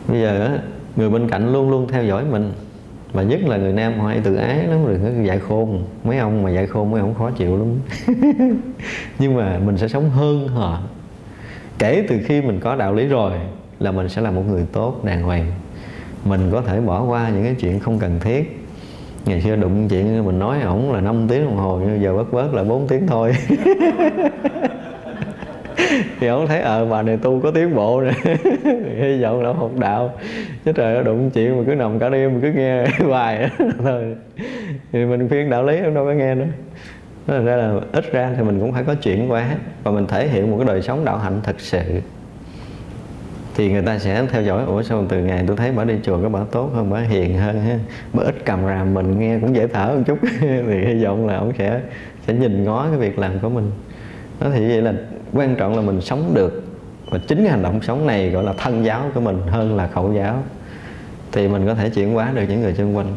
Speaker 1: Bây giờ người bên cạnh luôn luôn theo dõi mình mà nhất là người nam họ hay tự ái lắm, rồi có dạy khôn. Mấy ông mà dạy khôn, mấy ông khó chịu lắm. [LAUGHS] Nhưng mà mình sẽ sống hơn họ. Kể từ khi mình có đạo lý rồi là mình sẽ là một người tốt, đàng hoàng. Mình có thể bỏ qua những cái chuyện không cần thiết. Ngày xưa đụng chuyện, mình nói ổng là 5 tiếng đồng hồ, nhưng giờ bớt bớt là 4 tiếng thôi. [LAUGHS] thì ông thấy ờ bà này tu có tiến bộ nè. [LAUGHS] Hy vọng là học đạo. Chứ trời nó đụng chuyện mà cứ nằm cả đêm mà cứ nghe [LAUGHS] bài thôi. Thì mình khuyên đạo lý em đâu có nghe nữa. Nói ra là ít ra thì mình cũng phải có chuyển qua và mình thể hiện một cái đời sống đạo hạnh thật sự. Thì người ta sẽ theo dõi, ủa, sao từ ngày tôi thấy bà đi chùa có bà tốt hơn, bà hiền hơn ha? Bà ít cầm ràm mình, nghe cũng dễ thở một chút. [LAUGHS] Thì hy vọng là ông sẽ sẽ nhìn ngó cái việc làm của mình. Đó thì vậy là quan trọng là mình sống được. Và chính cái hành động sống này gọi là thân giáo của mình hơn là khẩu giáo. Thì mình có thể chuyển hóa được những người xung quanh.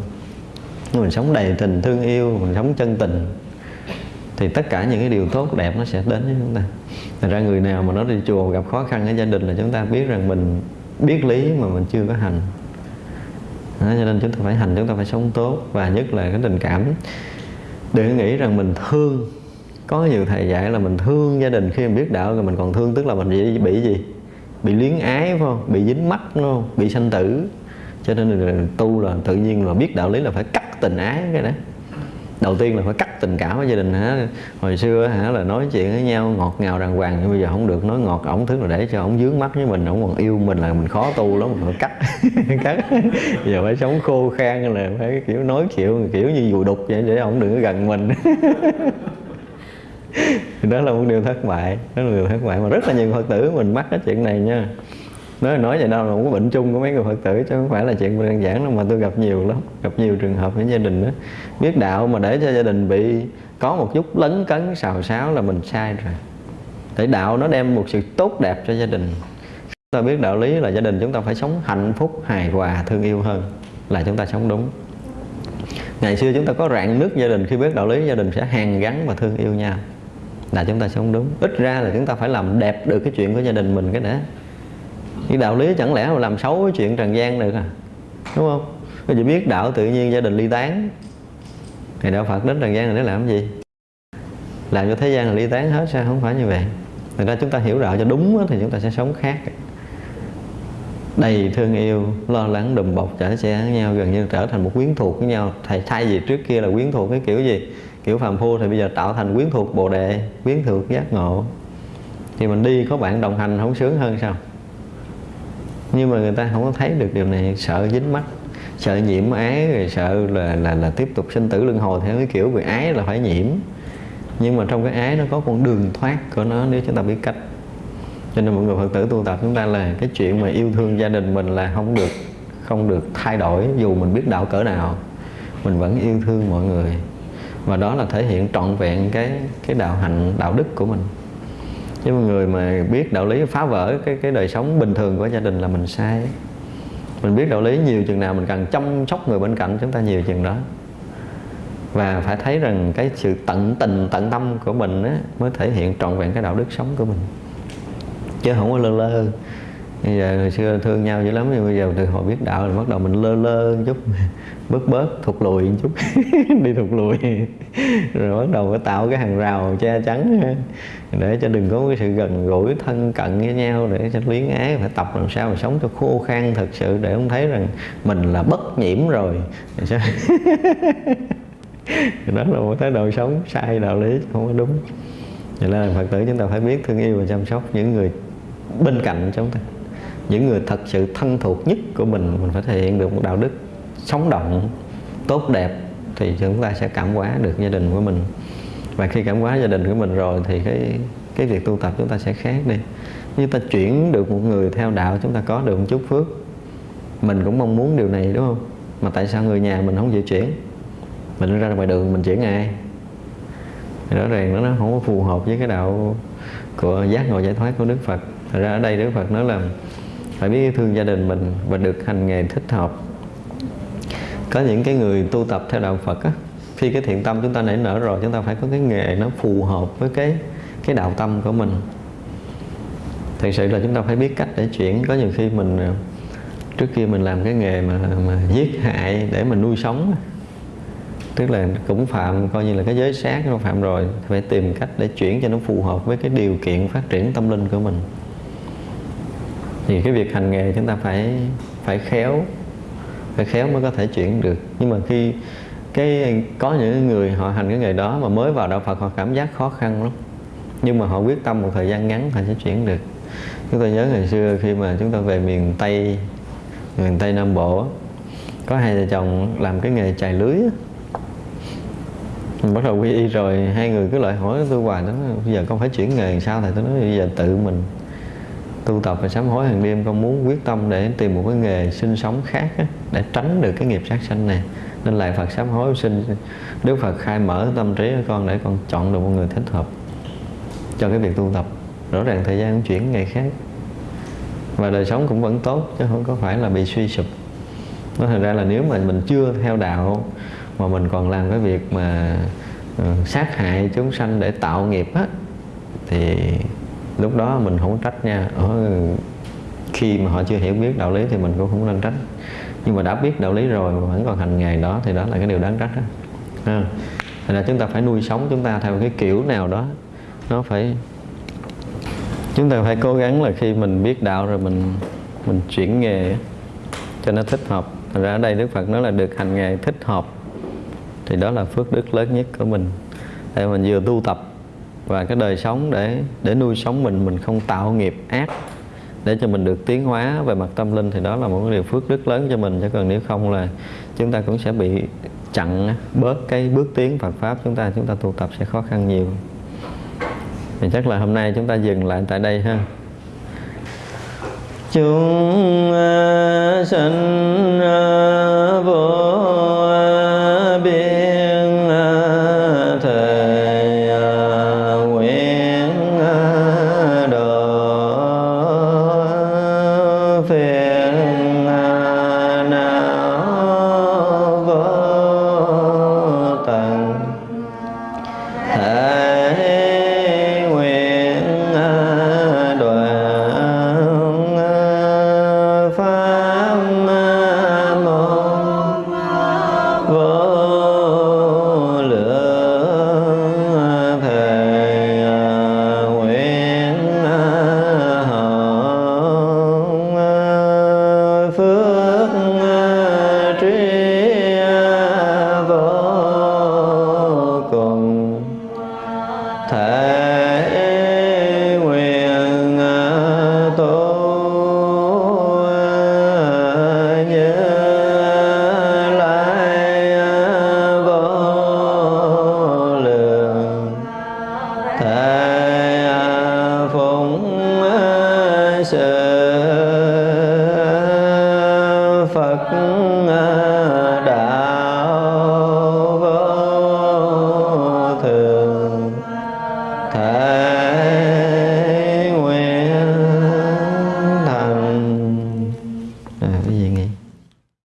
Speaker 1: Nếu mình sống đầy tình thương yêu mình sống chân tình thì tất cả những cái điều tốt đẹp nó sẽ đến với chúng ta. Thành ra người nào mà nó đi chùa gặp khó khăn ở gia đình là chúng ta biết rằng mình biết lý mà mình chưa có hành. Đó, cho nên chúng ta phải hành chúng ta phải sống tốt. Và nhất là cái tình cảm. Đừng nghĩ rằng mình thương có nhiều thầy dạy là mình thương gia đình khi mình biết đạo rồi mình còn thương tức là mình bị, bị gì? Bị luyến ái phải không? Bị dính mắt đúng không? Bị sanh tử. Cho nên là tu là tự nhiên là biết đạo lý là phải cắt tình ái cái đó đầu tiên là phải cắt tình cảm với gia đình hả? Hồi xưa hả là nói chuyện với nhau ngọt ngào đàng hoàng nhưng bây giờ không được nói ngọt ổng thứ là để cho ổng dướng mắt với mình ổng còn yêu mình là mình khó tu lắm mình phải cắt [LAUGHS] cắt. Giờ phải sống khô khan là phải kiểu nói kiểu kiểu như dù đục vậy để ổng đừng có gần mình. [LAUGHS] thì [LAUGHS] đó là một điều thất bại, đó là một điều thất bại. Mà rất là nhiều phật tử mình mắc cái chuyện này nha. Nói nói vậy đâu là một cái bệnh chung của mấy người phật tử chứ không phải là chuyện đơn giản đâu, mà tôi gặp nhiều lắm, gặp nhiều trường hợp với gia đình đó biết đạo mà để cho gia đình bị, có một chút lấn cấn, xào xáo là mình sai rồi. Để đạo nó đem một sự tốt đẹp cho gia đình. Chúng ta biết đạo lý là gia đình chúng ta phải sống hạnh phúc, hài hòa, thương yêu hơn là chúng ta sống đúng. Ngày xưa chúng ta có rạn nứt gia đình, khi biết đạo lý gia đình sẽ hàn gắn và thương yêu nhau là chúng ta sống đúng. Ít ra là chúng ta phải làm đẹp được cái chuyện của gia đình mình cái đã. Cái đạo lý chẳng lẽ mà làm xấu cái chuyện trần gian được à? Đúng không? Có chỉ biết đạo tự nhiên gia đình ly tán? Thì đạo phật đến trần gian để làm gì? Làm cho thế gian là ly tán hết sao? Không phải như vậy. Thành ra chúng ta hiểu đạo cho đúng thì chúng ta sẽ sống khác. Đầy thương yêu, lo lắng, đùm bọc, chở che với nhau, gần như trở thành một quyến thuộc với nhau. Thầy thay vì trước kia là quyến thuộc cái kiểu gì? Kiểu phàm phu thì bây giờ tạo thành quyến thuộc bồ đề, quyến thuộc giác ngộ. Thì mình đi có bạn đồng hành không sướng hơn sao? Nhưng mà người ta không có thấy được điều này, sợ dính mắt, sợ nhiễm ái, rồi sợ là là là tiếp tục sinh tử luân hồi theo cái kiểu về ái là phải nhiễm. Nhưng mà trong cái ái nó có con đường thoát của nó nếu chúng ta biết cách. Cho nên mọi người phật tử tu tập chúng ta là cái chuyện mà yêu thương gia đình mình là không được không được thay đổi, dù mình biết đạo cỡ nào, mình vẫn yêu thương mọi người và đó là thể hiện trọn vẹn cái cái đạo hạnh đạo đức của mình. Chứ người mà biết đạo lý phá vỡ cái cái đời sống bình thường của gia đình là mình sai. Mình biết đạo lý nhiều chừng nào mình cần chăm sóc người bên cạnh chúng ta nhiều chừng đó. Và phải thấy rằng cái sự tận tình tận tâm của mình á, mới thể hiện trọn vẹn cái đạo đức sống của mình. Chứ không có lơ lơ bây giờ hồi xưa thương nhau dữ lắm, nhưng bây giờ từ hồi biết đạo thì bắt đầu mình lơ lơ một chút, [LAUGHS] bớt bớt, thụt lùi một chút, [LAUGHS] đi thụt lùi. [LAUGHS] Rồi bắt đầu phải tạo cái hàng rào che chắn, để cho đừng có cái sự gần gũi, thân cận với nhau, để cho luyến ái, phải tập làm sao mà sống cho khô khan thật sự, để không thấy rằng mình là bất nhiễm rồi. Đó là một thái độ sống sai đạo lý, không có đúng. Vậy là phật tử chúng ta phải biết thương yêu và chăm sóc những người bên cạnh chúng ta những người thật sự thân thuộc nhất của mình mình phải thể hiện được một đạo đức sống động, tốt đẹp, thì chúng ta sẽ cảm hóa được gia đình của mình. Và khi cảm hóa gia đình của mình rồi thì cái cái việc tu tập chúng ta sẽ khác đi. Như ta chuyển được một người theo đạo, chúng ta có được một chút phước. Mình cũng mong muốn điều này, đúng không? Mà tại sao người nhà mình không chịu chuyển? Mình ra ngoài đường mình chuyển ai? Rõ ràng nó không có phù hợp với cái đạo của giác ngộ giải thoát của Đức Phật. Thật ra ở đây Đức Phật nói là phải biết thương gia đình mình và được hành nghề thích hợp. Có những cái người tu tập theo đạo Phật á, khi cái thiện tâm chúng ta nảy nở rồi, chúng ta phải có cái nghề nó phù hợp với cái cái đạo tâm của mình. Thật sự là chúng ta phải biết cách để chuyển. Có nhiều khi mình à, trước kia mình làm cái nghề mà mà giết hại để mình nuôi sống tức là cũng phạm, coi như là cái giới sát nó phạm rồi, phải tìm cách để chuyển cho nó phù hợp với cái điều kiện phát triển tâm linh của mình thì cái việc hành nghề chúng ta phải phải khéo phải khéo mới có thể chuyển được. Nhưng mà khi cái có những người họ hành cái nghề đó mà mới vào đạo Phật, họ cảm giác khó khăn lắm. Nhưng mà họ quyết tâm một thời gian ngắn, họ sẽ chuyển được. Chúng tôi nhớ ngày xưa khi mà chúng ta về miền Tây miền Tây Nam Bộ có hai vợ chồng làm cái nghề chài lưới mình bắt đầu quy y rồi, hai người cứ lại hỏi tôi hoài đó bây giờ con phải chuyển nghề sao? Thầy tôi nói, bây giờ tự mình tu tập và sám hối hàng đêm con muốn quyết tâm để tìm một cái nghề sinh sống khác á, để tránh được cái nghiệp sát sanh này. Nên lại Phật sám hối sinh. Đức Phật khai mở tâm trí của con để con chọn được một người thích hợp cho cái việc tu tập. Rõ ràng thời gian chuyển nghề khác. Và đời sống cũng vẫn tốt chứ không có phải là bị suy sụp. Nó thành ra là nếu mà mình chưa theo đạo mà mình còn làm cái việc mà uh, sát hại chúng sanh để tạo nghiệp á thì lúc đó mình không trách nha. Ở khi mà họ chưa hiểu biết đạo lý thì mình cũng không nên trách. Nhưng mà đã biết đạo lý rồi mà vẫn còn hành nghề đó thì đó là cái điều đáng trách đó. À, thành ra chúng ta phải nuôi sống chúng ta theo cái kiểu nào đó. Nó phải chúng ta phải cố gắng là khi mình biết đạo rồi mình mình chuyển nghề cho nó thích hợp. Thành ra ở đây Đức Phật nói là được hành nghề thích hợp thì đó là phước đức lớn nhất của mình. Để mình vừa tu tập và cái đời sống để để nuôi sống mình mình không tạo nghiệp ác để cho mình được tiến hóa về mặt tâm linh thì đó là một cái điều phước đức lớn cho mình. Chứ còn nếu không là chúng ta cũng sẽ bị chặn bớt cái bước tiến Phật pháp chúng ta chúng ta tu tập sẽ khó khăn nhiều. Thì chắc là hôm nay chúng ta dừng lại tại đây ha. Chúng sinh